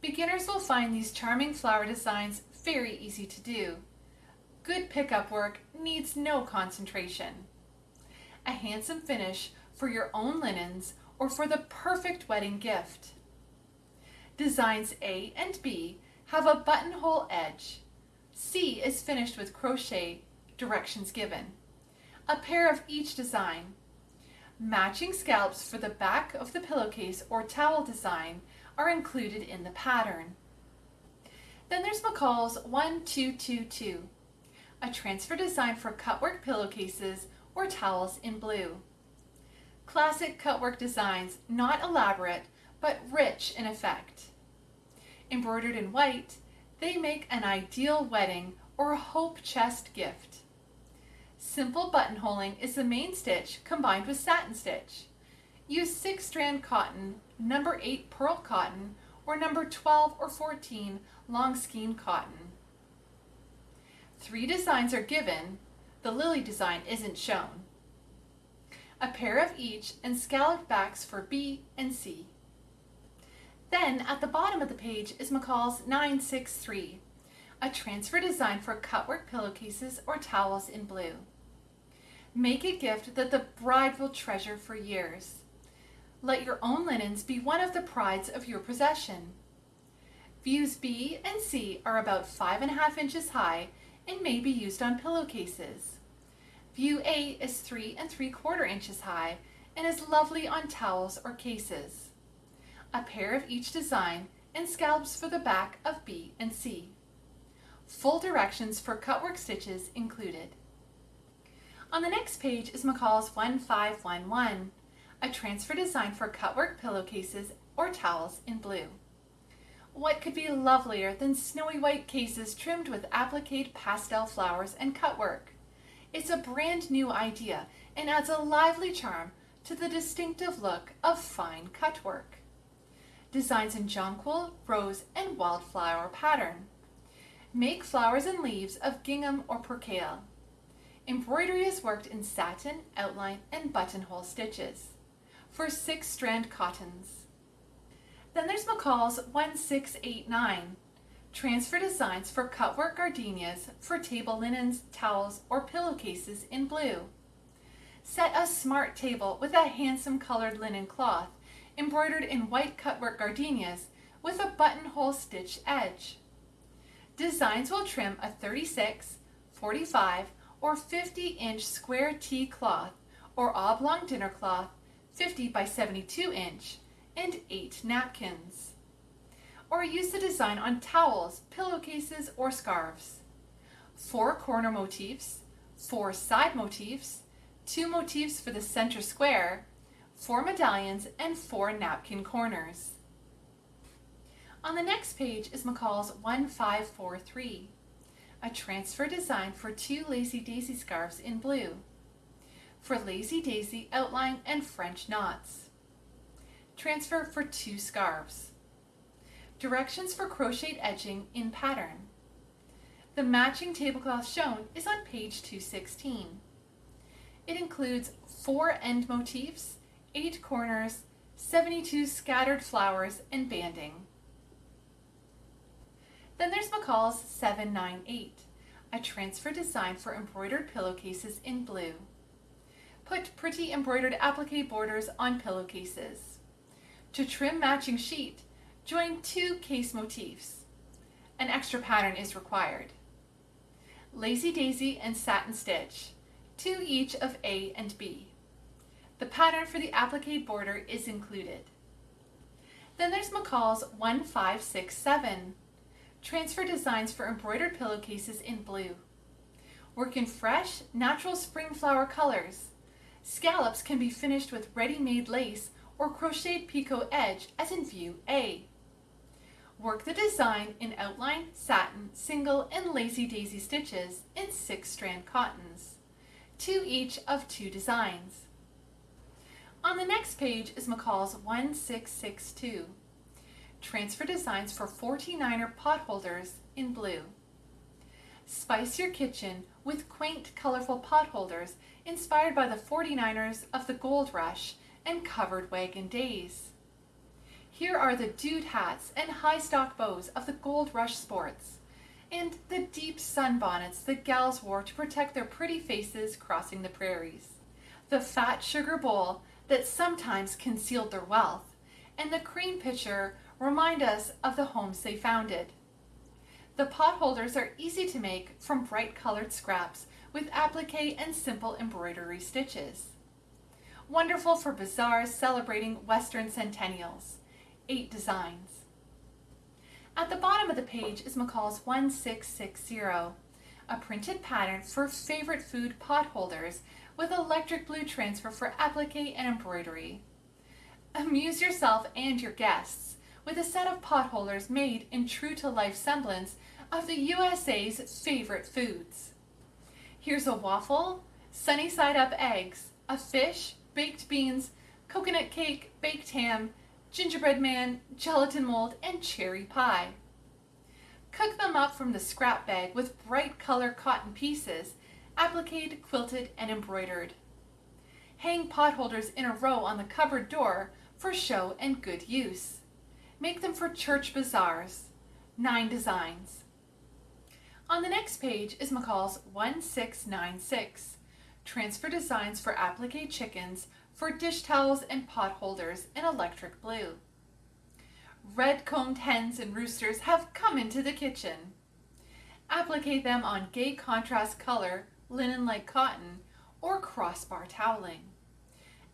Beginners will find these charming flower designs very easy to do. Good pickup work needs no concentration. A handsome finish for your own linens or for the perfect wedding gift. Designs A and B have a buttonhole edge. C is finished with crochet directions given. A pair of each design. Matching scallops for the back of the pillowcase or towel design are included in the pattern. Then there's McCall's 1222, a transfer design for cutwork pillowcases or towels in blue. Classic cutwork designs, not elaborate, but rich in effect. Embroidered in white, they make an ideal wedding or hope chest gift. Simple buttonholing is the main stitch combined with satin stitch. Use 6 strand cotton, number 8 pearl cotton, or number 12 or 14 long skein cotton. Three designs are given, the lily design isn't shown. A pair of each and scalloped backs for B and C. Then at the bottom of the page is McCall's 963, a transfer design for cutwork pillowcases or towels in blue. Make a gift that the bride will treasure for years. Let your own linens be one of the prides of your possession. Views B and C are about five and a half inches high and may be used on pillowcases. View A is three and three quarter inches high and is lovely on towels or cases a pair of each design, and scallops for the back of B and C. Full directions for cutwork stitches included. On the next page is McCall's 1511, a transfer design for cutwork pillowcases or towels in blue. What could be lovelier than snowy white cases trimmed with appliqued pastel flowers and cutwork? It's a brand new idea and adds a lively charm to the distinctive look of fine cutwork designs in jonquil, rose, and wildflower pattern. Make flowers and leaves of gingham or percale. Embroidery is worked in satin, outline, and buttonhole stitches for six strand cottons. Then there's McCall's 1689, transfer designs for cutwork gardenias for table linens, towels, or pillowcases in blue. Set a smart table with a handsome colored linen cloth embroidered in white cutwork gardenias with a buttonhole stitch edge. Designs will trim a 36, 45, or 50 inch square tea cloth or oblong dinner cloth 50 by 72 inch and 8 napkins. Or use the design on towels, pillowcases, or scarves. Four corner motifs, four side motifs, two motifs for the center square, four medallions, and four napkin corners. On the next page is McCall's 1543, a transfer design for two Lazy Daisy scarves in blue, for Lazy Daisy outline and French knots. Transfer for two scarves. Directions for crocheted edging in pattern. The matching tablecloth shown is on page 216. It includes four end motifs 8 corners, 72 scattered flowers, and banding. Then there's McCall's 798, a transfer design for embroidered pillowcases in blue. Put pretty embroidered applique borders on pillowcases. To trim matching sheet, join two case motifs. An extra pattern is required. Lazy Daisy and Satin Stitch, two each of A and B. The pattern for the applique border is included. Then there's McCall's 1567, transfer designs for embroidered pillowcases in blue. Work in fresh, natural spring flower colors. Scallops can be finished with ready-made lace or crocheted picot edge as in view A. Work the design in outline, satin, single, and lazy daisy stitches in six strand cottons, two each of two designs. On the next page is McCall's 1662, Transfer Designs for 49er pot holders in blue. Spice your kitchen with quaint, colorful pot holders inspired by the 49ers of the Gold Rush and covered wagon days. Here are the dude hats and high stock bows of the Gold Rush sports, and the deep sunbonnets the gals wore to protect their pretty faces crossing the prairies. The fat sugar bowl that sometimes concealed their wealth, and the cream pitcher remind us of the homes they founded. The pot holders are easy to make from bright colored scraps with applique and simple embroidery stitches. Wonderful for bazaars celebrating Western centennials. Eight designs. At the bottom of the page is McCall's 1660, a printed pattern for favorite food pot holders with electric blue transfer for applique and embroidery. Amuse yourself and your guests with a set of pot holders made in true-to-life semblance of the USA's favorite foods. Here's a waffle, sunny side up eggs, a fish, baked beans, coconut cake, baked ham, gingerbread man, gelatin mold, and cherry pie. Cook them up from the scrap bag with bright color cotton pieces, appliqued, quilted, and embroidered. Hang pot holders in a row on the cupboard door for show and good use. Make them for church bazaars. Nine designs. On the next page is McCall's 1696, Transfer Designs for Applique Chickens for dish towels and pot holders in electric blue. Red-combed hens and roosters have come into the kitchen. Applique them on gay contrast color, linen-like cotton, or crossbar toweling.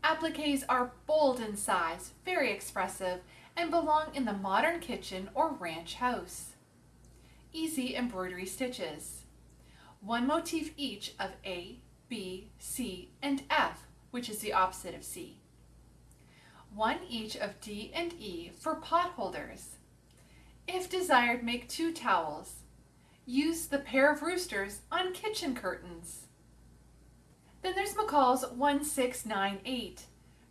Appliques are bold in size, very expressive, and belong in the modern kitchen or ranch house easy embroidery stitches. One motif each of A, B, C, and F, which is the opposite of C. One each of D and E for pot holders. If desired, make two towels. Use the pair of roosters on kitchen curtains. Then there's McCall's 1698,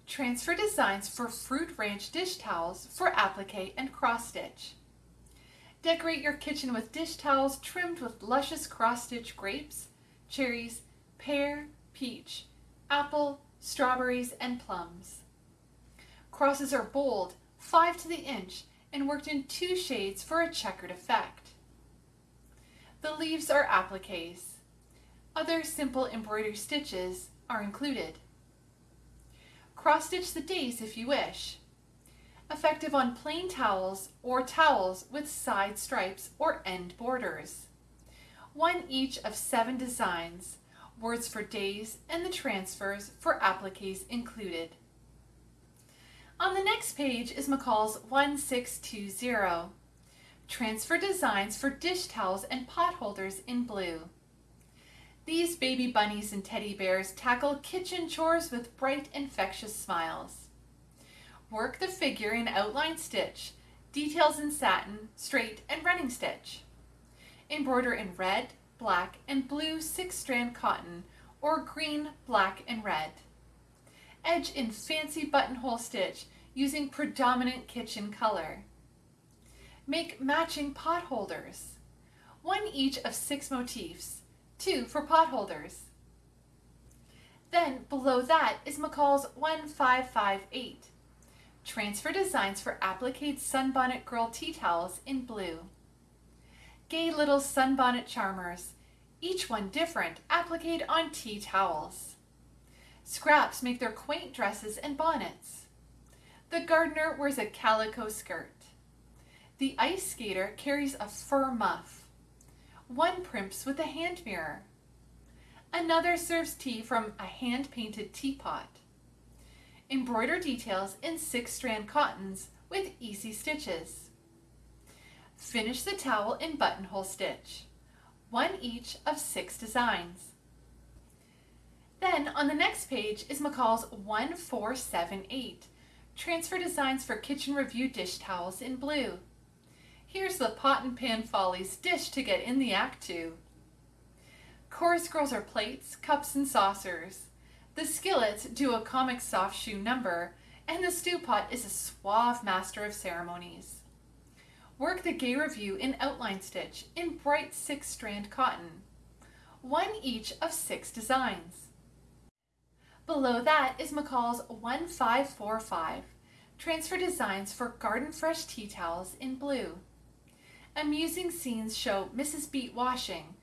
Transfer Designs for Fruit Ranch Dish Towels for applique and cross stitch. Decorate your kitchen with dish towels trimmed with luscious cross-stitch grapes, cherries, pear, peach, apple, strawberries, and plums. Crosses are bold, 5 to the inch, and worked in two shades for a checkered effect. The leaves are appliques. Other simple embroidery stitches are included. Cross-stitch the days if you wish effective on plain towels or towels with side stripes or end borders. One each of seven designs, words for days and the transfers for appliques included. On the next page is McCall's 1620, Transfer Designs for Dish Towels and Pot Holders in Blue. These baby bunnies and teddy bears tackle kitchen chores with bright infectious smiles. Work the figure in outline stitch, details in satin, straight, and running stitch. Embroider in red, black, and blue six-strand cotton or green, black, and red. Edge in fancy buttonhole stitch using predominant kitchen color. Make matching pot holders. One each of six motifs, two for pot holders. Then below that is McCall's 1558. Transfer designs for appliqued sunbonnet girl tea towels in blue. Gay little sunbonnet charmers, each one different, appliqued on tea towels. Scraps make their quaint dresses and bonnets. The gardener wears a calico skirt. The ice skater carries a fur muff. One primps with a hand mirror. Another serves tea from a hand-painted teapot. Embroider details in six strand cottons with easy stitches. Finish the towel in buttonhole stitch, one each of six designs. Then on the next page is McCall's 1478, Transfer Designs for Kitchen Revue Dish Towels in blue. Here's the Pot and Pan Follies dish to get in the act to. Chorus girls are plates, cups, and saucers. The skillets do a comic soft shoe number, and the stew pot is a suave master of ceremonies. Work the gay revue in outline stitch in bright six strand cotton, one each of six designs. Below that is McCall's 1545, Transfer Designs for Garden Fresh Tea Towels in blue. Amusing scenes show Mrs. Beet washing,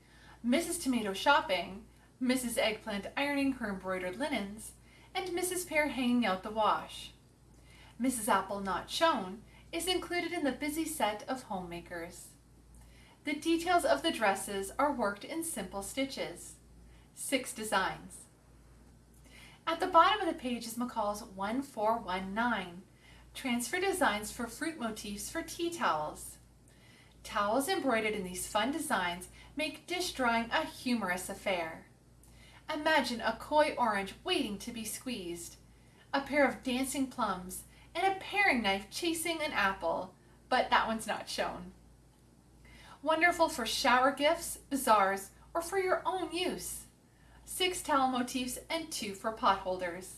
Mrs. Tomato shopping, Mrs. Eggplant ironing her embroidered linens, and Mrs. Pear hanging out the wash. Mrs. Apple not shown is included in the busy set of homemakers. The details of the dresses are worked in simple stitches. Six designs. At the bottom of the page is McCall's 1419, Transfer Designs for Fruit Motifs for Tea Towels. Towels embroidered in these fun designs make dish drawing a humorous affair. Imagine a coy orange waiting to be squeezed, a pair of dancing plums, and a paring knife chasing an apple, but that one's not shown. Wonderful for shower gifts, bazaars, or for your own use. Six towel motifs and two for potholders.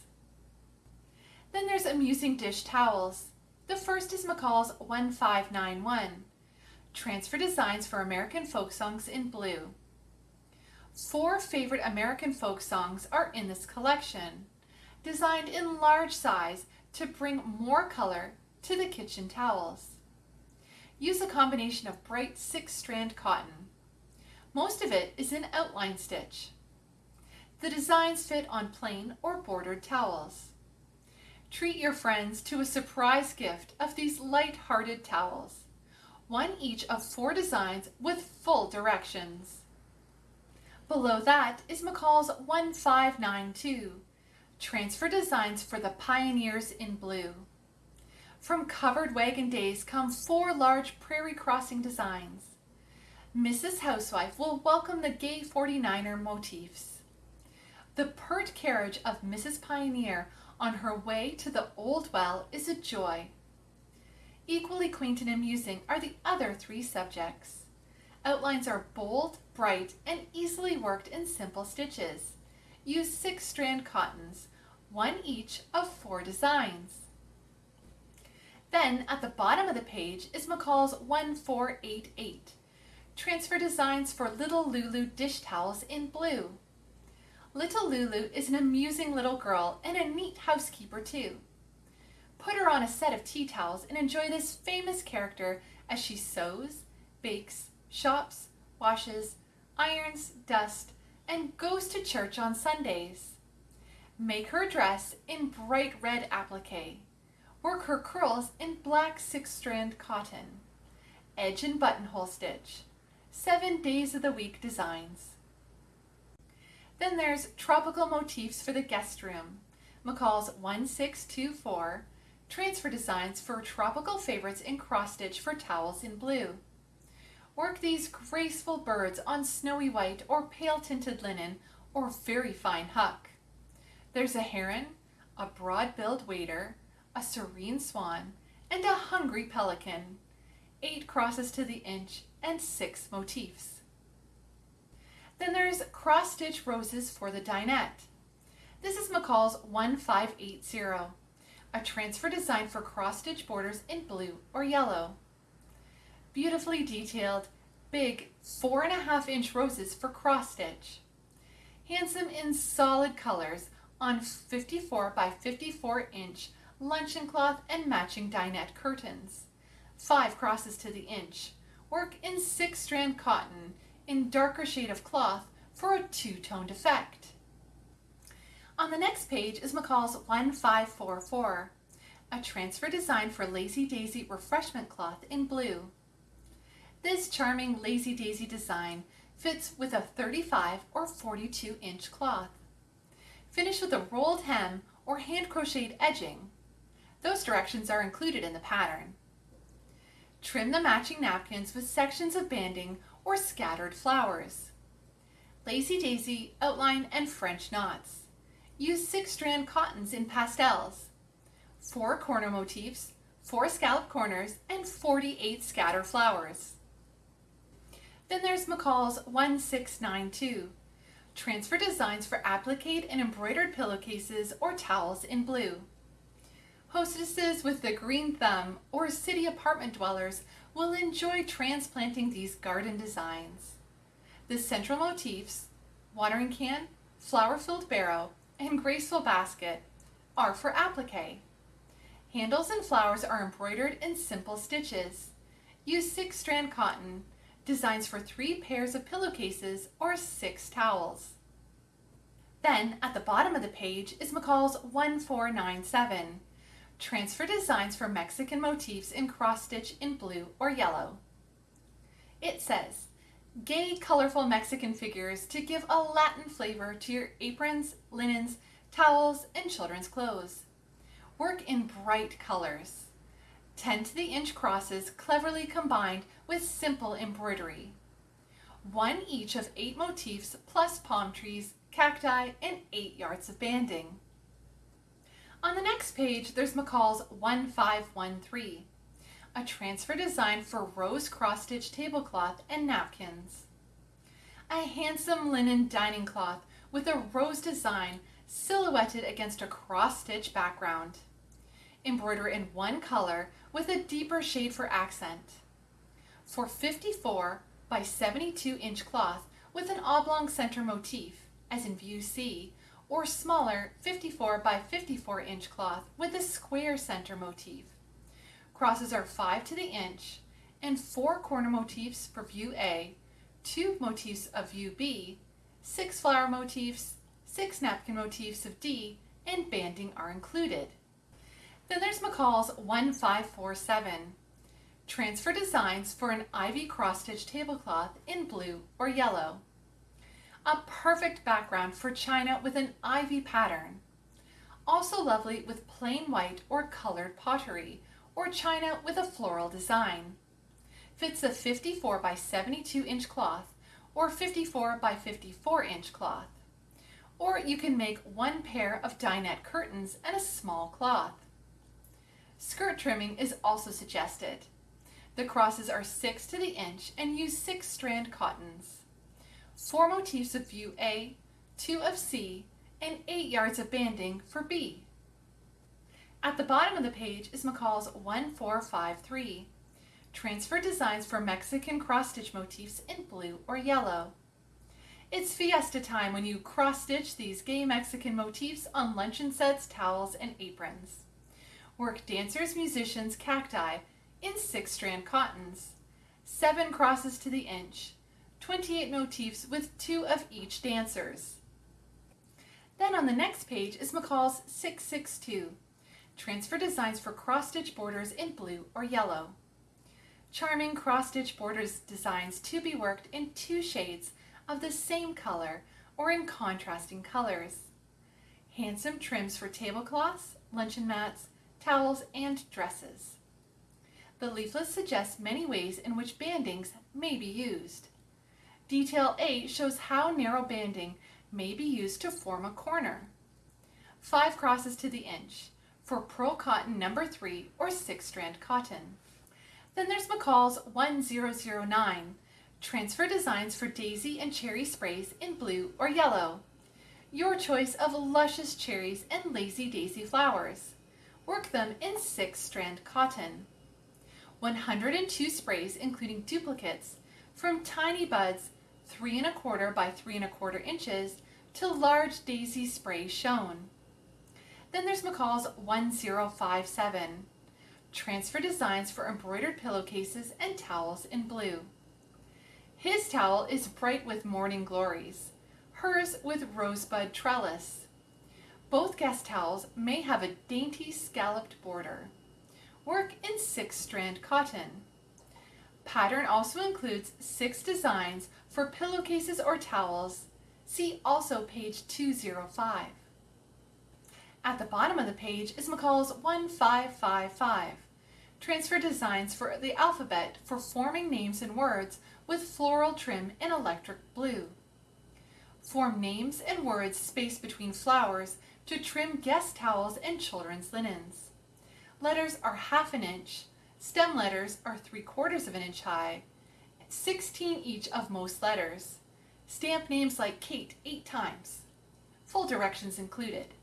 Then there's amusing dish towels. The first is McCall's 1591. Transfer designs for American folk songs in blue. Four favorite American folk songs are in this collection, designed in large size to bring more color to the kitchen towels. Use a combination of bright six-strand cotton. Most of it is in outline stitch. The designs fit on plain or bordered towels. Treat your friends to a surprise gift of these light-hearted towels, one each of four designs with full directions. Below that is McCall's 1592, Transfer Designs for the Pioneers in Blue. From Covered Wagon Days come four large prairie crossing designs. Mrs. Housewife will welcome the gay 49er motifs. The pert carriage of Mrs. Pioneer on her way to the old well is a joy. Equally quaint and amusing are the other three subjects. Outlines are bold, bright, and easily worked in simple stitches. Use six strand cottons, one each of four designs. Then at the bottom of the page is McCall's 1488. Transfer designs for Little Lulu dish towels in blue. Little Lulu is an amusing little girl and a neat housekeeper too. Put her on a set of tea towels and enjoy this famous character as she sews, bakes, shops, washes, irons, dust, and goes to church on Sundays. Make her dress in bright red applique. Work her curls in black six-strand cotton. Edge and buttonhole stitch. Seven days of the week designs. Then there's tropical motifs for the guest room. McCall's 1624 transfer designs for tropical favorites in cross stitch for towels in blue. Work these graceful birds on snowy white or pale tinted linen or very fine huck. There's a heron, a broad-billed wader, a serene swan, and a hungry pelican. Eight crosses to the inch and six motifs. Then there's cross-stitch roses for the dinette. This is McCall's 1580, a transfer design for cross-stitch borders in blue or yellow beautifully detailed, big four and a half inch roses for cross stitch. Handsome in solid colors on 54 by 54 inch luncheon cloth and matching dinette curtains. Five crosses to the inch. Work in six strand cotton in darker shade of cloth for a two-toned effect. On the next page is McCall's 1544, a transfer design for Lazy Daisy refreshment cloth in blue. This charming Lazy Daisy design fits with a 35 or 42 inch cloth. Finish with a rolled hem or hand crocheted edging. Those directions are included in the pattern. Trim the matching napkins with sections of banding or scattered flowers. Lazy Daisy, outline, and French knots. Use six strand cottons in pastels. Four corner motifs, four scallop corners, and 48 scatter flowers. Then there's McCall's 1692. Transfer designs for applique and embroidered pillowcases or towels in blue. Hostesses with the green thumb or city apartment dwellers will enjoy transplanting these garden designs. The central motifs, watering can, flower-filled barrow, and graceful basket are for applique. Handles and flowers are embroidered in simple stitches. Use six strand cotton designs for three pairs of pillowcases or six towels. Then, at the bottom of the page is McCall's 1497, Transfer designs for Mexican motifs in cross stitch in blue or yellow. It says, gay, colorful Mexican figures to give a Latin flavor to your aprons, linens, towels, and children's clothes. Work in bright colors. 10 to the inch crosses cleverly combined with simple embroidery. One each of eight motifs plus palm trees, cacti, and eight yards of banding. On the next page, there's McCall's 1513, a transfer design for rose cross-stitch tablecloth and napkins. A handsome linen dining cloth with a rose design silhouetted against a cross-stitch background. Embroider in one color with a deeper shade for accent. For 54 by 72 inch cloth with an oblong center motif, as in view C, or smaller 54 by 54 inch cloth with a square center motif. Crosses are 5 to the inch and 4 corner motifs for view A, 2 motifs of view B, 6 flower motifs, 6 napkin motifs of D, and banding are included. Then there's McCall's 1547. Transfer designs for an ivy cross-stitch tablecloth in blue or yellow. A perfect background for china with an ivy pattern. Also lovely with plain white or colored pottery or china with a floral design. Fits a 54 by 72 inch cloth or 54 by 54 inch cloth. Or you can make one pair of dinette curtains and a small cloth. Skirt trimming is also suggested. The crosses are 6 to the inch and use 6 strand cottons. 4 motifs of view A, 2 of C, and 8 yards of banding for B. At the bottom of the page is McCall's 1453, Transfer Designs for Mexican Cross-Stitch Motifs in Blue or Yellow. It's fiesta time when you cross-stitch these gay Mexican motifs on luncheon sets, towels, and aprons. Work dancers, musicians, cacti in six strand cottons, seven crosses to the inch, 28 motifs with two of each dancers. Then on the next page is McCall's 662, Transfer Designs for Cross-Stitch Borders in Blue or Yellow. Charming cross-stitch borders designs to be worked in two shades of the same color or in contrasting colors. Handsome trims for tablecloths, luncheon mats, towels, and dresses. The leaflet suggests many ways in which bandings may be used. Detail A shows how narrow banding may be used to form a corner. Five crosses to the inch for pearl cotton number 3 or 6 strand cotton. Then there's McCall's 1009, transfer designs for daisy and cherry sprays in blue or yellow. Your choice of luscious cherries and lazy daisy flowers. Work them in 6 strand cotton. 102 sprays including duplicates from tiny buds 3 and a quarter by 3 and a quarter inches to large daisy spray shown. Then there's McCall's 1057, transfer designs for embroidered pillowcases and towels in blue. His towel is bright with morning glories, hers with rosebud trellis. Both guest towels may have a dainty scalloped border. Work in six strand cotton. Pattern also includes six designs for pillowcases or towels. See also page 205. At the bottom of the page is McCall's 1555, Transfer Designs for the Alphabet for forming names and words with floral trim in electric blue. Form names and words spaced between flowers to trim guest towels and children's linens. Letters are half an inch, stem letters are three quarters of an inch high, 16 each of most letters. Stamp names like Kate eight times. Full directions included.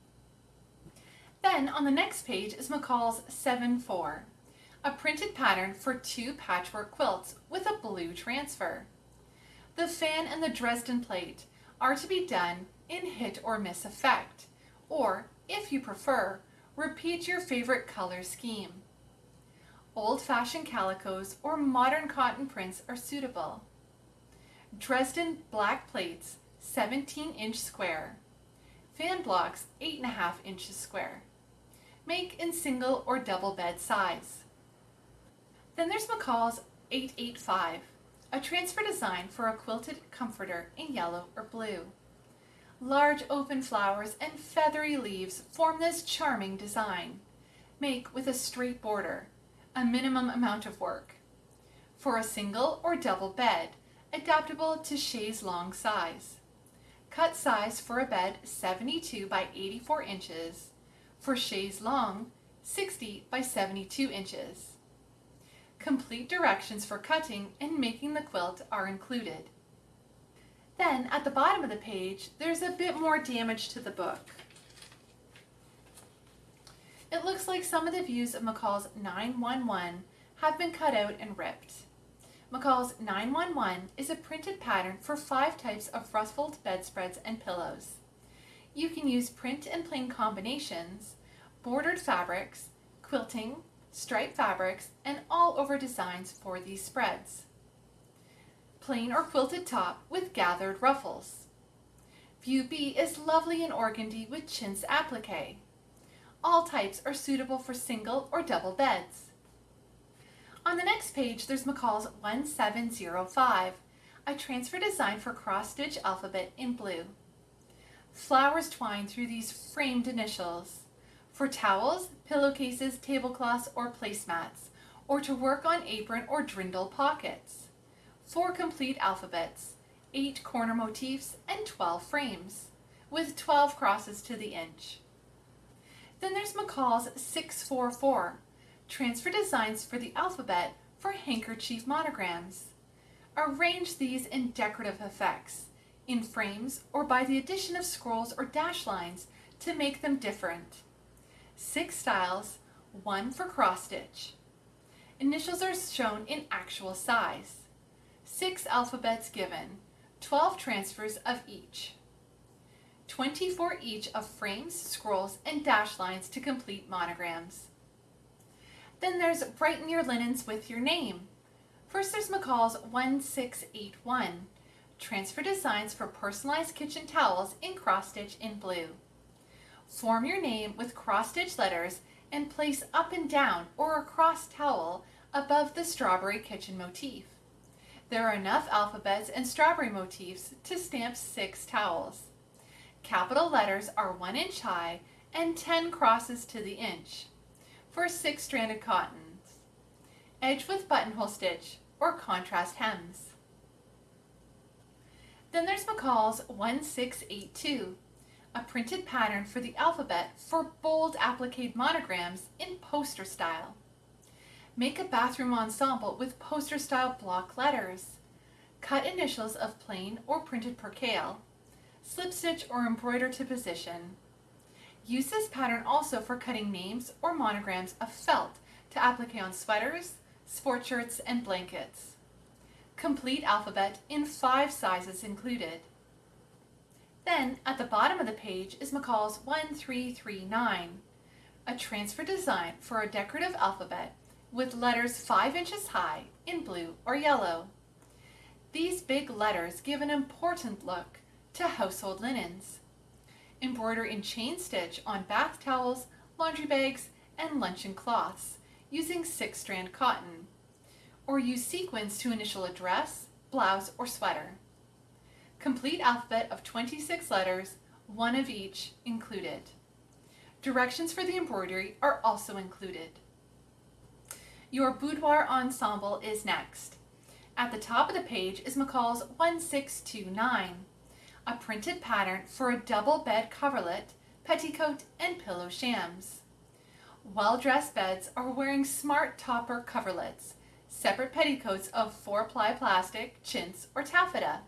Then on the next page is McCall's 7-4, a printed pattern for two patchwork quilts with a blue transfer. The fan and the Dresden plate are to be done in hit or miss effect or, if you prefer, repeat your favorite color scheme. Old-fashioned calicos or modern cotton prints are suitable. Dresden black plates, 17 inch square. Fan blocks, 8.5 inches square. Make in single or double bed size. Then there's McCall's 885, a transfer design for a quilted comforter in yellow or blue. Large open flowers and feathery leaves form this charming design. Make with a straight border, a minimum amount of work. For a single or double bed, adaptable to chaise longue size. Cut size for a bed 72 by 84 inches, for chaise longue 60 by 72 inches. Complete directions for cutting and making the quilt are included. Then at the bottom of the page, there's a bit more damage to the book. It looks like some of the views of McCall's 911 have been cut out and ripped. McCall's 911 is a printed pattern for five types of ruffled bedspreads and pillows. You can use print and plain combinations, bordered fabrics, quilting, striped fabrics, and all over designs for these spreads plain or quilted top with gathered ruffles. View B is lovely in organdy with chintz applique. All types are suitable for single or double beds. On the next page, there's McCall's 1705, a transfer design for cross-stitch alphabet in blue. Flowers twine through these framed initials. For towels, pillowcases, tablecloths, or placemats, or to work on apron or dirndl pockets four complete alphabets, eight corner motifs, and 12 frames, with 12 crosses to the inch. Then there's McCall's 644, transfer designs for the alphabet for handkerchief monograms. Arrange these in decorative effects, in frames or by the addition of scrolls or dash lines to make them different. Six styles, one for cross stitch. Initials are shown in actual size six alphabets given, 12 transfers of each. 24 each of frames, scrolls, and dash lines to complete monograms. Then there's Brighten Your Linens with Your Name. First there's McCall's 1681, Transfer Designs for Personalized Kitchen Towels in Cross Stitch in Blue. Form your name with cross stitch letters and place up and down or across towel above the strawberry kitchen motif. There are enough alphabets and strawberry motifs to stamp six towels. Capital letters are one inch high and 10 crosses to the inch for six stranded cottons. Edge with buttonhole stitch or contrast hems. Then there's McCall's 1682, a printed pattern for the alphabet for bold applique monograms in poster style. Make a bathroom ensemble with poster-style block letters. Cut initials of plain or printed percale. Slip stitch or embroider to position. Use this pattern also for cutting names or monograms of felt to applique on sweaters, sport shirts, and blankets. Complete alphabet in five sizes included. Then, at the bottom of the page is McCall's 1339, a transfer design for a decorative alphabet with letters 5 inches high in blue or yellow. These big letters give an important look to household linens. Embroider in chain stitch on bath towels, laundry bags, and luncheon cloths using six strand cotton. Or use sequins to initial a dress, blouse, or sweater. Complete alphabet of 26 letters, one of each included. Directions for the embroidery are also included. Your boudoir ensemble is next. At the top of the page is McCall's 1629, a printed pattern for a double bed coverlet, petticoat, and pillow shams. Well-dressed beds are wearing smart topper coverlets, separate petticoats of 4-ply plastic, chintz, or taffeta.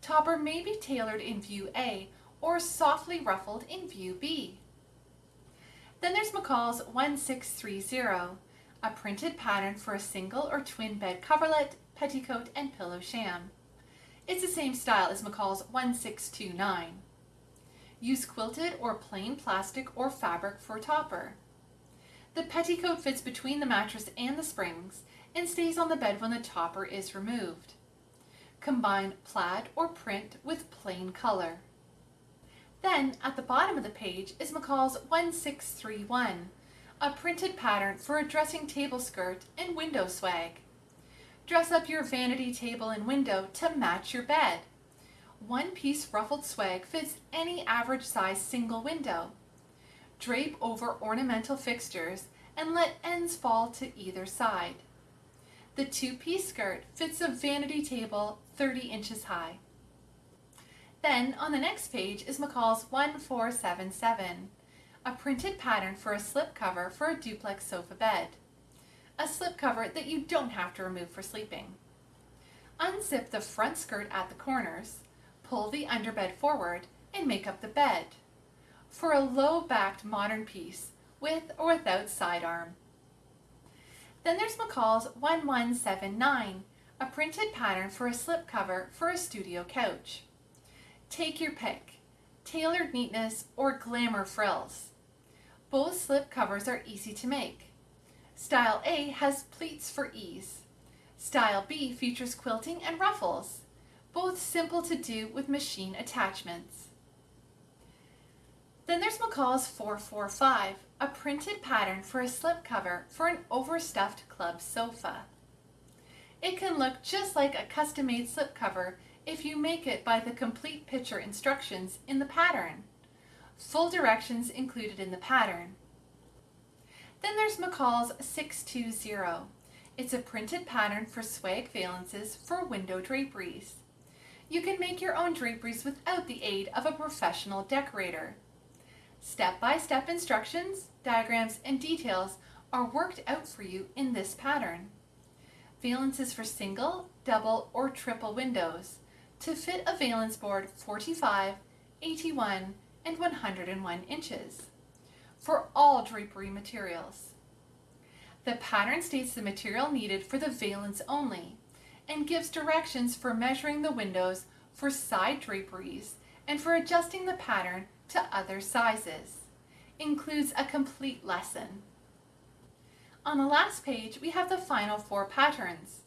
Topper may be tailored in view A or softly ruffled in view B. Then there's McCall's 1630, a printed pattern for a single or twin bed coverlet, petticoat, and pillow sham. It's the same style as McCall's 1629. Use quilted or plain plastic or fabric for topper. The petticoat fits between the mattress and the springs and stays on the bed when the topper is removed. Combine plaid or print with plain color. Then at the bottom of the page is McCall's 1631, a printed pattern for a dressing table skirt and window swag. Dress up your vanity table and window to match your bed. One piece ruffled swag fits any average size single window. Drape over ornamental fixtures and let ends fall to either side. The two-piece skirt fits a vanity table 30 inches high. Then on the next page is McCall's 1477, a printed pattern for a slipcover for a duplex sofa bed. A slipcover that you don't have to remove for sleeping. Unzip the front skirt at the corners, pull the underbed forward, and make up the bed. For a low-backed modern piece, with or without sidearm. Then there's McCall's 1179, a printed pattern for a slipcover for a studio couch. Take your pick, tailored neatness or glamour frills. Both slip covers are easy to make. Style A has pleats for ease. Style B features quilting and ruffles, both simple to do with machine attachments. Then there's McCall's 445, a printed pattern for a slipcover for an overstuffed club sofa. It can look just like a custom-made slipcover if you make it by the complete picture instructions in the pattern. Full directions included in the pattern. Then there's McCall's 620. It's a printed pattern for swag valances for window draperies. You can make your own draperies without the aid of a professional decorator. Step-by-step -step instructions, diagrams, and details are worked out for you in this pattern. Valances for single, double, or triple windows to fit a valance board 45, 81, and 101 inches for all drapery materials. The pattern states the material needed for the valance only and gives directions for measuring the windows for side draperies and for adjusting the pattern to other sizes. Includes a complete lesson. On the last page, we have the final four patterns.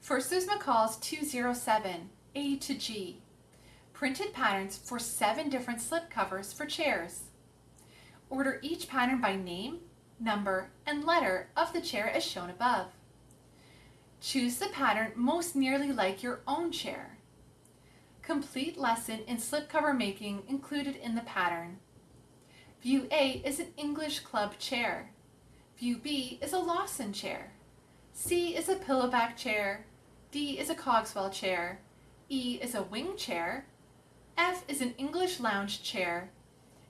First is McCall's 207, a to G. Printed patterns for seven different slip covers for chairs. Order each pattern by name, number, and letter of the chair as shown above. Choose the pattern most nearly like your own chair. Complete lesson in slipcover making included in the pattern. View A is an English club chair. View B is a Lawson chair. C is a pillowback chair. D is a Cogswell chair. E is a wing chair, F is an English lounge chair,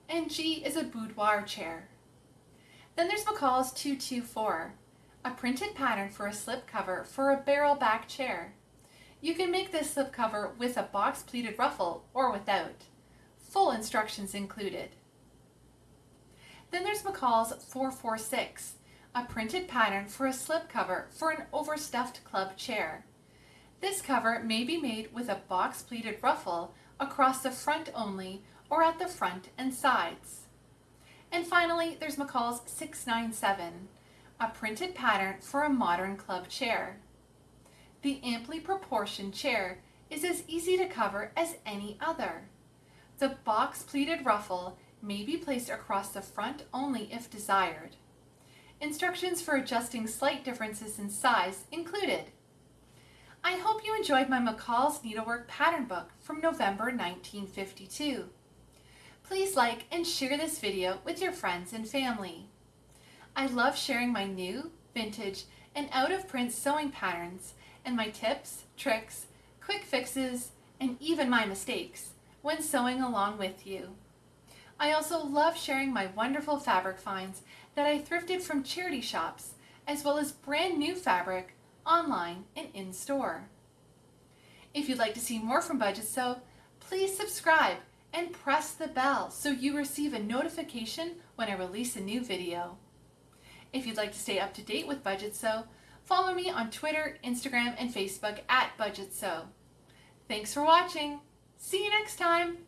and G is a boudoir chair. Then there's McCall's 224, a printed pattern for a slipcover for a barrel back chair. You can make this slipcover with a box pleated ruffle or without. Full instructions included. Then there's McCall's 446, a printed pattern for a slipcover for an overstuffed club chair. This cover may be made with a box pleated ruffle across the front only or at the front and sides. And finally, there's McCall's 697, a printed pattern for a modern club chair. The amply proportioned chair is as easy to cover as any other. The box pleated ruffle may be placed across the front only if desired. Instructions for adjusting slight differences in size included. I hope you enjoyed my McCall's Needlework Pattern Book from November 1952. Please like and share this video with your friends and family. I love sharing my new, vintage, and out-of-print sewing patterns and my tips, tricks, quick fixes, and even my mistakes when sewing along with you. I also love sharing my wonderful fabric finds that I thrifted from charity shops, as well as brand new fabric online, and in-store. If you'd like to see more from Budget Sew, please subscribe and press the bell so you receive a notification when I release a new video. If you'd like to stay up to date with Budget Sew, follow me on Twitter, Instagram, and Facebook at Budget Sew. Thanks for watching. See you next time.